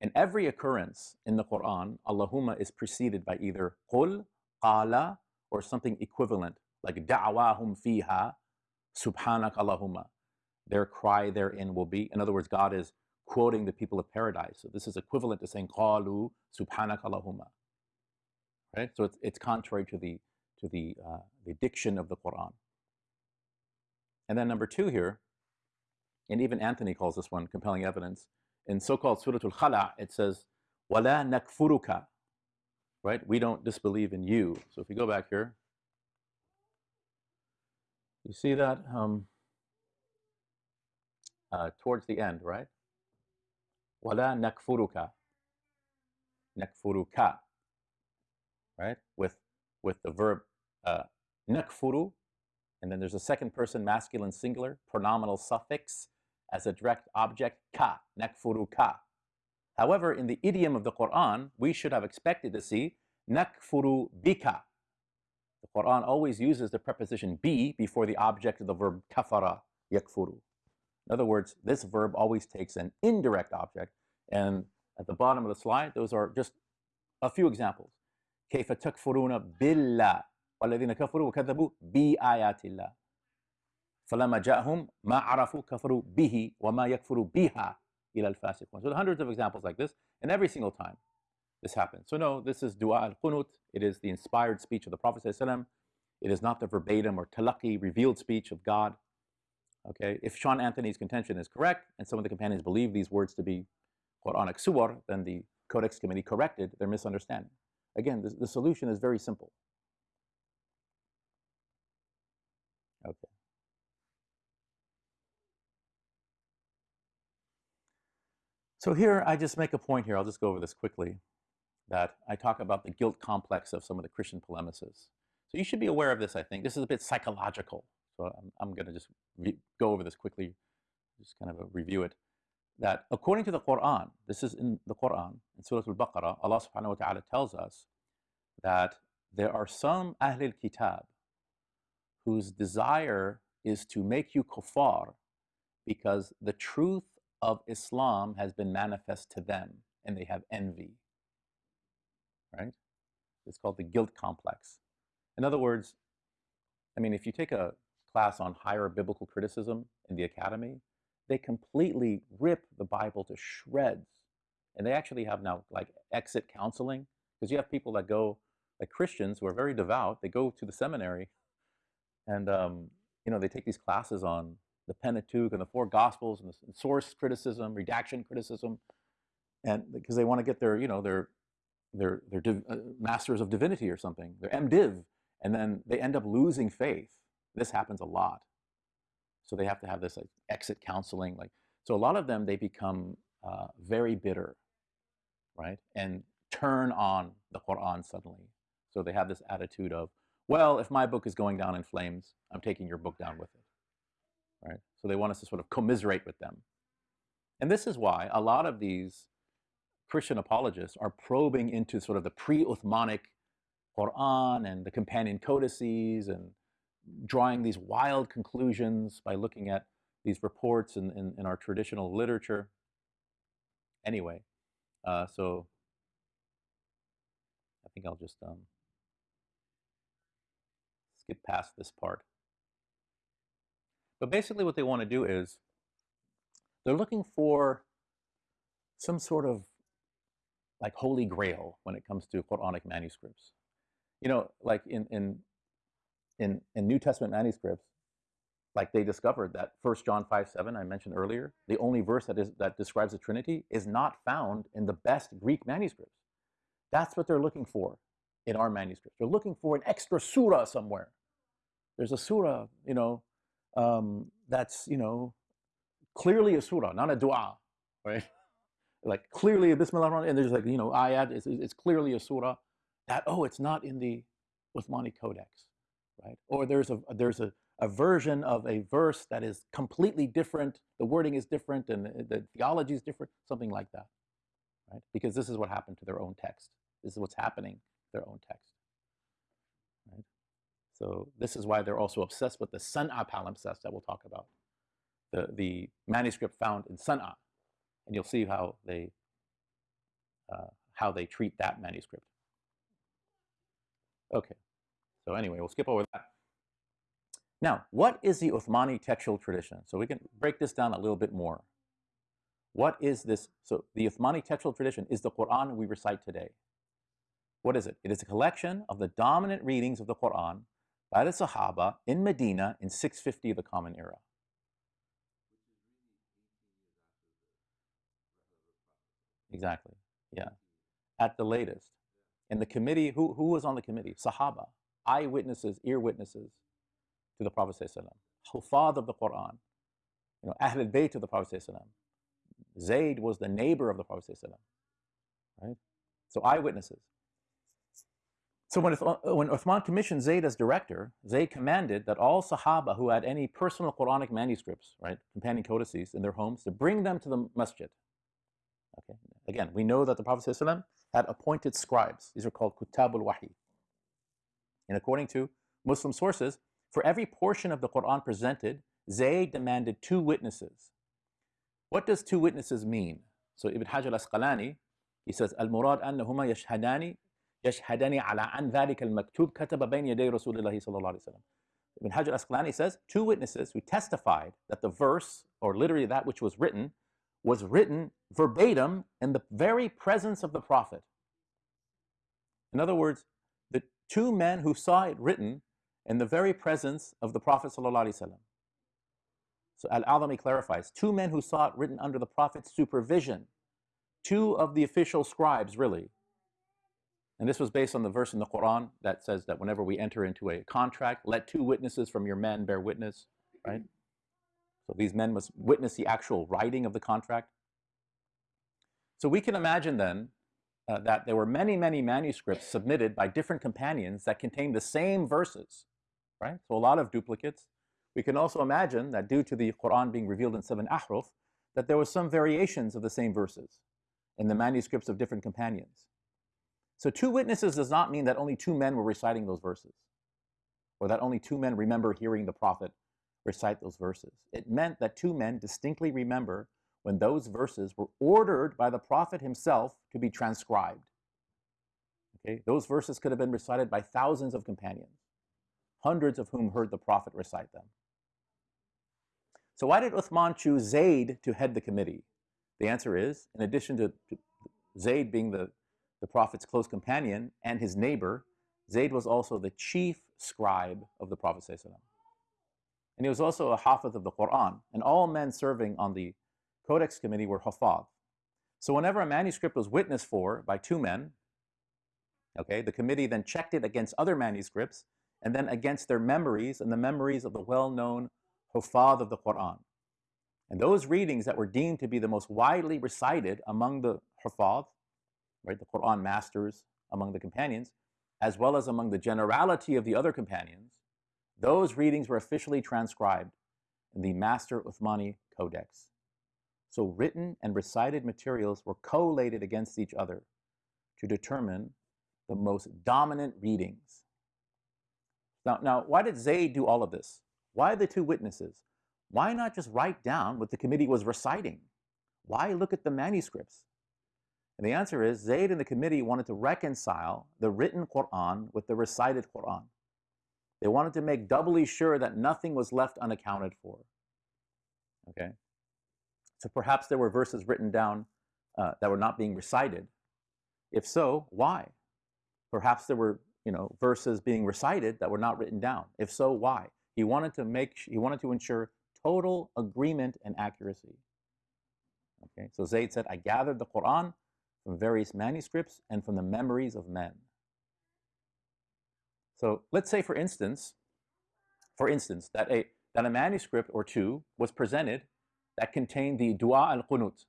In every occurrence in the Quran, Allahumma is preceded by either qul, qala, or something equivalent, like da'wahum fiha, subhanak Allahumma. Their cry therein will be. In other words, God is quoting the people of paradise. So this is equivalent to saying qalu subhanak Allahumma. Right? So it's, it's contrary to the to the, uh, the diction of the Quran. And then number two here, and even Anthony calls this one compelling evidence, in so-called Surah Al-Khala, it says, "Wala nakfuruka," right? We don't disbelieve in you. So if you go back here, you see that um, uh, towards the end, right? "Wala nakfuruka," nakfuruka, right? With with the verb uh, nakfuru, and then there's a second person masculine singular pronominal suffix as a direct object, ka, nakfuru ka. However, in the idiom of the Quran, we should have expected to see nakfuru bika. The Quran always uses the preposition bi before the object of the verb kafara, yakfuru. In other words, this verb always takes an indirect object, and at the bottom of the slide, those are just a few examples. كيف تكفرون بالله والذين كفروا وكذبوا بآيات الله فلما جاءهم ما عرفوا كفروا به وما يكفروا بها إلى الفاسقون. So hundreds of examples like this, and every single time this happens. So no, this is dua al-qunut. It is the inspired speech of the Prophet ﷺ. It is not the verbatim or talaqi, revealed speech of God. Okay, if Sean Anthony's contention is correct, and some of the companions believe these words to be Quranic suwar, then the Codex Committee corrected their misunderstanding. Again, the, the solution is very simple. So here, I just make a point here. I'll just go over this quickly. that I talk about the guilt complex of some of the Christian polemicists. So you should be aware of this, I think. This is a bit psychological. So I'm, I'm going to just go over this quickly, just kind of review it. That according to the Quran, this is in the Quran, in Surah Al-Baqarah, Allah subhanahu wa ta'ala tells us that there are some Ahlul Kitab whose desire is to make you kuffar because the truth of Islam has been manifest to them and they have envy. Right? It's called the guilt complex. In other words, I mean, if you take a class on higher biblical criticism in the academy, they completely rip the Bible to shreds. And they actually have now like exit counseling because you have people that go, like Christians who are very devout, they go to the seminary and, um, you know, they take these classes on the Pentateuch and the four Gospels and, the, source criticism, redaction criticism, and because they want to get their, you know, their, their, their div, uh, masters of divinity or something, their MDiv, and then they end up losing faith. This happens a lot. So they have to have this like exit counseling. Like so, a lot of them they become uh, very bitter, right, and turn on the Quran suddenly. So they have this attitude of, well, if my book is going down in flames, I'm taking your book down with it, right? So they want us to sort of commiserate with them, and this is why a lot of these Christian apologists are probing into sort of the pre-Uthmanic Quran and the companion codices and drawing these wild conclusions by looking at these reports in, in, in our traditional literature. Anyway, uh, so I think I'll just um, skip past this part. But basically what they want to do is they're looking for some sort of like holy grail when it comes to Quranic manuscripts. You know, like in, in in, in New Testament manuscripts, like they discovered that 1 John 5 7, I mentioned earlier, the only verse that, is, that describes the Trinity is not found in the best Greek manuscripts. That's what they're looking for in our manuscripts. They're looking for an extra surah somewhere. There's a surah, you know, um, that's, you know, clearly a surah, not a dua, right? like clearly a Bismillah, and there's like, you know, ayat, it's, it's clearly a surah. That, oh, it's not in the Uthmani Codex right? Or there's a there's a, a version of a verse that is completely different. The wording is different, and the, the theology is different. Something like that, right? Because this is what happened to their own text. This is what's happening to their own text? So this is why they're also obsessed with the San'a palimpsest that we'll talk about, the the manuscript found in San'a, and you'll see how they uh, how they treat that manuscript. Okay. So anyway, we'll skip over that. Now, what is the Uthmani textual tradition? So we can break this down a little bit more. What is this? So the Uthmani textual tradition is the Quran we recite today. What is it? It is a collection of the dominant readings of the Quran by the Sahaba in Medina in 650 of the Common Era. Exactly, yeah. At the latest. And the committee, who, who was on the committee? Sahaba eyewitnesses, ear witnesses to the Prophet Sallallahu Hufad of the Quran, you know, Ahl al-Bayt of the Prophet Sallallahu Zayd was the neighbor of the Prophet Sallallahu Alaihi right? So eyewitnesses. So when, uh, when Uthman commissioned Zayd as director, Zayd commanded that all Sahaba who had any personal Quranic manuscripts, right, companion codices in their homes, to bring them to the masjid. Okay. Again, we know that the Prophet ﷺ had appointed scribes. These are called Kutabul Wahi. And according to Muslim sources, for every portion of the Quran presented, Zayd demanded two witnesses. What does two witnesses mean? So Ibn Hajar al-Asqalani, he says, Al-Murad annahuma yashhadani yashhadani ala an dhalika al-maktub kataba bayn yaday Rasulullah sallallahu alayhi wa sallam. Ibn Hajar al-Asqalani says, two witnesses who testified that the verse, or literally that which was written, was written verbatim in the very presence of the Prophet. In other words, the two men who saw it written in the very presence of the Prophet. So Al-Adhami clarifies, two men who saw it written under the Prophet's supervision, two of the official scribes, really. And this was based on the verse in the Quran that says that whenever we enter into a contract, let two witnesses from your men bear witness, right? So these men must witness the actual writing of the contract. So we can imagine then uh, that there were many, many manuscripts submitted by different companions that contained the same verses, right? So a lot of duplicates. We can also imagine that due to the Quran being revealed in seven ahruf, that there were some variations of the same verses in the manuscripts of different companions. So two witnesses does not mean that only two men were reciting those verses, or that only two men remember hearing the Prophet recite those verses. It meant that two men distinctly remember when those verses were ordered by the Prophet himself to be transcribed. Okay? Those verses could have been recited by thousands of companions, hundreds of whom heard the Prophet recite them. So why did Uthman choose Zayd to head the committee? The answer is, in addition to, to Zayd being the, the Prophet's close companion and his neighbor, Zayd was also the chief scribe of the Prophet and he was also a hafiz of the Quran. And all men serving on the Codex Committee were hafaz. So whenever a manuscript was witnessed for by two men, okay, the committee then checked it against other manuscripts and then against their memories and the memories of the well-known hufad of the Quran. And those readings that were deemed to be the most widely recited among the hufad, right, the Quran masters among the companions, as well as among the generality of the other companions, those readings were officially transcribed in the Master Uthmani Codex. So written and recited materials were collated against each other to determine the most dominant readings. Now, now, why did Zayd do all of this? Why the two witnesses? Why not just write down what the committee was reciting? Why look at the manuscripts? And the answer is Zayd and the committee wanted to reconcile the written Quran with the recited Quran. They wanted to make doubly sure that nothing was left unaccounted for. Okay? So perhaps there were verses written down uh, that were not being recited. If so, why? Perhaps there were, you know, verses being recited that were not written down. If so, why? He wanted to make he wanted to ensure total agreement and accuracy. Okay? So Zayd said, I gathered the Quran from various manuscripts and from the memories of men. So let's say, for instance, for instance, that a, that a manuscript or two was presented that contained the Dua al-Qunut,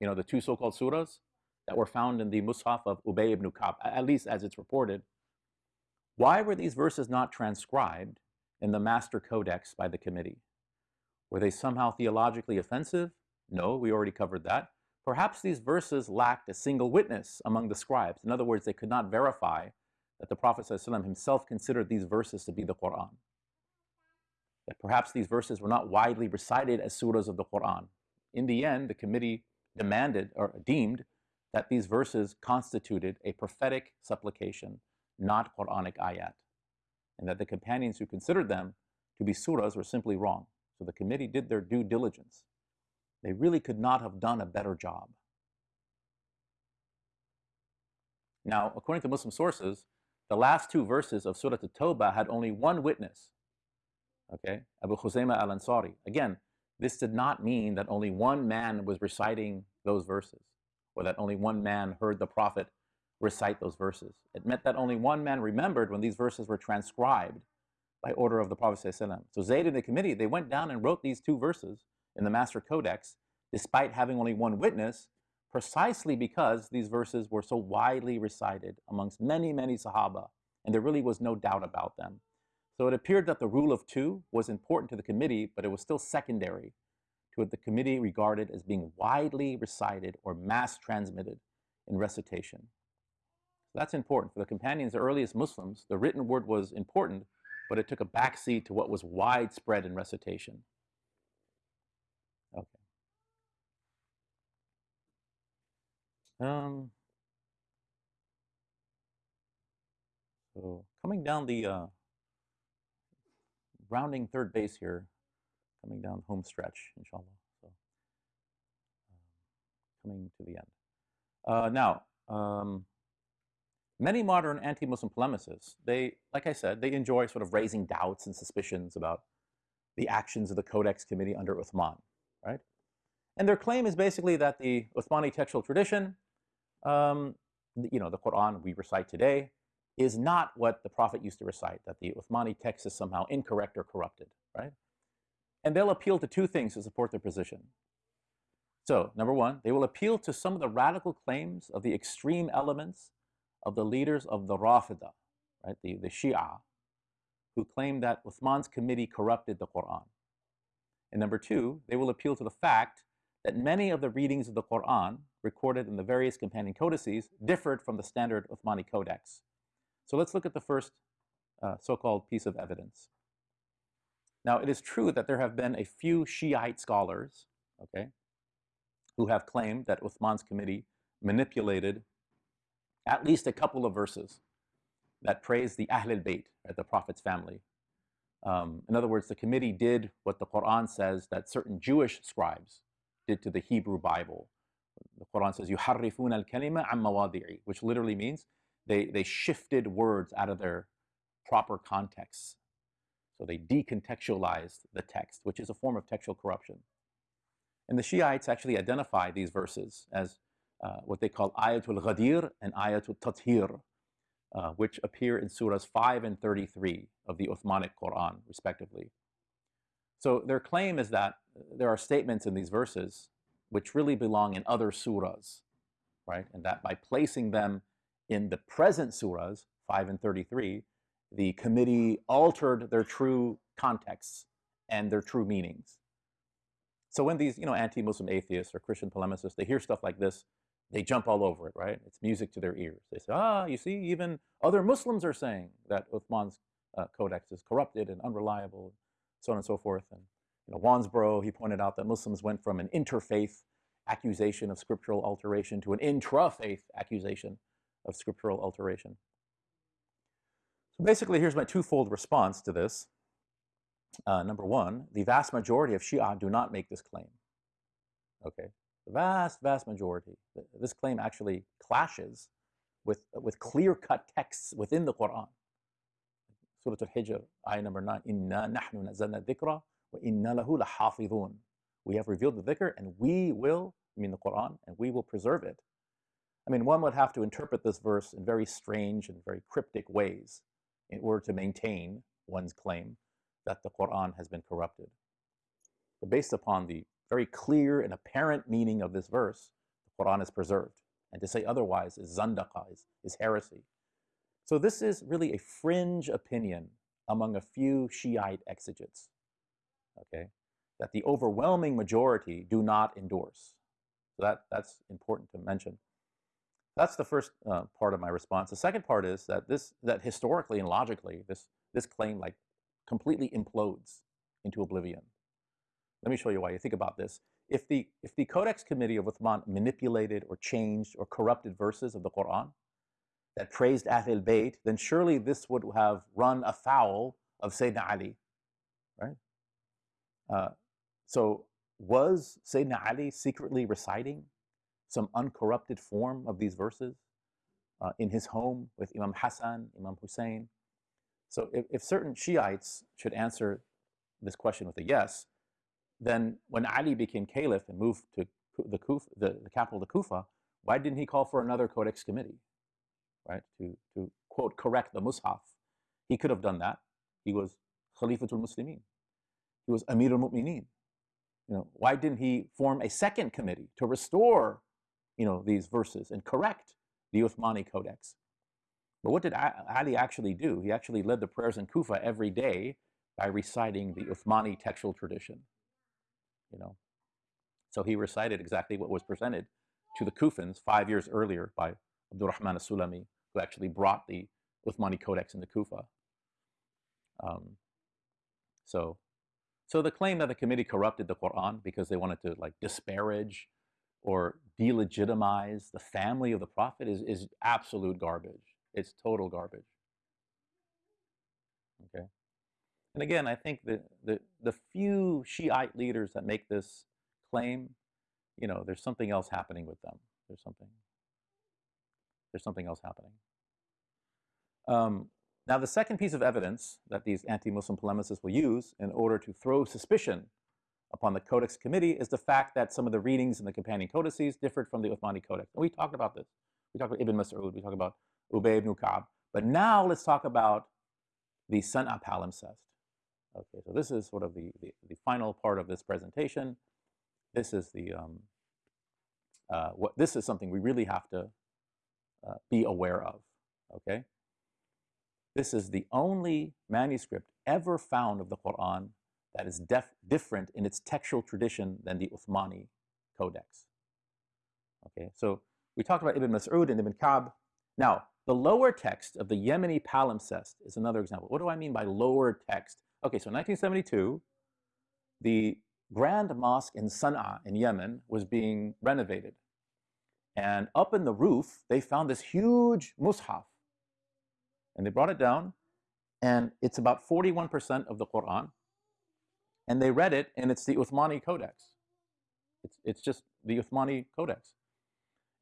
you know, the two so-called surahs that were found in the Mus'haf of Ubay ibn Ka'b, at least as it's reported. Why were these verses not transcribed in the Master Codex by the committee? Were they somehow theologically offensive? No, we already covered that. Perhaps these verses lacked a single witness among the scribes. In other words, they could not verify that the Prophet ﷺ himself considered these verses to be the Quran. That perhaps these verses were not widely recited as surahs of the Quran. In the end, the committee demanded or deemed that these verses constituted a prophetic supplication, not Quranic ayat, and that the companions who considered them to be surahs were simply wrong. So the committee did their due diligence. They really could not have done a better job. Now, according to Muslim sources, the last two verses of Surah At-Tawbah had only one witness, okay, Abu Khuzaymah al-Ansari. Again, this did not mean that only one man was reciting those verses, or that only one man heard the Prophet recite those verses. It meant that only one man remembered when these verses were transcribed by order of the Prophet So Zayd and the committee, they went down and wrote these two verses in the Master Codex, despite having only one witness, precisely because these verses were so widely recited amongst many, many Sahaba, and there really was no doubt about them. So it appeared that the rule of two was important to the committee, but it was still secondary to what the committee regarded as being widely recited or mass transmitted in recitation. So that's important. For the companions, the earliest Muslims, the written word was important, but it took a backseat to what was widespread in recitation. Okay. Um, so coming down the, uh, rounding third base here, coming down home stretch, inshallah. So um, coming to the end. Uh, now, um, many modern anti-Muslim polemicists, they, like I said, they enjoy sort of raising doubts and suspicions about the actions of the Codex Committee under Uthman, right? And their claim is basically that the Uthmani textual tradition um, you know, the Quran we recite today is not what the Prophet used to recite, that the Uthmani text is somehow incorrect or corrupted, right? And they'll appeal to two things to support their position. So, number one, they will appeal to some of the radical claims of the extreme elements of the leaders of the Rafida, right, the, the Shia, who claim that Uthman's committee corrupted the Quran. And number two, they will appeal to the fact that many of the readings of the Quran recorded in the various companion codices differed from the standard Uthmani codex. So let's look at the first uh, so-called piece of evidence. Now, it is true that there have been a few Shiite scholars, okay, who have claimed that Uthman's committee manipulated at least a couple of verses that praise the Ahl al-Bayt, right, the Prophet's family. Um, in other words, the committee did what the Quran says that certain Jewish scribes did to the Hebrew Bible. The Quran says, يُحَرِّفُونَ الْكَلِمَ عَمْ مَوَاضِعِ which literally means they, they shifted words out of their proper contexts. So they decontextualized the text, which is a form of textual corruption. And the Shiites actually identify these verses as uh, what they call Ayatul Ghadir and Ayatul Tathir, uh, which appear in surahs 5 and 33 of the Uthmanic Quran, respectively. So their claim is that there are statements in these verses which really belong in other surahs, right? And that by placing them in the present surahs, 5 and 33, the committee altered their true contexts and their true meanings. So when these, you know, anti-Muslim atheists or Christian polemicists, they hear stuff like this, they jump all over it, right? It's music to their ears. They say, ah, you see, even other Muslims are saying that Uthman's uh, codex is corrupted and unreliable, so on and so forth. And you know, Wansbrough, he pointed out that Muslims went from an interfaith accusation of scriptural alteration to an intra-faith accusation of scriptural alteration. So basically, here's my twofold response to this. Uh, number one, the vast majority of Shia do not make this claim. Okay, the vast, vast majority. This claim actually clashes with, with clear-cut texts within the Quran. Surah Al-Hijr, ayah number 9, Inna nahnu nazalna dhikra wa inna lahu. We have revealed the dhikr and we will, I mean the Quran, and we will preserve it. I mean, one would have to interpret this verse in very strange and very cryptic ways in order to maintain one's claim that the Quran has been corrupted. But based upon the very clear and apparent meaning of this verse, the Quran is preserved. And to say otherwise is zandaqa, is, is heresy. So this is really a fringe opinion among a few Shiite exegetes, okay, that the overwhelming majority do not endorse. So that, that's important to mention. That's the first uh, part of my response. The second part is that this, that historically and logically, this, this claim like completely implodes into oblivion. Let me show you why. You think about this. If the, if the Codex Committee of Uthman manipulated or changed or corrupted verses of the Quran that praised Ahl Bayt, then surely this would have run afoul of Sayyidina Ali, right? Uh, so was Sayyidina Ali secretly reciting some uncorrupted form of these verses uh, in his home with Imam Hassan, Imam Hussein? So if, if certain Shiites should answer this question with a yes, then when Ali became caliph and moved to the, Kuf, the, the capital of Kufa, why didn't he call for another codex committee, right, to, to quote, correct the Mus'haf? He could have done that. He was Khalifatul Muslimin. He was Amir al-Mu'mineen. You know, why didn't he form a second committee to restore, you know, these verses and correct the Uthmani Codex? But what did Ali actually do? He actually led the prayers in Kufa every day by reciting the Uthmani textual tradition you know. So he recited exactly what was presented to the Kufans five years earlier by Abdurrahman as-Sulami, who actually brought the Uthmani Codex into Kufa. Um, so, so the claim that the committee corrupted the Quran because they wanted to like disparage or delegitimize the family of the Prophet is, is absolute garbage. It's total garbage. Okay. And again, I think the, the, the few Shiite leaders that make this claim, you know, there's something else happening with them. There's something, there's something else happening. Um, now, the second piece of evidence that these anti-Muslim polemicists will use in order to throw suspicion upon the Codex Committee is the fact that some of the readings in the companion codices differed from the Uthmani Codex. And we talked about this. We talked about Ibn Mas'ud, we talked about Ubay ibn Ka'b. But now let's talk about the San'a palimpsest. Okay, so this is sort of the, the, the, final part of this presentation. This is the, um, uh, what this is something we really have to uh, be aware of. Okay, this is the only manuscript ever found of the Quran that is different in its textual tradition than the Uthmani Codex. Okay, so we talked about Ibn Mas'ud and Ibn Ka'b. Now, the lower text of the Yemeni palimpsest is another example. What do I mean by lower text? Okay, so 1972, the Grand Mosque in San'a in Yemen was being renovated. And up in the roof, they found this huge mushaf. And they brought it down, and it's about 41% of the Quran. And they read it, and it's the Uthmani Codex. It's, it's just the Uthmani Codex.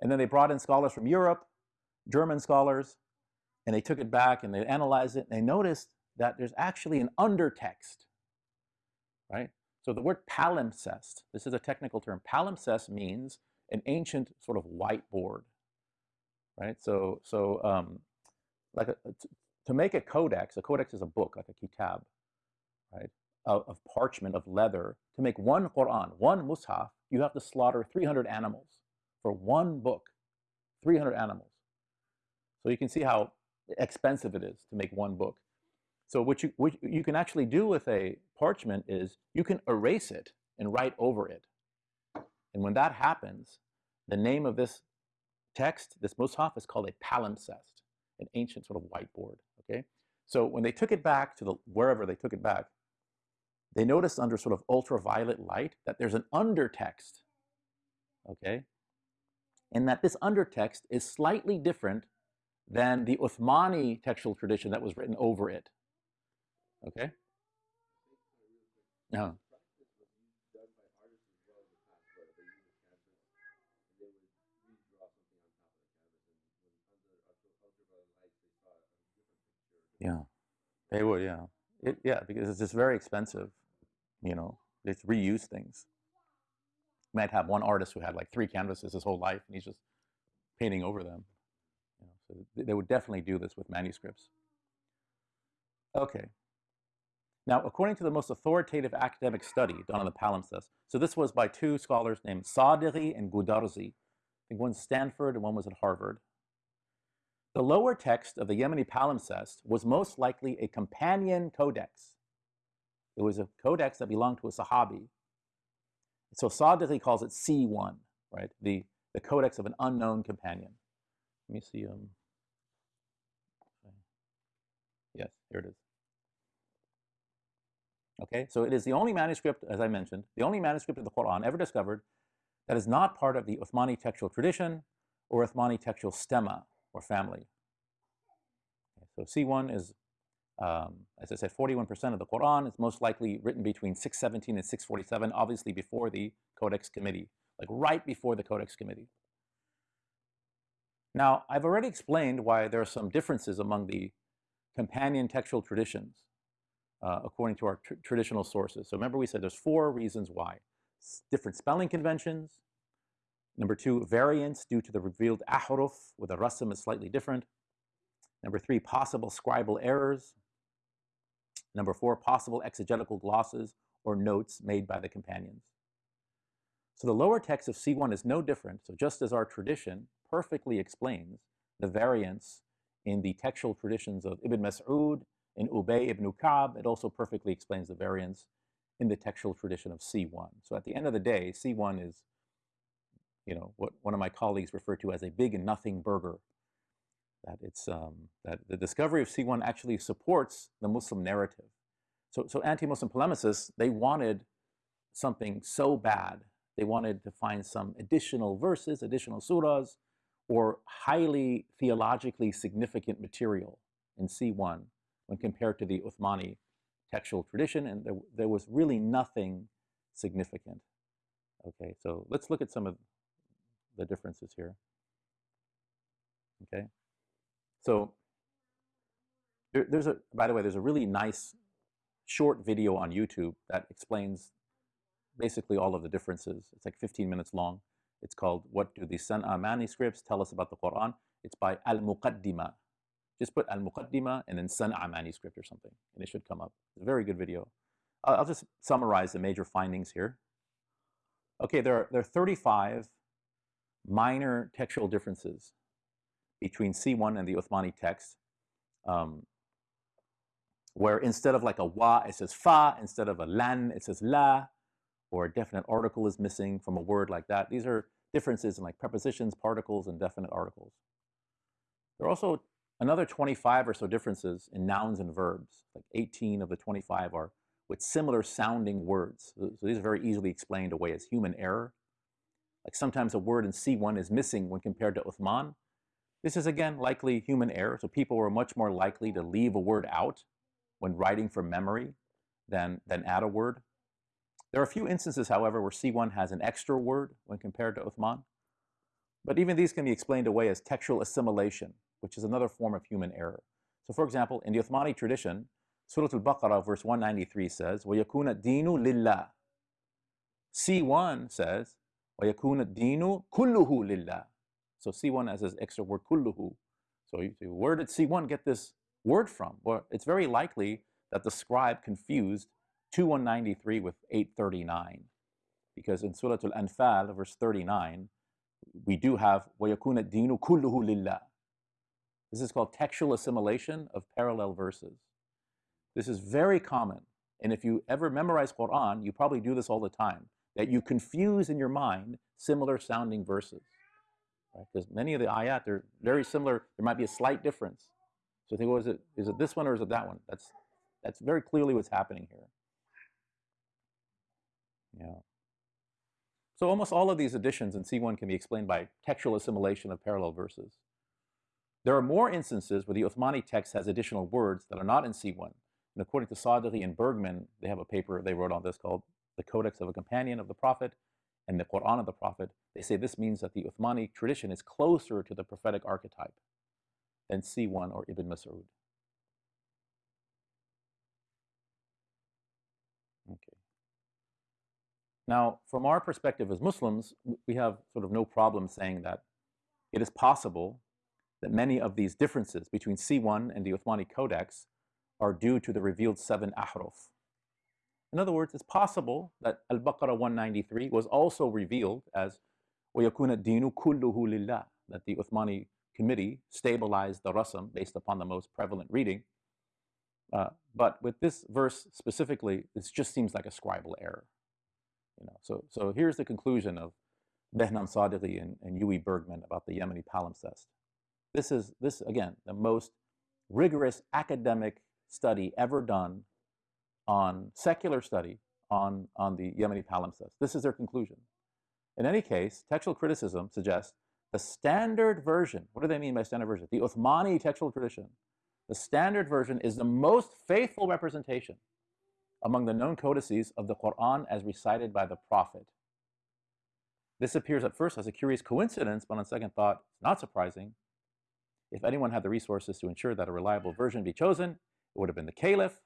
And then they brought in scholars from Europe, German scholars, and they took it back and they analyzed it, and they noticed that there's actually an undertext, right? So the word palimpsest, this is a technical term. Palimpsest means an ancient sort of whiteboard, right? So, so um, like a, to make a codex, a codex is a book, like a kitab, right? Of, of parchment, of leather. To make one Quran, one mushaf, you have to slaughter 300 animals for one book, 300 animals. So you can see how expensive it is to make one book. So what you, what you can actually do with a parchment is you can erase it and write over it. And when that happens, the name of this text, this mushaf, is called a palimpsest, an ancient sort of whiteboard, okay? So when they took it back to the wherever they took it back, they noticed under sort of ultraviolet light that there's an undertext, okay? And that this undertext is slightly different than the Uthmani textual tradition that was written over it. Okay? Yeah. Yeah, they would. Yeah, it, yeah, because it's just very expensive. You know, they reuse things. You might have one artist who had like three canvases his whole life, and he's just painting over them. You know, so they would definitely do this with manuscripts. Okay, now, according to the most authoritative academic study done on the palimpsest, so this was by two scholars named Sadeghi and Gudarzi. I think one's Stanford and one was at Harvard. The lower text of the Yemeni palimpsest was most likely a companion codex. It was a codex that belonged to a Sahabi. So Sadeghi calls it C1, right? The, the codex of an unknown companion. Let me see. Um, yes, here it is. Okay, so it is the only manuscript, as I mentioned, the only manuscript of the Quran ever discovered that is not part of the Uthmani textual tradition or Uthmani textual stemma or family. So C1 is, um, as I said, 41% of the Quran. It's most likely written between 617 and 647, obviously before the Codex Committee, like right before the Codex Committee. Now, I've already explained why there are some differences among the companion textual traditions uh, according to our tr traditional sources. So remember we said there's four reasons why. S different spelling conventions. Number two, variants due to the revealed ahruf, where the rasm is slightly different. Number three, possible scribal errors. Number four, possible exegetical glosses or notes made by the companions. So the lower text of C1 is no different. So just as our tradition perfectly explains the variants in the textual traditions of Ibn Mas'ud in Ubay ibn Ka'b, it also perfectly explains the variance in the textual tradition of C1. So at the end of the day, C1 is, you know, what one of my colleagues referred to as a big and nothing burger. That it's um, that the discovery of C1 actually supports the Muslim narrative. So, so anti-Muslim polemicists they wanted something so bad. They wanted to find some additional verses, additional surahs, or highly theologically significant material in C1 when compared to the Uthmani textual tradition, and there, there was really nothing significant. Okay, so let's look at some of the differences here. Okay, so there, there's a, by the way, there's a really nice short video on YouTube that explains basically all of the differences. It's like 15 minutes long. It's called What Do the San'a uh, Manuscripts Tell Us About the Quran? It's by Al-Muqaddimah. Just put al-muqaddima and then san'a uh, manuscript or something, and it should come up. It's a very good video. I'll just summarize the major findings here. Okay, there are, there are 35 minor textual differences between C1 and the Uthmani text, um, where instead of like a wa, it says fa, instead of a lan, it says la, or a definite article is missing from a word like that. These are differences in like prepositions, particles, and definite articles. There are also another 25 or so differences in nouns and verbs. Like 18 of the 25 are with similar sounding words. So these are very easily explained away as human error Like sometimes a word in C1 is missing when compared to Uthman. This is again likely human error. So people were much more likely to leave a word out when writing from memory than, than add a word. There are a few instances, however, where C1 has an extra word when compared to Uthman. But even these can be explained away as textual assimilation, which is another form of human error. So for example, in the Uthmani tradition, Surah Al-Baqarah verse 193 says, وَيَكُونَ الدِّينُ لِلَّهِ C1 says, وَيَكُونَ الدِّينُ كُلُّهُ لِلَّهِ So C1 has this extra word, kulluhu. So you say, where did C1 get this word from? Well, it's very likely that the scribe confused 2193 with 839. Because in Surah Al-Anfal, verse 39, we do have وَيَكُونَ الدِّينُ كُلُّهُ لِلَّهِ This is called textual assimilation of parallel verses. This is very common. And if you ever memorize Quran, you probably do this all the time, that you confuse in your mind similar sounding verses. Because right? many of the ayat, they're very similar. There might be a slight difference. So think, well, is it, is it this one or is it that one? That's, that's very clearly what's happening here. Yeah. So almost all of these additions in C1 can be explained by textual assimilation of parallel verses. There are more instances where the Uthmani text has additional words that are not in C1. And according to Sadeghi and Bergmann, they have a paper they wrote on this called The Codex of a Companion of the Prophet and the Quran of the Prophet. They say this means that the Uthmani tradition is closer to the prophetic archetype than C1 or Ibn Mas'ud. Okay. Now, from our perspective as Muslims, we have sort of no problem saying that it is possible that many of these differences between C1 and the Uthmani Codex are due to the revealed seven ahruf. In other words, it's possible that Al-Baqarah 193 was also revealed as وَيَكُونَ الدِّينُ كُلُّهُ لِلَّهِ that the Uthmani committee stabilized the rasam based upon the most prevalent reading. Uh, but with this verse specifically, this just seems like a scribal error. You know, so, so here's the conclusion of Behnam Sadeghi and, and Uwe Bergmann about the Yemeni palimpsest. This is, this again, the most rigorous academic study ever done on secular study on, on the Yemeni palimpsest. This is their conclusion. In any case, textual criticism suggests the standard version, what do they mean by standard version? The Uthmani textual tradition. The standard version is the most faithful representation among the known codices of the Quran as recited by the Prophet. This appears at first as a curious coincidence, but on second thought, it's not surprising. If anyone had the resources to ensure that a reliable version be chosen, it would have been the Caliph.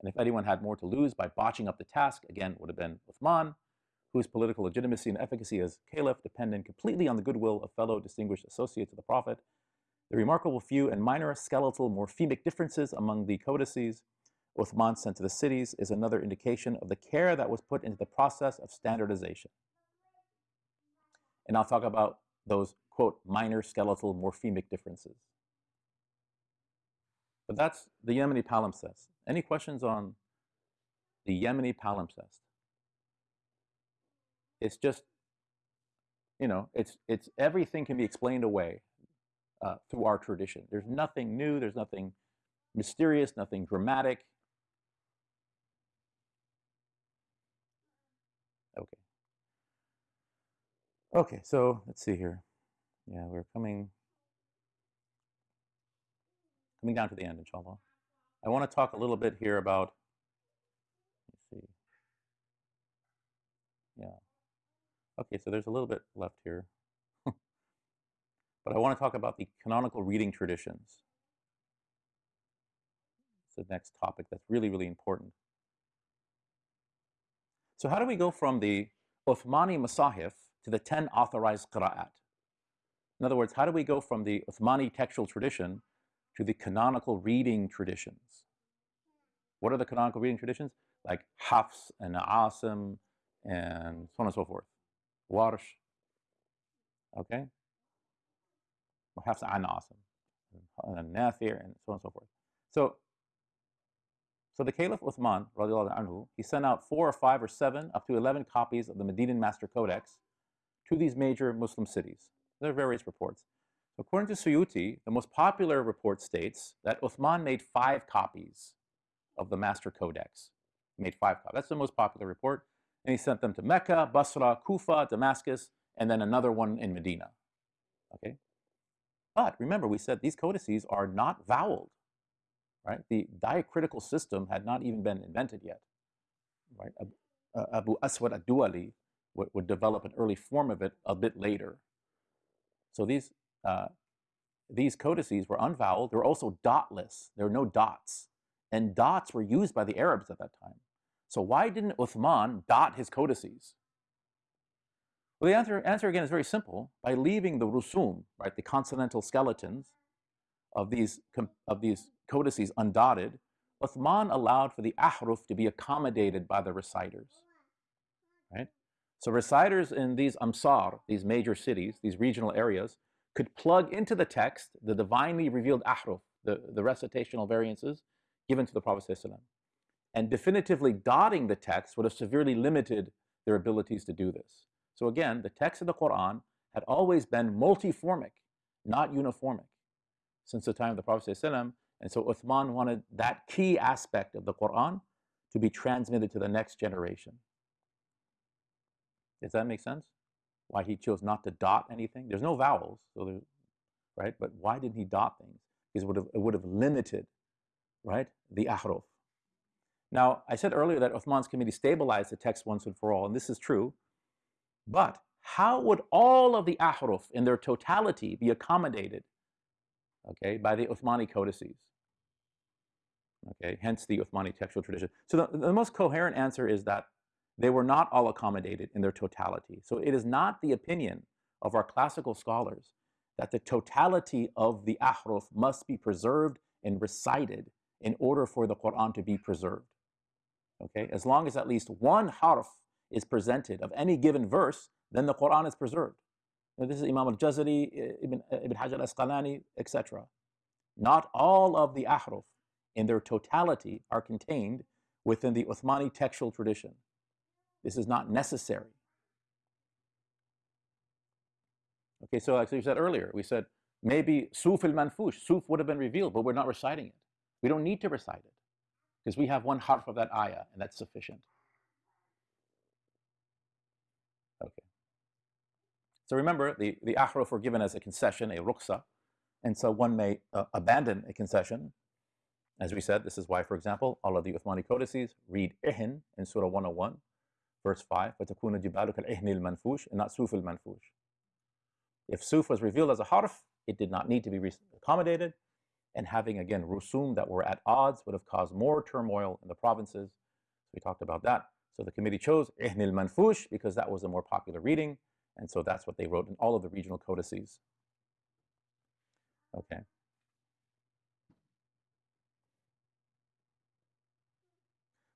And if anyone had more to lose by botching up the task, again, would have been Uthman, whose political legitimacy and efficacy as Caliph depended completely on the goodwill of fellow distinguished associates of the Prophet. The remarkable few and minor skeletal morphemic differences among the codices Uthman sent to the cities is another indication of the care that was put into the process of standardization. And I'll talk about those, quote, minor skeletal morphemic differences. But that's the Yemeni palimpsest. Any questions on the Yemeni palimpsest? It's just, you know, it's, it's everything can be explained away uh, through our tradition. There's nothing new, there's nothing mysterious, nothing dramatic. Okay. Okay, so let's see here. Yeah, we're coming coming down to the end, inshallah. I want to talk a little bit here about, let's see. Yeah. Okay, so there's a little bit left here. but I want to talk about the canonical reading traditions. It's the next topic that's really, really important. So how do we go from the Uthmani Masahif to the 10 authorized qira'at? In other words, how do we go from the Uthmani textual tradition to the canonical reading traditions. What are the canonical reading traditions? Like Hafs and Asim and so on and so forth. Warsh. Okay? Or Hafs and Asim. And Nathir and so on and so forth. So, so the Caliph Uthman, anhu, he sent out four or five or seven, up to 11 copies of the Medinan Master Codex to these major Muslim cities. There are various reports. According to Suyuti, the most popular report states that Uthman made five copies of the Master Codex. He made five copies. That's the most popular report. And he sent them to Mecca, Basra, Kufa, Damascus, and then another one in Medina. Okay? But remember, we said these codices are not voweled, right? The diacritical system had not even been invented yet, right? Uh, Abu Aswad ad-Duali would, would, develop an early form of it a bit later. So these, uh, these codices were unvoweled. They were also dotless. There were no dots. And dots were used by the Arabs at that time. So why didn't Uthman dot his codices? Well, the answer, answer again is very simple. By leaving the rusum, right, the consonantal skeletons of these, of these codices undotted, Uthman allowed for the ahruf to be accommodated by the reciters. Right? So reciters in these amsar, these major cities, these regional areas, could plug into the text the divinely revealed ahruf, the, the recitational variances given to the Prophet. And definitively dotting the text would have severely limited their abilities to do this. So again, the text of the Quran had always been multiformic, not uniformic, since the time of the Prophet. And so Uthman wanted that key aspect of the Quran to be transmitted to the next generation. Does that make sense? Why he chose not to dot anything? There's no vowels, so right? But why didn't he dot things? Because it would have, it would have limited, right, the ahruf. Now, I said earlier that Uthman's committee stabilized the text once and for all, and this is true. But how would all of the ahruf in their totality be accommodated, okay, by the Uthmani codices? Okay, hence the Uthmani textual tradition. So the, the most coherent answer is that they were not all accommodated in their totality. So it is not the opinion of our classical scholars that the totality of the ahruf must be preserved and recited in order for the Quran to be preserved. Okay, as long as at least one harf is presented of any given verse, then the Quran is preserved. Now, this is Imam al-Jazari, Ibn, uh, Ibn Hajar al-Asqalani, etc. Not all of the ahruf in their totality are contained within the Uthmani textual tradition. This is not necessary. Okay, so like you said earlier, we said maybe Suf al-Manfush, Suf would have been revealed, but we're not reciting it. We don't need to recite it because we have one harf of that ayah, and that's sufficient. Okay. So remember, the, the ahruf were given as a concession, a ruqsa, and so one may uh, abandon a concession. As we said, this is why, for example, all of the Uthmani codices read ihin in Surah 101, verse 5, وَتَكُونَ جِبَالُكَ الْإِهْنِ الْمَنْفُوشِ and not suf al-manfush. If suf was revealed as a harf, it did not need to be accommodated, and having, again, rusum that were at odds would have caused more turmoil in the provinces. So we talked about that. So the committee chose Ihn al-Manfush because that was a more popular reading, and so that's what they wrote in all of the regional codices. Okay.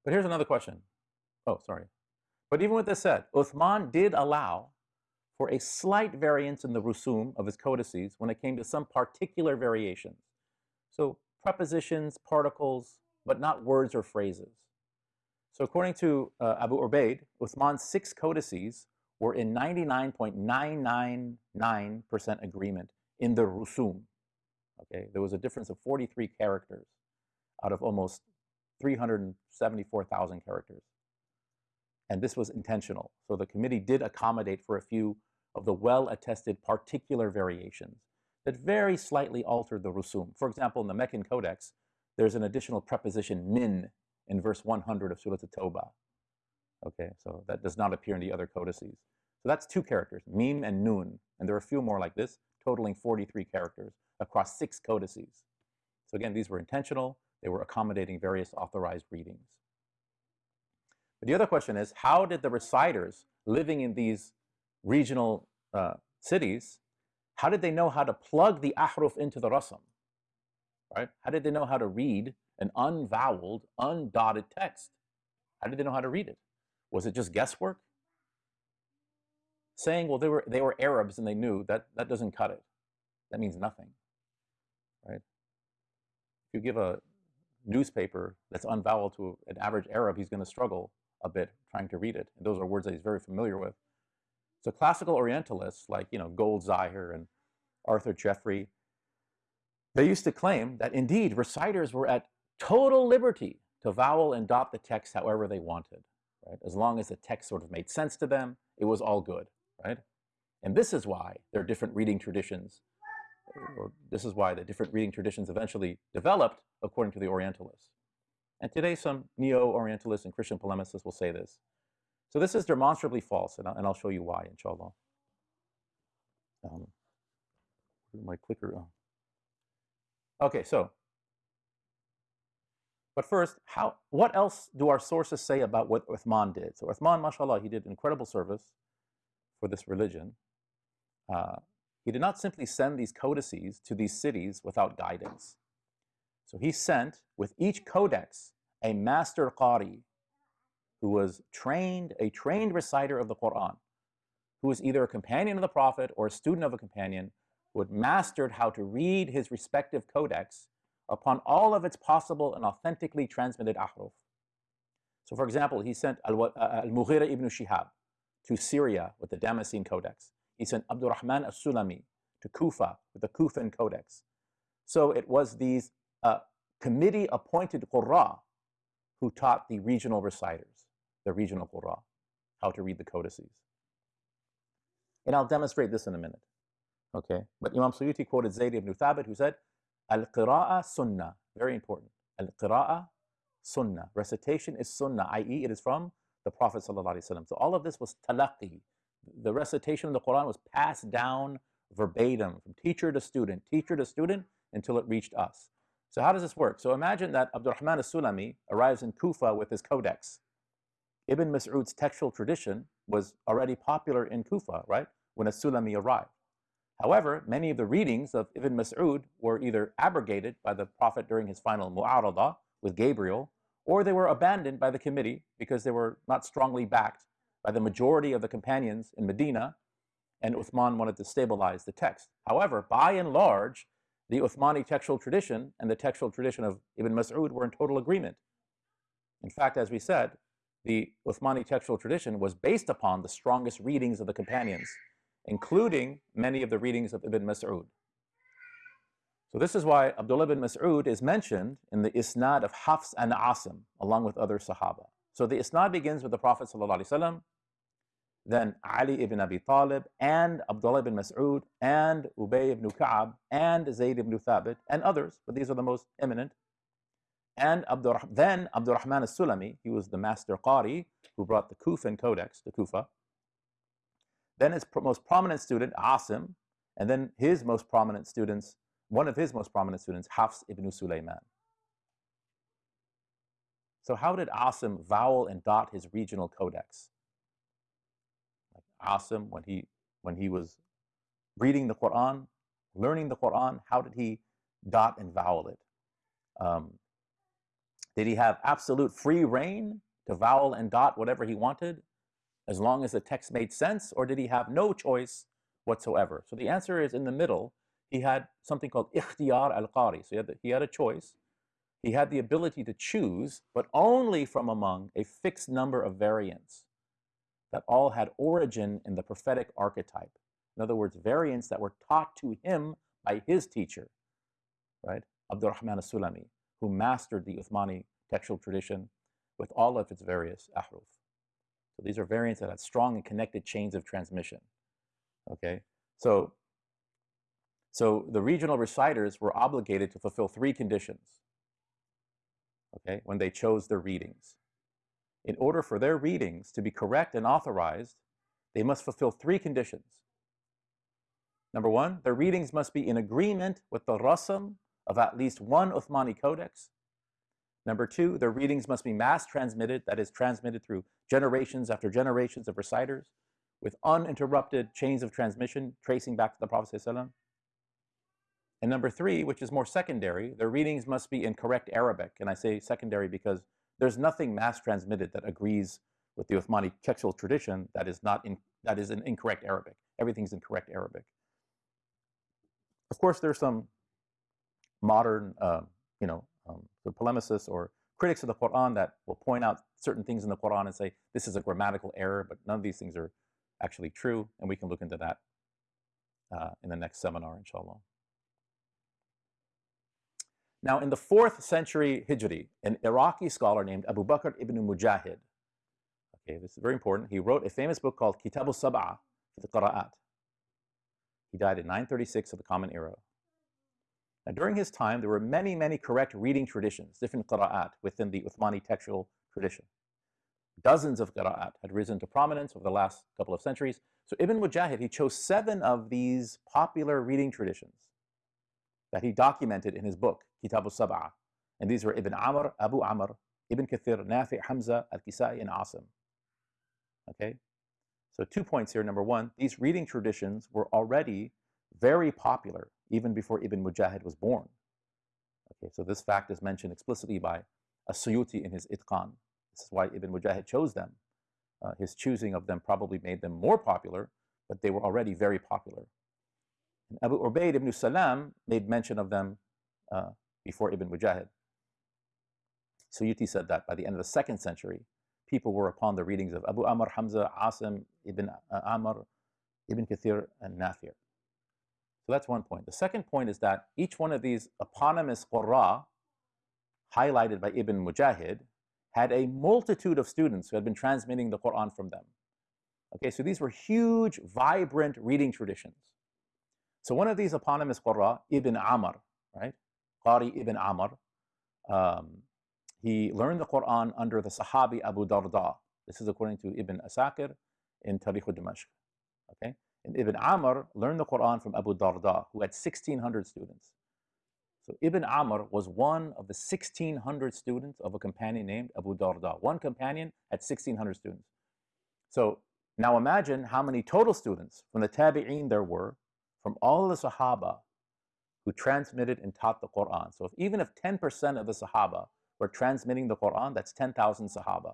But here's another question. Oh, sorry. But even with this said, Uthman did allow for a slight variance in the rusum of his codices when it came to some particular variations. So prepositions, particles, but not words or phrases. So according to uh, Abu Ubaid, Uthman's six codices were in 99.999% agreement in the rusum. Okay, there was a difference of 43 characters out of almost 374,000 characters. And this was intentional. So the committee did accommodate for a few of the well-attested particular variations that very slightly altered the rusum. For example, in the Meccan Codex, there's an additional preposition min in verse 100 of Surah At-Tawbah. Okay, so that does not appear in the other codices. So that's two characters, mim and nun. And there are a few more like this, totaling 43 characters across six codices. So again, these were intentional. They were accommodating various authorized readings. But the other question is, how did the reciters living in these regional uh, cities, how did they know how to plug the ahruf into the rasam? Right? How did they know how to read an unvoweled, undotted text. How did they know how to read it? Was it just guesswork? saying, well, they were, they were Arabs and they knew, that, that doesn't cut it. That means nothing, right? If you give a newspaper that's unvoweled to an average Arab, he's going to struggle a bit trying to read it. And those are words that he's very familiar with. So classical Orientalists like, you know, Gold Goldziher and Arthur Jeffery, they used to claim that indeed reciters were at total liberty to vowel and dot the text however they wanted, right? As long as the text sort of made sense to them, it was all good, right? And this is why there are different reading traditions, or this is why the different reading traditions eventually developed according to the Orientalists. And today some neo-Orientalists and Christian polemicists will say this. So this is demonstrably false, and I'll, and I'll show you why, inshallah. Um, my clicker? Oh. Okay, so, but first, how, what else do our sources say about what Uthman did? So Uthman, mashallah, he did incredible service for this religion. Uh, he did not simply send these codices to these cities without guidance. So he sent with each codex a master qari who was trained, a trained reciter of the Quran, who was either a companion of the Prophet or a student of a companion, who had mastered how to read his respective codex upon all of its possible and authentically transmitted ahruf. So for example, he sent uh, Al-Mughira ibn Shihab to Syria with the Damascene Codex. He sent Abdurrahman as-Sulami to Kufa with the Kufan Codex. So it was these uh, committee-appointed qurra who taught the regional reciters, the regional qurra, how to read the codices. And I'll demonstrate this in a minute. Okay, but Imam Suyuti quoted Zayd ibn Thabit who said, Al-qira'a sunnah, very important. Al-qira'a sunnah. Recitation is sunnah, i.e. it is from the Prophet So all of this was talaqi. The recitation of the Quran was passed down verbatim from teacher to student, teacher to student, until it reached us. So how does this work? So imagine that Abdurrahman as-Sulami arrives in Kufa with his codex. Ibn Mas'ud's textual tradition was already popular in Kufa, right, when as-Sulami arrived. However, many of the readings of Ibn Mas'ud were either abrogated by the Prophet during his final mu'aradah with Gabriel, or they were abandoned by the committee because they were not strongly backed by the majority of the companions in Medina, and Uthman wanted to stabilize the text. However, by and large, the Uthmani textual tradition and the textual tradition of Ibn Mas'ud were in total agreement. In fact, as we said, the Uthmani textual tradition was based upon the strongest readings of the companions, including many of the readings of Ibn Mas'ud. So this is why Abdullah ibn Mas'ud is mentioned in the isnad of Hafs and Asim, along with other Sahaba. So the isnad begins with the Prophet ﷺ, then Ali ibn Abi Talib and Abdullah ibn Mas'ud and Ubay ibn Ka'ab and Zayd ibn Thabit and others, but these are the most eminent. And Abdur, then Abdurrahman al-Sulami, he was the master Qari who brought the Kufan Codex to Kufa. Then his most prominent student, Asim, and then his most prominent students, one of his most prominent students, Hafs ibn Sulaiman. So how did Asim vowel and dot his regional codex? Asim when he when he was reading the Quran, learning the Quran? How did he dot and vowel it? Um, did he have absolute free reign to vowel and dot whatever he wanted, as long as the text made sense, or did he have no choice whatsoever? So the answer is in the middle. He had something called ikhtiyar al-qari. So he had, the, he had a choice. He had the ability to choose, but only from among a fixed number of variants that all had origin in the prophetic archetype. In other words, variants that were taught to him by his teacher, right? Abdurrahman as-Sulami, who mastered the Uthmani textual tradition with all of its various ahruf. So these are variants that had strong and connected chains of transmission. Okay, so so the regional reciters were obligated to fulfill three conditions. Okay, when they chose their readings in order for their readings to be correct and authorized, they must fulfill three conditions. Number one, their readings must be in agreement with the rasam of at least one Uthmani codex. Number two, their readings must be mass transmitted, that is, transmitted through generations after generations of reciters with uninterrupted chains of transmission tracing back to the Prophet. And number three, which is more secondary, their readings must be in correct Arabic. And I say secondary because there's nothing mass transmitted that agrees with the Uthmani textual tradition that is not in that is in incorrect Arabic. Everything's in correct Arabic. Of course, there's some modern, uh, you know, um, polemicists or critics of the Quran that will point out certain things in the Quran and say this is a grammatical error, but none of these things are actually true, and we can look into that uh, in the next seminar, inshallah. Now, in the fourth century Hijri, an Iraqi scholar named Abu Bakr ibn Mujahid, okay, this is very important, he wrote a famous book called Kitab al-Sab'a fi qira'at. He died in 936 of the Common Era. Now, during his time, there were many, many correct reading traditions, different qira'at within the Uthmani textual tradition. Dozens of qira'at had risen to prominence over the last couple of centuries. So Ibn Mujahid, he chose seven of these popular reading traditions that he documented in his book, Kitab al-Sab'a. And these were Ibn Amir, Abu Amr, Ibn Kathir, Nafi, Hamza, Al-Kisai, and Asim. Okay? So two points here. Number one, these reading traditions were already very popular even before Ibn Mujahid was born. Okay, so this fact is mentioned explicitly by As-Suyuti in his Itqan. This is why Ibn Mujahid chose them. Uh, his choosing of them probably made them more popular, but they were already very popular. And Abu Ubaid ibn Salam made mention of them uh, before Ibn Mujahid. Suyuti said that by the end of the second century, people were upon the readings of Abu Amr, Hamza, Asim, Ibn uh, Amr, Ibn Kathir, and Nafi'. So that's one point. The second point is that each one of these eponymous Qurra, highlighted by Ibn Mujahid, had a multitude of students who had been transmitting the Quran from them. Okay, so these were huge, vibrant reading traditions. So one of these eponymous Qurra, Ibn Amir, right? Qari Ibn Amir, um, he learned the Quran under the Sahabi Abu Darda. This is according to Ibn Asakir in Tarikh Dimashq. Okay? And Ibn Amir learned the Quran from Abu Darda, who had 1,600 students. So Ibn Amir was one of the 1,600 students of a companion named Abu Darda. One companion had 1,600 students. So now imagine how many total students from the Tabi'een there were, from all the Sahaba who transmitted and taught the Quran. So if, even if 10% of the Sahaba were transmitting the Quran, that's 10,000 Sahaba.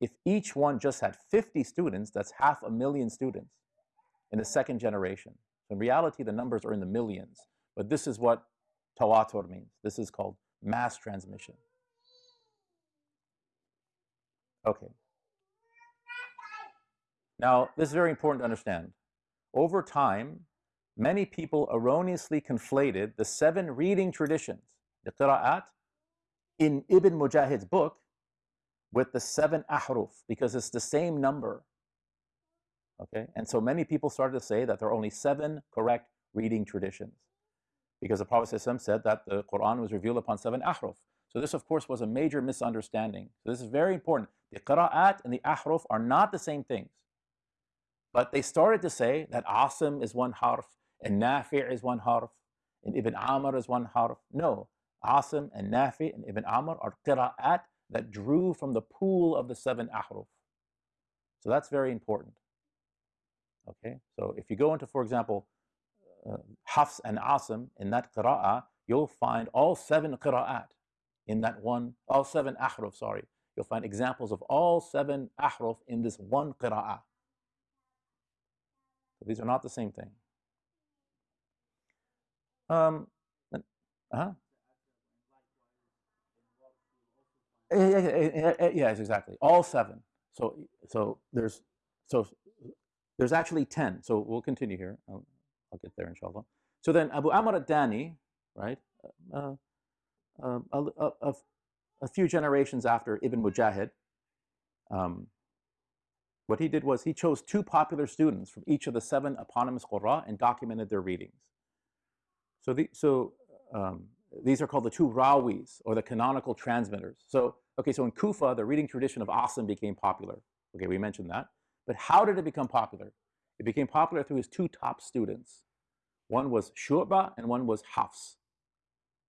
If each one just had 50 students, that's half a million students in the second generation. In reality, the numbers are in the millions. But this is what tawatur means. This is called mass transmission. Okay. Now, this is very important to understand. Over time, many people erroneously conflated the seven reading traditions, the qira'at, in Ibn Mujahid's book with the seven ahruf because it's the same number. Okay, and so many people started to say that there are only seven correct reading traditions because the Prophet said that the Quran was revealed upon seven ahruf. So this, of course, was a major misunderstanding. So this is very important. The qira'at and the ahruf are not the same things. But they started to say that Asim is one harf, and Nafi' is one harf, and Ibn Amir is one harf. No, Asim and Nafi' and Ibn Amir are qira'at that drew from the pool of the seven ahruf. So that's very important. Okay, so if you go into, for example, uh, Hafs and Asim in that qira'ah, you'll find all seven qira'at in that one, all seven ahruf, sorry. You'll find examples of all seven ahruf in this one qira'ah. So these are not the same thing. Um, uh-huh. Yes, exactly. All seven. So, so there's, so there's actually 10. So we'll continue here. I'll, I'll get there, inshallah. So then Abu Amr ad-Dani, right, uh, uh, a, a, a, few generations after Ibn Mujahid, um, what he did was he chose two popular students from each of the seven eponymous Qurra and documented their readings. So, the, so um, these are called the two Rawis, or the canonical transmitters. So, okay, so in Kufa, the reading tradition of Asim became popular. Okay, we mentioned that. But how did it become popular? It became popular through his two top students. One was Shu'ba and one was Hafs.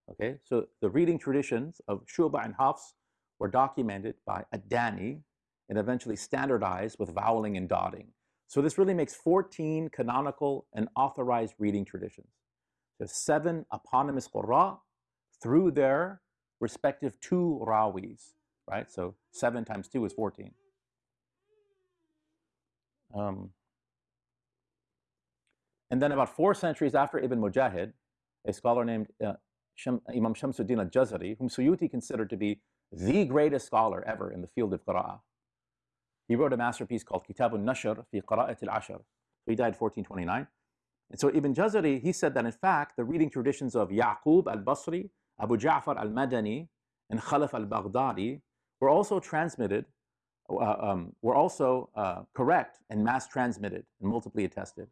Okay, so the reading traditions of Shu'ba and Hafs were documented by Ad-Dani and eventually standardized with voweling and dotting. So this really makes 14 canonical and authorized reading traditions. There's seven eponymous Qurra through their respective two Rawis, right? So seven times two is 14. Um, and then about four centuries after Ibn Mujahid, a scholar named uh, Sham, Imam Shamsuddin al-Jazari, whom Suyuti considered to be the greatest scholar ever in the field of qira'ah. He wrote a masterpiece called Kitab al-Nashr fi Qira'at al-Ashr. He died 1429. And so Ibn Jazari, he said that in fact, the reading traditions of Yaqub al-Basri, Abu Ja'far al-Madani, and Khalaf al-Baghdadi were also transmitted, uh, um, were also uh, correct and mass transmitted and multiply attested.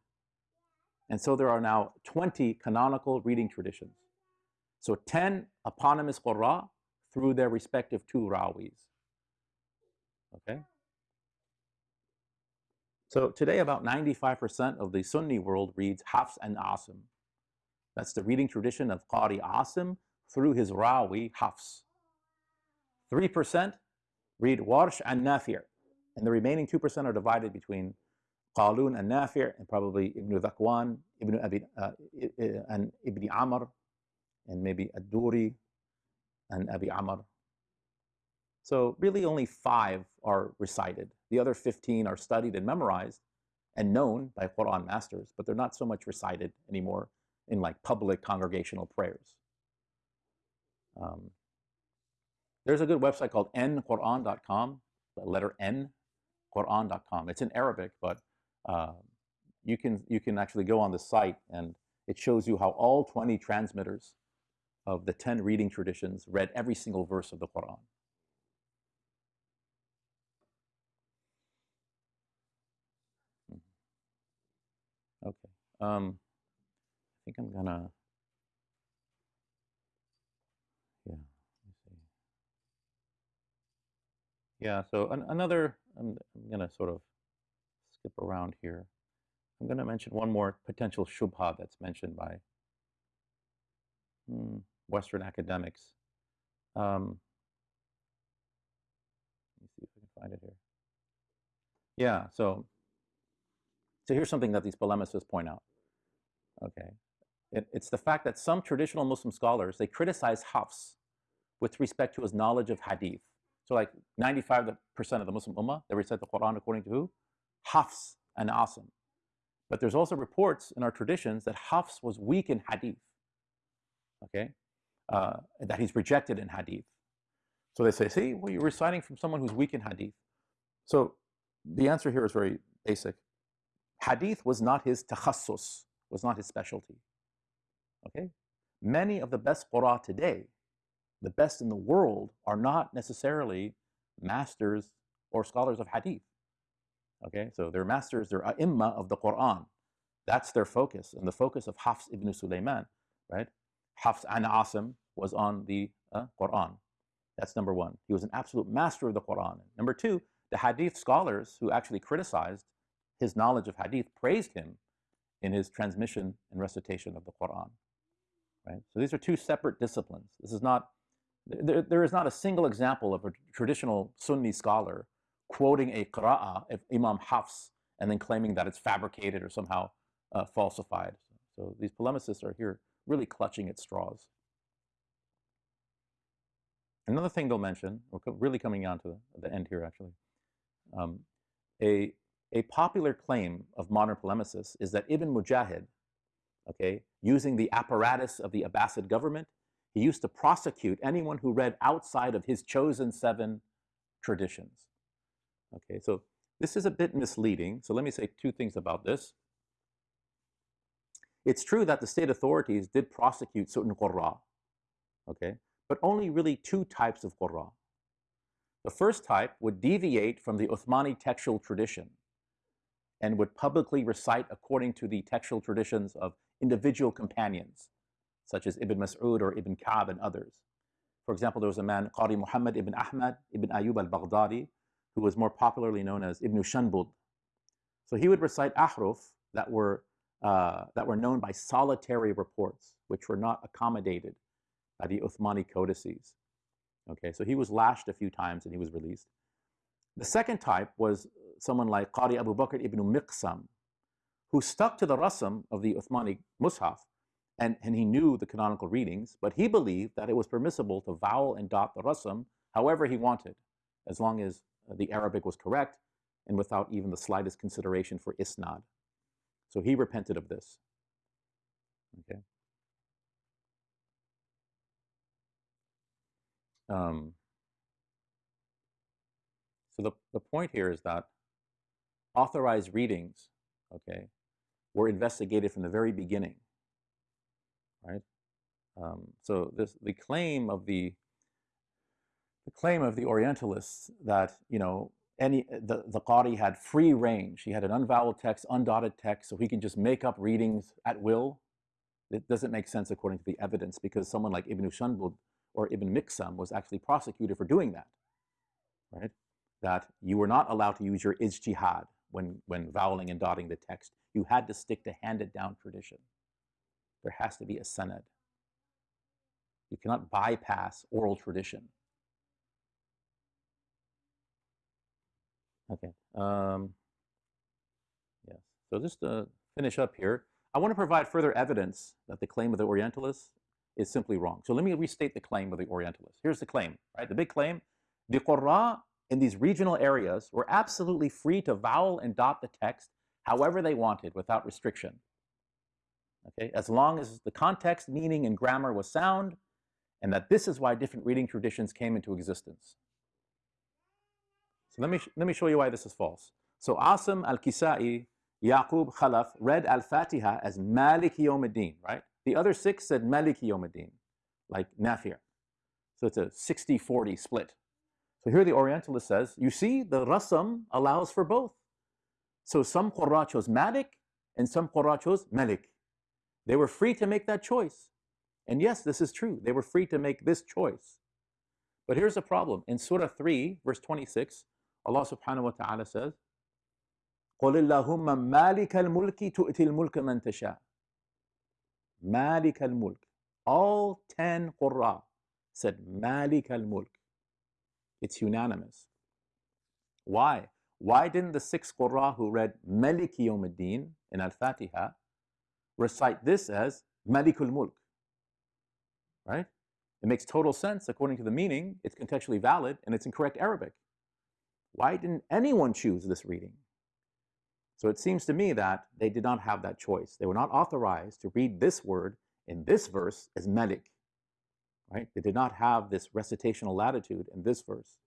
And so there are now 20 canonical reading traditions. So 10 eponymous Qurra through their respective two Rawis. Okay? So today about 95% of the Sunni world reads Hafs and Asim. That's the reading tradition of Qari Asim through his Rawi Hafs. 3% read Warsh and Nafi'. And the remaining 2% are divided between Qalun and Nafi' and probably Ibn Dhakwan, Ibn Abi, uh, and Ibn Amir, and maybe Ad-Duri and Abi Amr. So really only five are recited. The other 15 are studied and memorized and known by Quran masters, but they're not so much recited anymore in like public congregational prayers. Um, there's a good website called nquran.com, the letter N, Quran.com. It's in Arabic, but uh, you, can, you can actually go on the site and it shows you how all 20 transmitters of the 10 reading traditions read every single verse of the Quran. Hmm. Okay. Um, I think I'm gonna Yeah, Yeah, so an, another, I'm, I'm to sort of skip around here. I'm to mention one more potential shubha that's mentioned by hmm, Western academics. Um, let me see if I can find it here. Yeah, so, so here's something that these polemicists point out. Okay, it, it's the fact that some traditional Muslim scholars, they criticize Hafs with respect to his knowledge of hadith. So like 95% of the Muslim Ummah, they recite the Quran according to who? Hafs and Asim. But there's also reports in our traditions that Hafs was weak in hadith, okay? Uh, that he's rejected in hadith. So they say, see, well, you're reciting from someone who's weak in hadith. So the answer here is very basic. Hadith was not his takhassus, was not his specialty. Okay? Many of the best qura today the best in the world are not necessarily masters or scholars of hadith. Okay, so they're masters, they're ai of the Quran. That's their focus, and the focus of Hafs ibn Sulaiman, right? Hafs an Asim was on the uh, Quran. That's number one. He was an absolute master of the Quran. Number two, the hadith scholars who actually criticized his knowledge of hadith praised him in his transmission and recitation of the Quran. Right? So these are two separate disciplines. This is not there, there is not a single example of a traditional Sunni scholar quoting a qira'ah of Imam Hafs and then claiming that it's fabricated or somehow uh, falsified. So these polemicists are here really clutching at straws. Another thing they'll mention, we're really coming on to the end here actually, um, a, a popular claim of modern polemicists is that Ibn Mujahid, okay, using the apparatus of the Abbasid government, he used to prosecute anyone who read outside of his chosen seven traditions. Okay, so this is a bit misleading. So let me say two things about this. It's true that the state authorities did prosecute certain qurra, okay, but only really two types of qurra. The first type would deviate from the Uthmani textual tradition and would publicly recite according to the textual traditions of individual companions such as Ibn Mas'ud or Ibn Ka'b and others. For example, there was a man, Qari Muhammad ibn Ahmad ibn Ayyub al-Baghdadi, who was more popularly known as Ibn Shanbud. So he would recite ahruf that were, uh, that were known by solitary reports, which were not accommodated by the Uthmani codices. Okay, so he was lashed a few times and he was released. The second type was someone like Qari Abu Bakr ibn Miqsam, who stuck to the rasm of the Uthmani Mus'haf, and, and he knew the canonical readings, but he believed that it was permissible to vowel and dot the rasm however he wanted, as long as uh, the Arabic was correct and without even the slightest consideration for isnad. So he repented of this. Okay. Um, so the, the point here is that authorized readings, okay, were investigated from the very beginning, right? Um, so this, the claim of the the claim of the Orientalists that you know any the the Qari had free range, he had an unvoweled text, undotted text, so he can just make up readings at will. It doesn't make sense according to the evidence because someone like Ibn Shanbud or Ibn Miqsam was actually prosecuted for doing that, right? That you were not allowed to use your ijtihad when, when voweling and dotting the text. You had to stick to handed down tradition. There has to be a sanad. You cannot bypass oral tradition. Okay. Um, yes. So just to finish up here, I want to provide further evidence that the claim of the Orientalists is simply wrong. So let me restate the claim of the Orientalists. Here's the claim, right? The big claim, the Qurra in these regional areas were absolutely free to vowel and dot the text however they wanted without restriction. Okay, as long as the context, meaning, and grammar was sound, and that this is why different reading traditions came into existence. So let me, let me show you why this is false. So Asim al-Kisai, Yaqub Khalaf read al-Fatiha as Malik right? The other six said Malik like Nafi'. So it's a 60-40 split. So here the Orientalist says, you see, the rasam allows for both. So some Qurra chose Malik and some Qurra chose Malik. They were free to make that choice. And yes, this is true. They were free to make this choice. But here's the problem. In Surah 3, verse 26, Allah subhanahu wa ta'ala says, قُلِ اللَّهُمَّ مَالِكَ الْمُلْكِ تُؤْتِي الْمُلْكَ مَنْ تَشَاءُ Malik al-Mulk. All 10 Qurra said Malik al-Mulk. it's unanimous. Why? Why didn't the six Qurra who read Malik Yawmuddin in Al-Fatiha recite this as Malikul Mulk? Right? It makes total sense according to the meaning, it's contextually valid, and it's in correct Arabic. Why didn't anyone choose this reading? So it seems to me that they did not have that choice. They were not authorized to read this word in this verse as Malik right? They did not have this recitational latitude in this verse.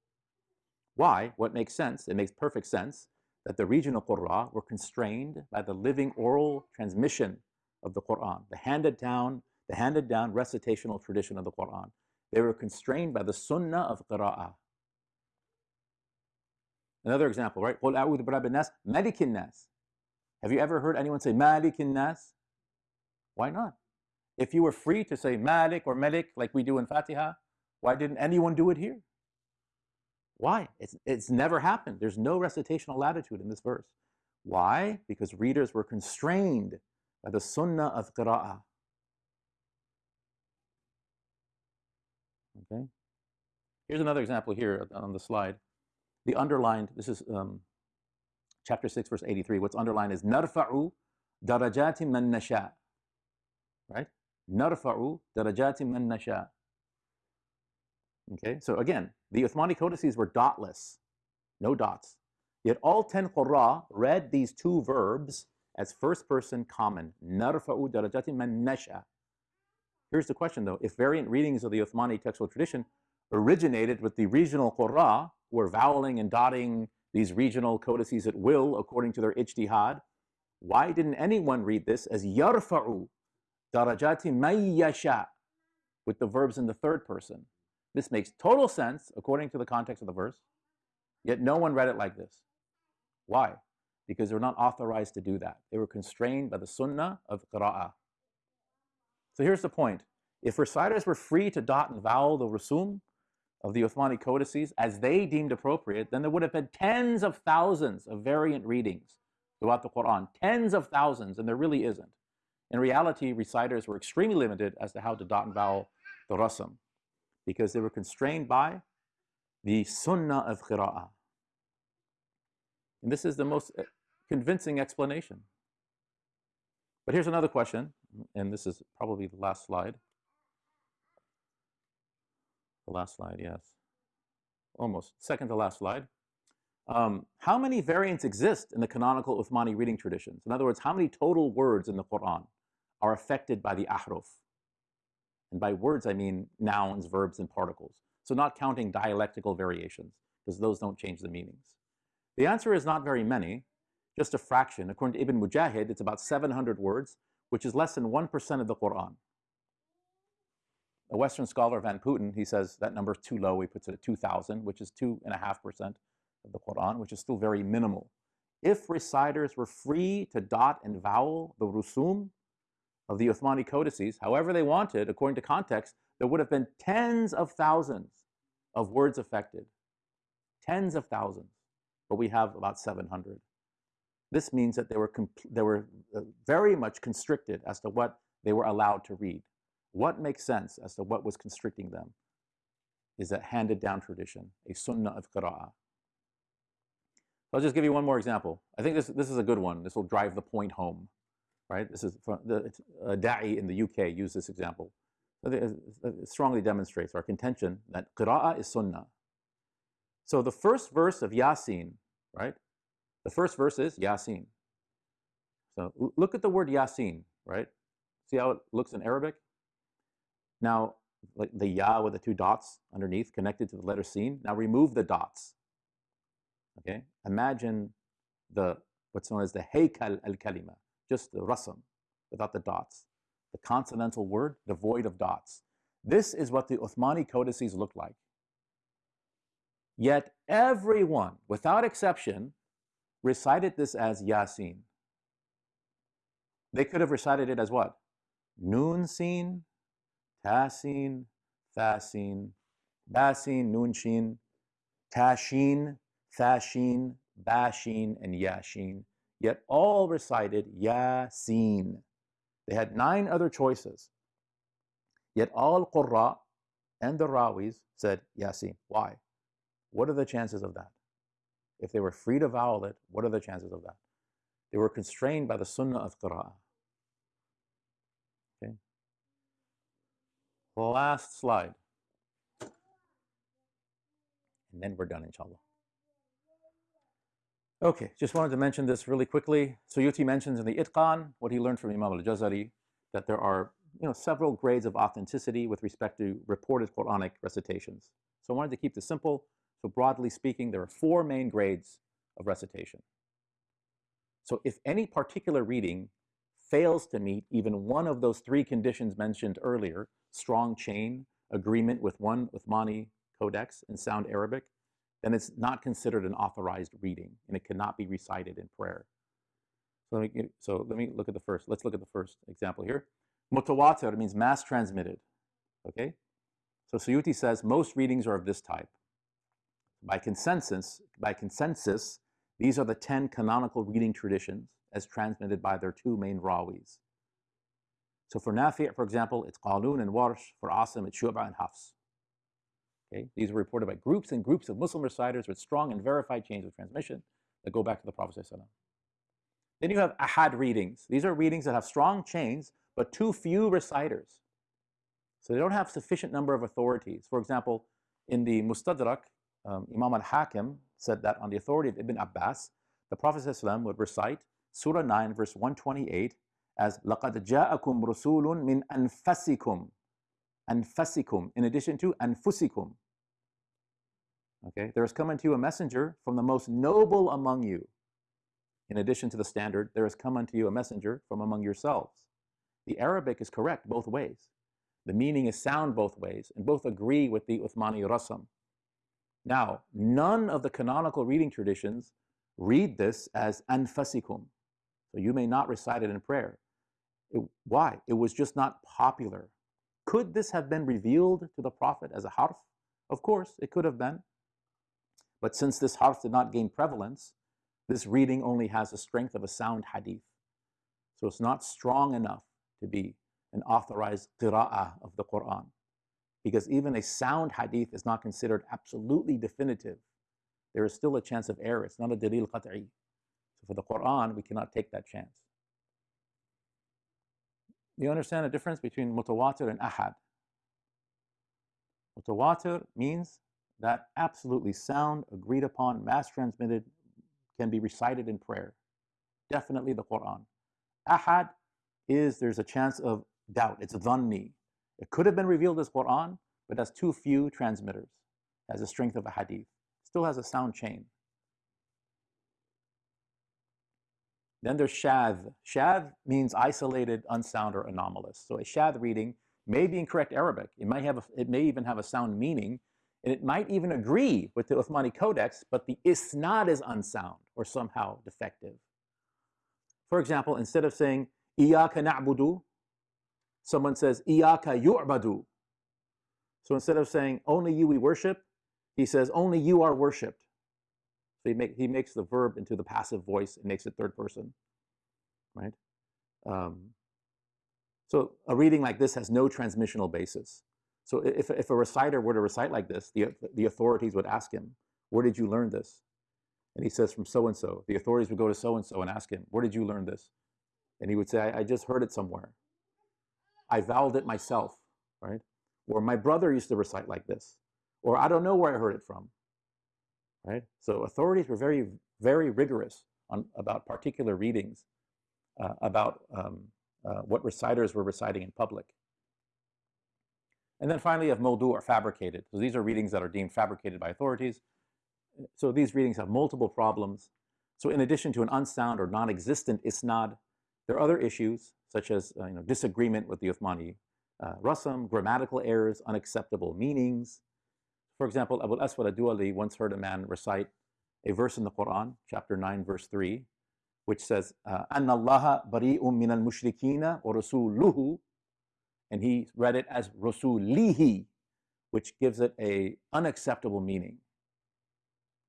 Why? What makes sense? It makes perfect sense that the regional Qur'an were constrained by the living oral transmission of the Qur'an, the handed down, the handed down recitational tradition of the Qur'an. They were constrained by the sunnah of qira'ah. Another example, right? قُلْ أَعُوذُ بِرَبِّ النَّاسِ مَلِكِ النَّاسِ Have you ever heard anyone say مَالِكِ النَّاسِ? Why not? If you were free to say Malik or Malik like we do in Fatiha, why didn't anyone do it here? Why? It's, it's never happened. There's no recitational latitude in this verse. Why? Because readers were constrained by the sunnah of qira'ah. Okay? Here's another example here on the slide. The underlined, this is um, chapter 6, verse 83. What's underlined is narfa'u darajati man nasha. Right? Narfa'u darajatim man nasha. Okay, so again, the Uthmani codices were dotless, no dots. Yet all 10 Qurra read these two verbs as first person common. Narfa'u darajatim man nasha. Here's the question though, if variant readings of the Uthmani textual tradition originated with the regional Qurra, who were voweling and dotting these regional codices at will according to their ijtihad, why didn't anyone read this as yarfa'u darajati mayyasha with the verbs in the third person. This makes total sense according to the context of the verse, yet no one read it like this. Why? Because they were not authorized to do that. They were constrained by the sunnah of qira'ah. So here's the point. If reciters were free to dot and vowel the rusum of the Uthmani codices as they deemed appropriate, then there would have been tens of thousands of variant readings throughout the Quran. Tens of thousands, and there really isn't. In reality, reciters were extremely limited as to how to dot and vowel the rasam because they were constrained by the sunnah of qira'ah. And this is the most eh, convincing explanation. But here's another question, and this is probably the last slide. The last slide, yes. Almost. Second to last slide. um, how many variants exist in the canonical Uthmani reading traditions? In other words, how many total words in the Quran are affected by the ahruf? And by words, I mean nouns, verbs, and particles. So not counting dialectical variations, because those don't change the meanings. The answer is not very many, just a fraction. According to Ibn Mujahid, it's about 700 words, which is less than 1% of the Quran. A Western scholar, Van Putten, he says that number is too low. He puts it at 2,000, which is 2.5% of the Quran, which is still very minimal. If reciters were free to dot and vowel the rusum of the Uthmani codices, however they wanted, according to context, there would have been tens of thousands of words affected. Tens of thousands. But we have about 700. This means that they were, they were uh, very much constricted as to what they were allowed to read. What makes sense as to what was constricting them is that handed down tradition, a sunnah of qira'ah. I'll just give you one more example. I think this, this is a good one. This will drive the point home, right? This is from the uh, Da'i in the UK used this example. It strongly demonstrates our contention that qira'ah is sunnah. So the first verse of Yasin, right? The first verse is Yasin. So look at the word Yasin, right? See how it looks in Arabic? Now, like the Ya with the two dots underneath connected to the letter Sin. Now remove the dots. Okay, imagine the what's known as the Haykal al-Kalima, just the rasam, without the dots. The consonantal word devoid of dots. This is what the Uthmani codices look like. Yet everyone, without exception, recited this as Yasin. They could have recited it as what? Noon Sin, Tasin, Fasin, Basin, Noon Shin, Tashin, Thashin, Bashin, and Yashin, yet all recited Yasin. They had nine other choices. Yet all Qurra and the Rawis said Yasin. Why? What are the chances of that? If they were free to vowel it, what are the chances of that? They were constrained by the Sunnah of Qur'an. Okay. Last slide. And then we're done, inshallah. Okay, just wanted to mention this really quickly. So Suyuti mentions in the Itqan, what he learned from Imam al-Jazari, that there are you know, several grades of authenticity with respect to reported Quranic recitations. So I wanted to keep this simple. So broadly speaking, there are four main grades of recitation. So if any particular reading fails to meet even one of those three conditions mentioned earlier, strong chain, agreement with one Uthmani codex, and sound Arabic, then it's not considered an authorized reading and it cannot be recited in prayer. So let me, so let me look at the first. Let's look at the first example here. Mutawatir means mass transmitted. Okay? So Suyuti says most readings are of this type. By consensus, by consensus, these are the 10 canonical reading traditions as transmitted by their two main rawis. So for Nafi', for example, it's Qalun and Warsh. For Asim, it's Shu'ba and Hafs. Okay? These are reported by groups and groups of Muslim reciters with strong and verified chains of transmission that go back to the Prophet Then you have ahad readings. These are readings that have strong chains, but too few reciters. So they don't have sufficient number of authorities. For example, in the Mustadrak, um, Imam al-Hakim said that on the authority of Ibn Abbas, the Prophet ﷺ would recite Surah 9, verse 128 as لَقَدْ جَاءَكُمْ رُسُولٌ مِّنْ أَنفَسِكُمْ أنفسكم, in addition to أنفسكم. Okay, there has come unto you a messenger from the most noble among you. In addition to the standard, there has come unto you a messenger from among yourselves. The Arabic is correct both ways. The meaning is sound both ways, and both agree with the Uthmani Rasam. Now, none of the canonical reading traditions read this as anfasikum. So you may not recite it in prayer. It, why? It was just not popular. Could this have been revealed to the Prophet as a harf? Of course, it could have been. But since this harf did not gain prevalence, this reading only has the strength of a sound hadith. So it's not strong enough to be an authorized qira'ah of the Quran. Because even a sound hadith is not considered absolutely definitive. There is still a chance of error. It's not a dalil qat'i. So for the Quran, we cannot take that chance. You understand the difference between mutawatir and ahad? Mutawatir means that absolutely sound, agreed upon, mass transmitted, can be recited in prayer. Definitely the Quran. Ahad is there's a chance of doubt. It's dhanni. It could have been revealed as Quran, but has too few transmitters, has the strength of a hadith. Still has a sound chain. Then there's shadh. Shadh means isolated, unsound, or anomalous. So a shadh reading may be in correct Arabic. It might have a, it may even have a sound meaning, and it might even agree with the Uthmani Codex, but the isnad is unsound or somehow defective. For example, instead of saying Iyaka na'budu, someone says Iyaka yu'badu. So instead of saying only you we worship, he says only you are worshipped. So he, make, he makes the verb into the passive voice and makes it third person, right? Um, so a reading like this has no transmissional basis. So if, if a reciter were to recite like this, the, the authorities would ask him, where did you learn this? And he says, from so-and-so. The authorities would go to so-and-so and ask him, where did you learn this? And he would say, I, I just heard it somewhere. I vowed it myself, right? Or my brother used to recite like this. Or I don't know where I heard it from right? So authorities were very, very rigorous on, about particular readings, uh, about um, uh, what reciters were reciting in public. And then finally, of mawdu' are fabricated. So these are readings that are deemed fabricated by authorities. So these readings have multiple problems. So in addition to an unsound or non-existent isnad, there are other issues such as uh, you know, disagreement with the Uthmani uh, rasam, grammatical errors, unacceptable meanings. For example, Abu Aswad Aduali once heard a man recite a verse in the Quran, chapter 9, verse 3, which says, uh, "Anna Allah bari'um min al-mushrikina and he read it as Rasulihi, which gives it a unacceptable meaning,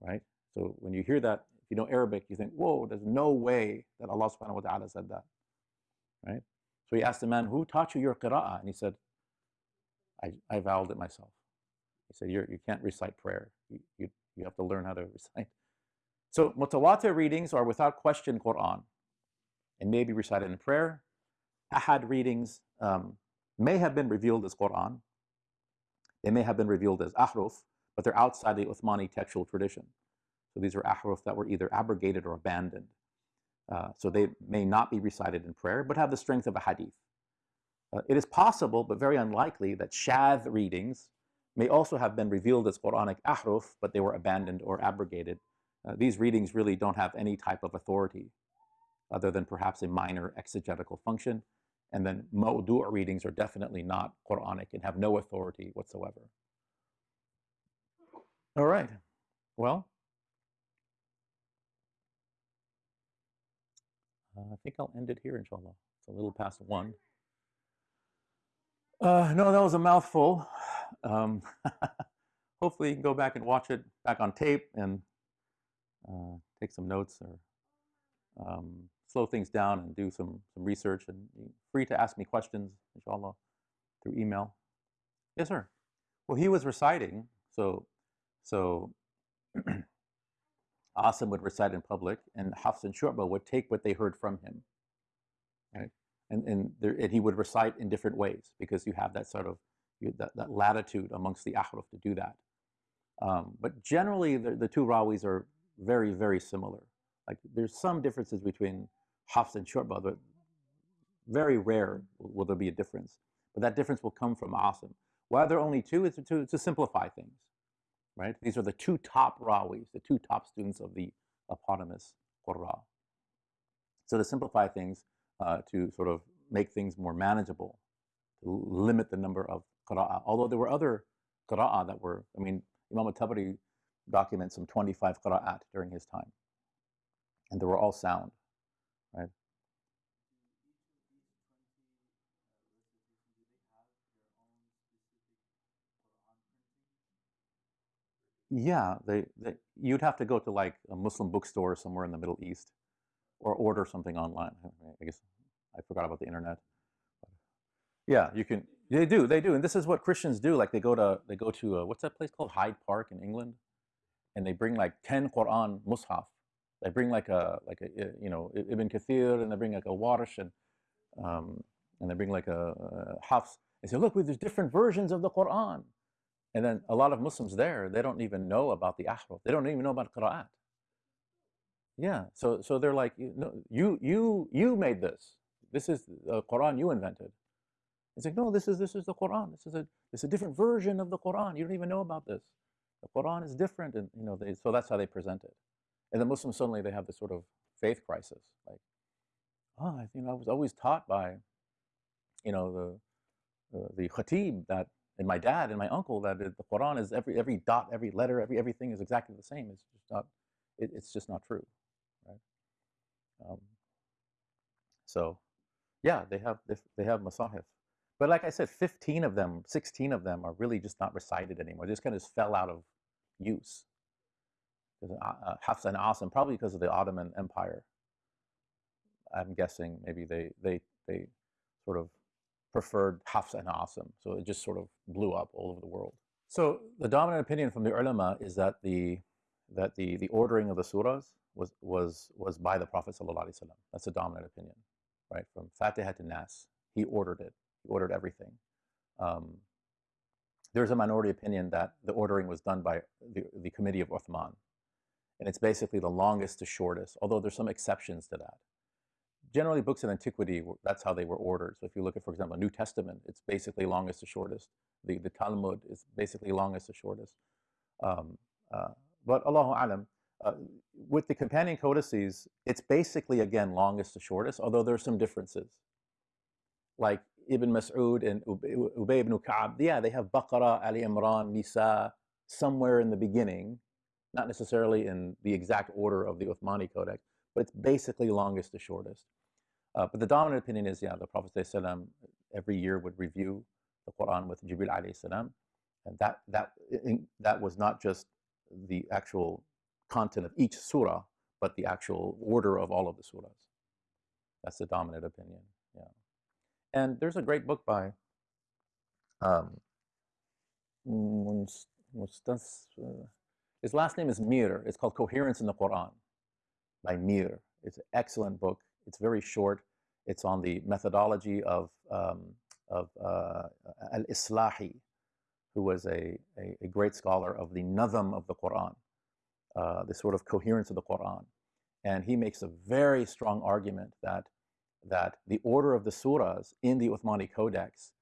right? So when you hear that, if you know Arabic, you think, whoa, there's no way that Allah subhanahu wa ta'ala said that, right? So he asked the man, who taught you your qira'ah? And he said, I, I vowed it myself. He said, You're, you can not recite prayer. You, you, you have to learn how to recite. So mutawatir readings are without question Quran and may be recited in prayer. Ahad readings um, may have been revealed as Quran. They may have been revealed as ahruf, but they're outside the Uthmani textual tradition. So these are ahruf that were either abrogated or abandoned. Uh, so they may not be recited in prayer, but have the strength of a hadith. Uh, it is possible, but very unlikely, that shadh readings may also have been revealed as Quranic ahruf, but they were abandoned or abrogated. Uh, these readings really don't have any type of authority other than perhaps a minor exegetical function. And then mawdu' readings are definitely not Quranic and have no authority whatsoever. All right. Well, uh, I think I'll end it here, inshallah. It's a little past one. Uh, no, that was a mouthful. Um, hopefully you can go back and watch it back on tape and uh, take some notes or um, slow things down and do some, some research. And free to ask me questions, inshallah, through email. Yes, sir. Well, he was reciting, so so Asim would recite in public, and Hafs and Shu'bah would take what they heard from him, right? And and, there, and he would recite in different ways because you have that sort of that, that latitude amongst the ahruf to do that. Um, but generally, the, the two rawis are very, very similar. Like there's some differences between Hafs and but very rare will there be a difference. But that difference will come from Asim. Why there are only two? It's to, to simplify things, right? These are the two top rawis, the two top students of the eponymous Qurra. So to simplify things, uh, to sort of make things more manageable, to limit the number of qira'ah. Although there were other qira'ah that were, I mean, Imam al-Tabari documents some 25 qira'at during his time. And they were all sound, right? Yeah, they, they, you'd have to go to like a Muslim bookstore somewhere in the Middle East or order something online. I guess I forgot about the internet. Yeah, you can. They do. They do. And this is what Christians do. Like they go to they go to uh, what's that place called Hyde Park in England, and they bring like ten Quran mushaf. They bring like a like a you know Ibn Kathir, and they bring like a Warsh, and um, and they bring like a, a Hafs. They say, look, there's different versions of the Quran. And then a lot of Muslims there, they don't even know about the ahruf. They don't even know about qira'at. Yeah, so so they're like, you no, you you you made this. This is the Quran you invented. It's like, no, this is this is the Quran. This is a it's a different version of the Quran. You don't even know about this. The Quran is different, and you know, they, so that's how they present it. And the Muslims suddenly they have this sort of faith crisis, like, oh, you know, I was always taught by, you know, the uh, the khatib that and my dad and my uncle that the Quran is every every dot, every letter, every everything is exactly the same. It's just not, it, it's just not true, right? Um, so, yeah, they have they, they have masahif, but like I said, fifteen of them, sixteen of them are really just not recited anymore. They just kind of fell out of use. Uh, uh, Hafs and Asim, probably because of the Ottoman Empire. I'm guessing maybe they they they sort of preferred Hafs and Asim. So it just sort of blew up all over the world. So the dominant opinion from the ulama is that the that the, the ordering of the surahs was was was by the Prophet ﷺ. That's the dominant opinion, right? From Fatiha to Nas, he ordered it. He ordered everything. Um, there's a minority opinion that the ordering was done by the, the committee of Uthman. And it's basically the longest to shortest, although there's some exceptions to that generally books of antiquity, that's how they were ordered. So if you look at, for example, New Testament, it's basically longest to shortest. The, the Talmud is basically longest to shortest. Um, uh, but Allahu Alam, uh, with the companion codices, it's basically, again, longest to shortest, although there are some differences. Like Ibn Mas'ud and Ubay ibn Ka'ab, yeah, they have Baqarah, Ali Imran, Nisa, somewhere in the beginning, not necessarily in the exact order of the Uthmani Codex, but it's basically longest to shortest. Uh, but the dominant opinion is, yeah, the Prophet ﷺ every year would review the Quran with Jibril alayhi salam, and that that that was not just the actual content of each surah, but the actual order of all of the surahs. That's the dominant opinion. Yeah, and there's a great book by um, uh, his last name is Mir. It's called Coherence in the Quran by Mir. It's an excellent book. It's very short. It's on the methodology of, um, of uh, Al-Islahi, who was a, a, a, great scholar of the Nazam of the Quran, uh, the sort of coherence of the Quran. And he makes a very strong argument that, that the order of the surahs in the Uthmani Codex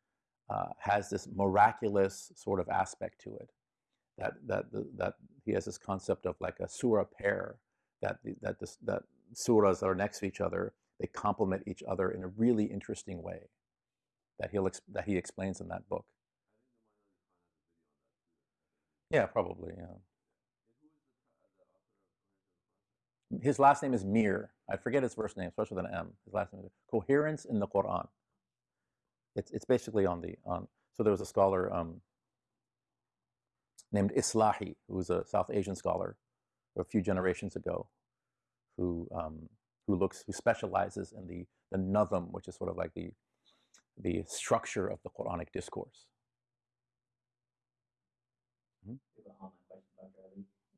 uh, has this miraculous sort of aspect to it. That, that, that he has this concept of like a surah pair, that, that, this, that surahs are next to each other, they complement each other in a really interesting way that, he'll that he explains in that book. Yeah, probably, yeah. His last name is Mir. I forget his first name, especially with an M. His last name is Coherence in the Quran. It's, it's basically on the, on, so there was a scholar um, named Islahi, who was a South Asian scholar a few generations ago, who um, who looks who specializes in the the nazam, which is sort of like the the structure of the Quranic discourse. Hmm?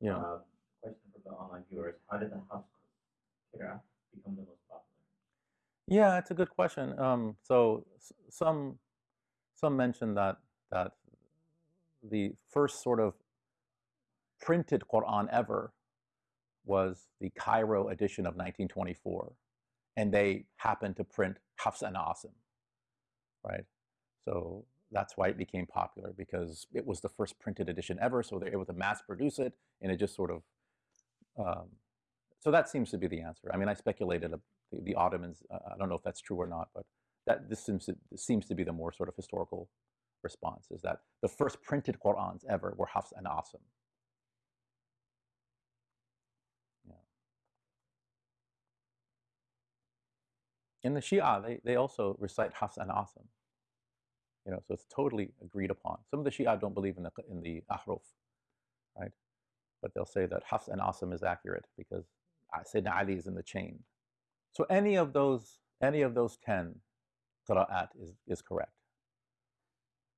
Yeah. Uh, question for the online viewers: How did the Qira become the most popular? Yeah, it's a good question. Um, so some some mention that that the first sort of printed Quran ever was the Cairo edition of 1924, and they happened to print Hafs and Asim, right? So that's why it became popular because it was the first printed edition ever, so they're able to mass produce it, and it just sort of. Um, so that seems to be the answer. I mean, I speculated the, the Ottomans. Uh, I don't know if that's true or not, but that this seems to, seems to be the more sort of historical response: is that the first printed Qurans ever were Hafs and Asim. in the Shia, they, they also recite Hafs and Asim. You know, so it's totally agreed upon. Some of the Shia don't believe in the, in the Ahruf, right? But they'll say that Hafs and Asim is accurate because uh, Sayyidina Ali is in the chain. So any of those, any of those 10 qira'at is, is correct.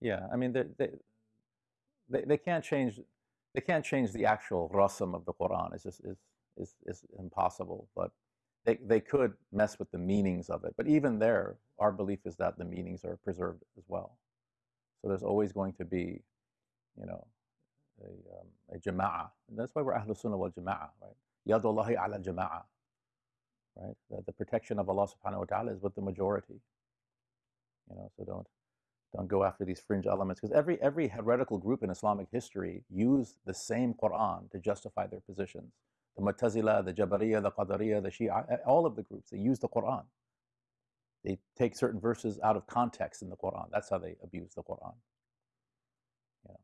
Yeah. I mean, they they they, can't change. They can't change the actual rasam of the Quran. It's just is is is impossible. But they they could mess with the meanings of it. But even there, our belief is that the meanings are preserved as well. So there's always going to be, you know, a, um, a jama'ah. And that's why we're Ahlul Sunnah wal Jama'ah, right? Yadullahi ala jama'ah, right? The, the protection of Allah subhanahu wa ta'ala is with the majority. You know, so don't don't go after these fringe elements because every every heretical group in Islamic history used the same Quran to justify their positions. The Mu'tazila, the Jabariya, the Qadariya, the Shia, all of the groups they use the Quran. They take certain verses out of context in the Quran. That's how they abuse the Quran. Yeah.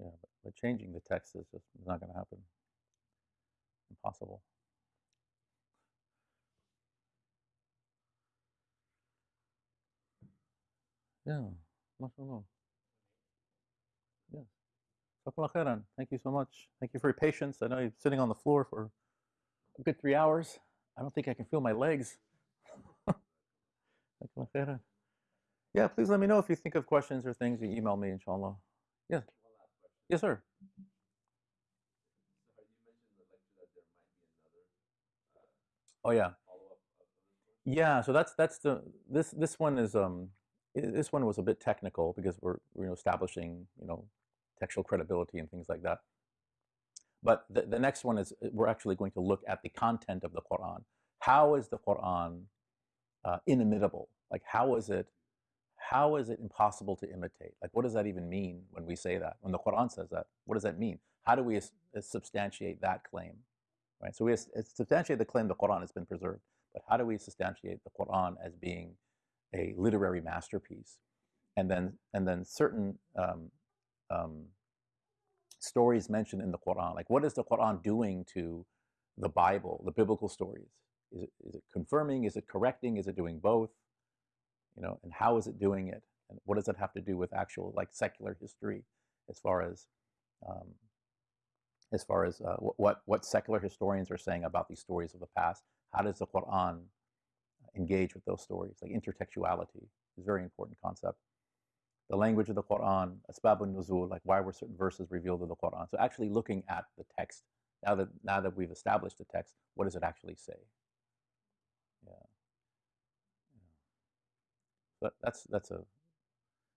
Yeah, but, but changing the text is just not going to happen. Impossible. Yeah, mashallah. Yes. Khairan. Thank you so much. Thank you for your patience. I know you're sitting on the floor for a good three hours. I don't think I can feel my legs. Khairan. Yeah, please let me know if you think of questions or things. You email me, inshallah. Yes. Yes, sir. Oh yeah. Yeah, so that's that's the this this one is um this one was a bit technical because we're we're establishing you know textual credibility and things like that. But the, the next one is uh, we're actually going to look at the content of the Quran. How is the Quran uh, inimitable? Like how is it how is it impossible to imitate? Like what does that even mean when we say that? When the Quran says that, what does that mean? How do we uh, substantiate that claim? Right. So we substantiate the claim the Quran has been preserved, but how do we substantiate the Quran as being a literary masterpiece? And then and then certain um, um, stories mentioned in the Quran. Like, what is the Quran doing to the Bible, the biblical stories? Is it, is it confirming? Is it correcting? Is it doing both? You know, and how is it doing it? And what does it have to do with actual like secular history, as far as um, as far as uh, wh- what what secular historians are saying about these stories of the past? How does the Quran engage with those stories? Like intertextuality is a very important concept the language of the Quran, asbabun nuzul, like why were certain verses revealed in the Quran. So actually looking at the text, now that now that we've established the text, what does it actually say? Yeah. yeah. But that's that's a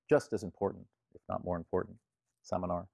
just as important, if not more important, seminar.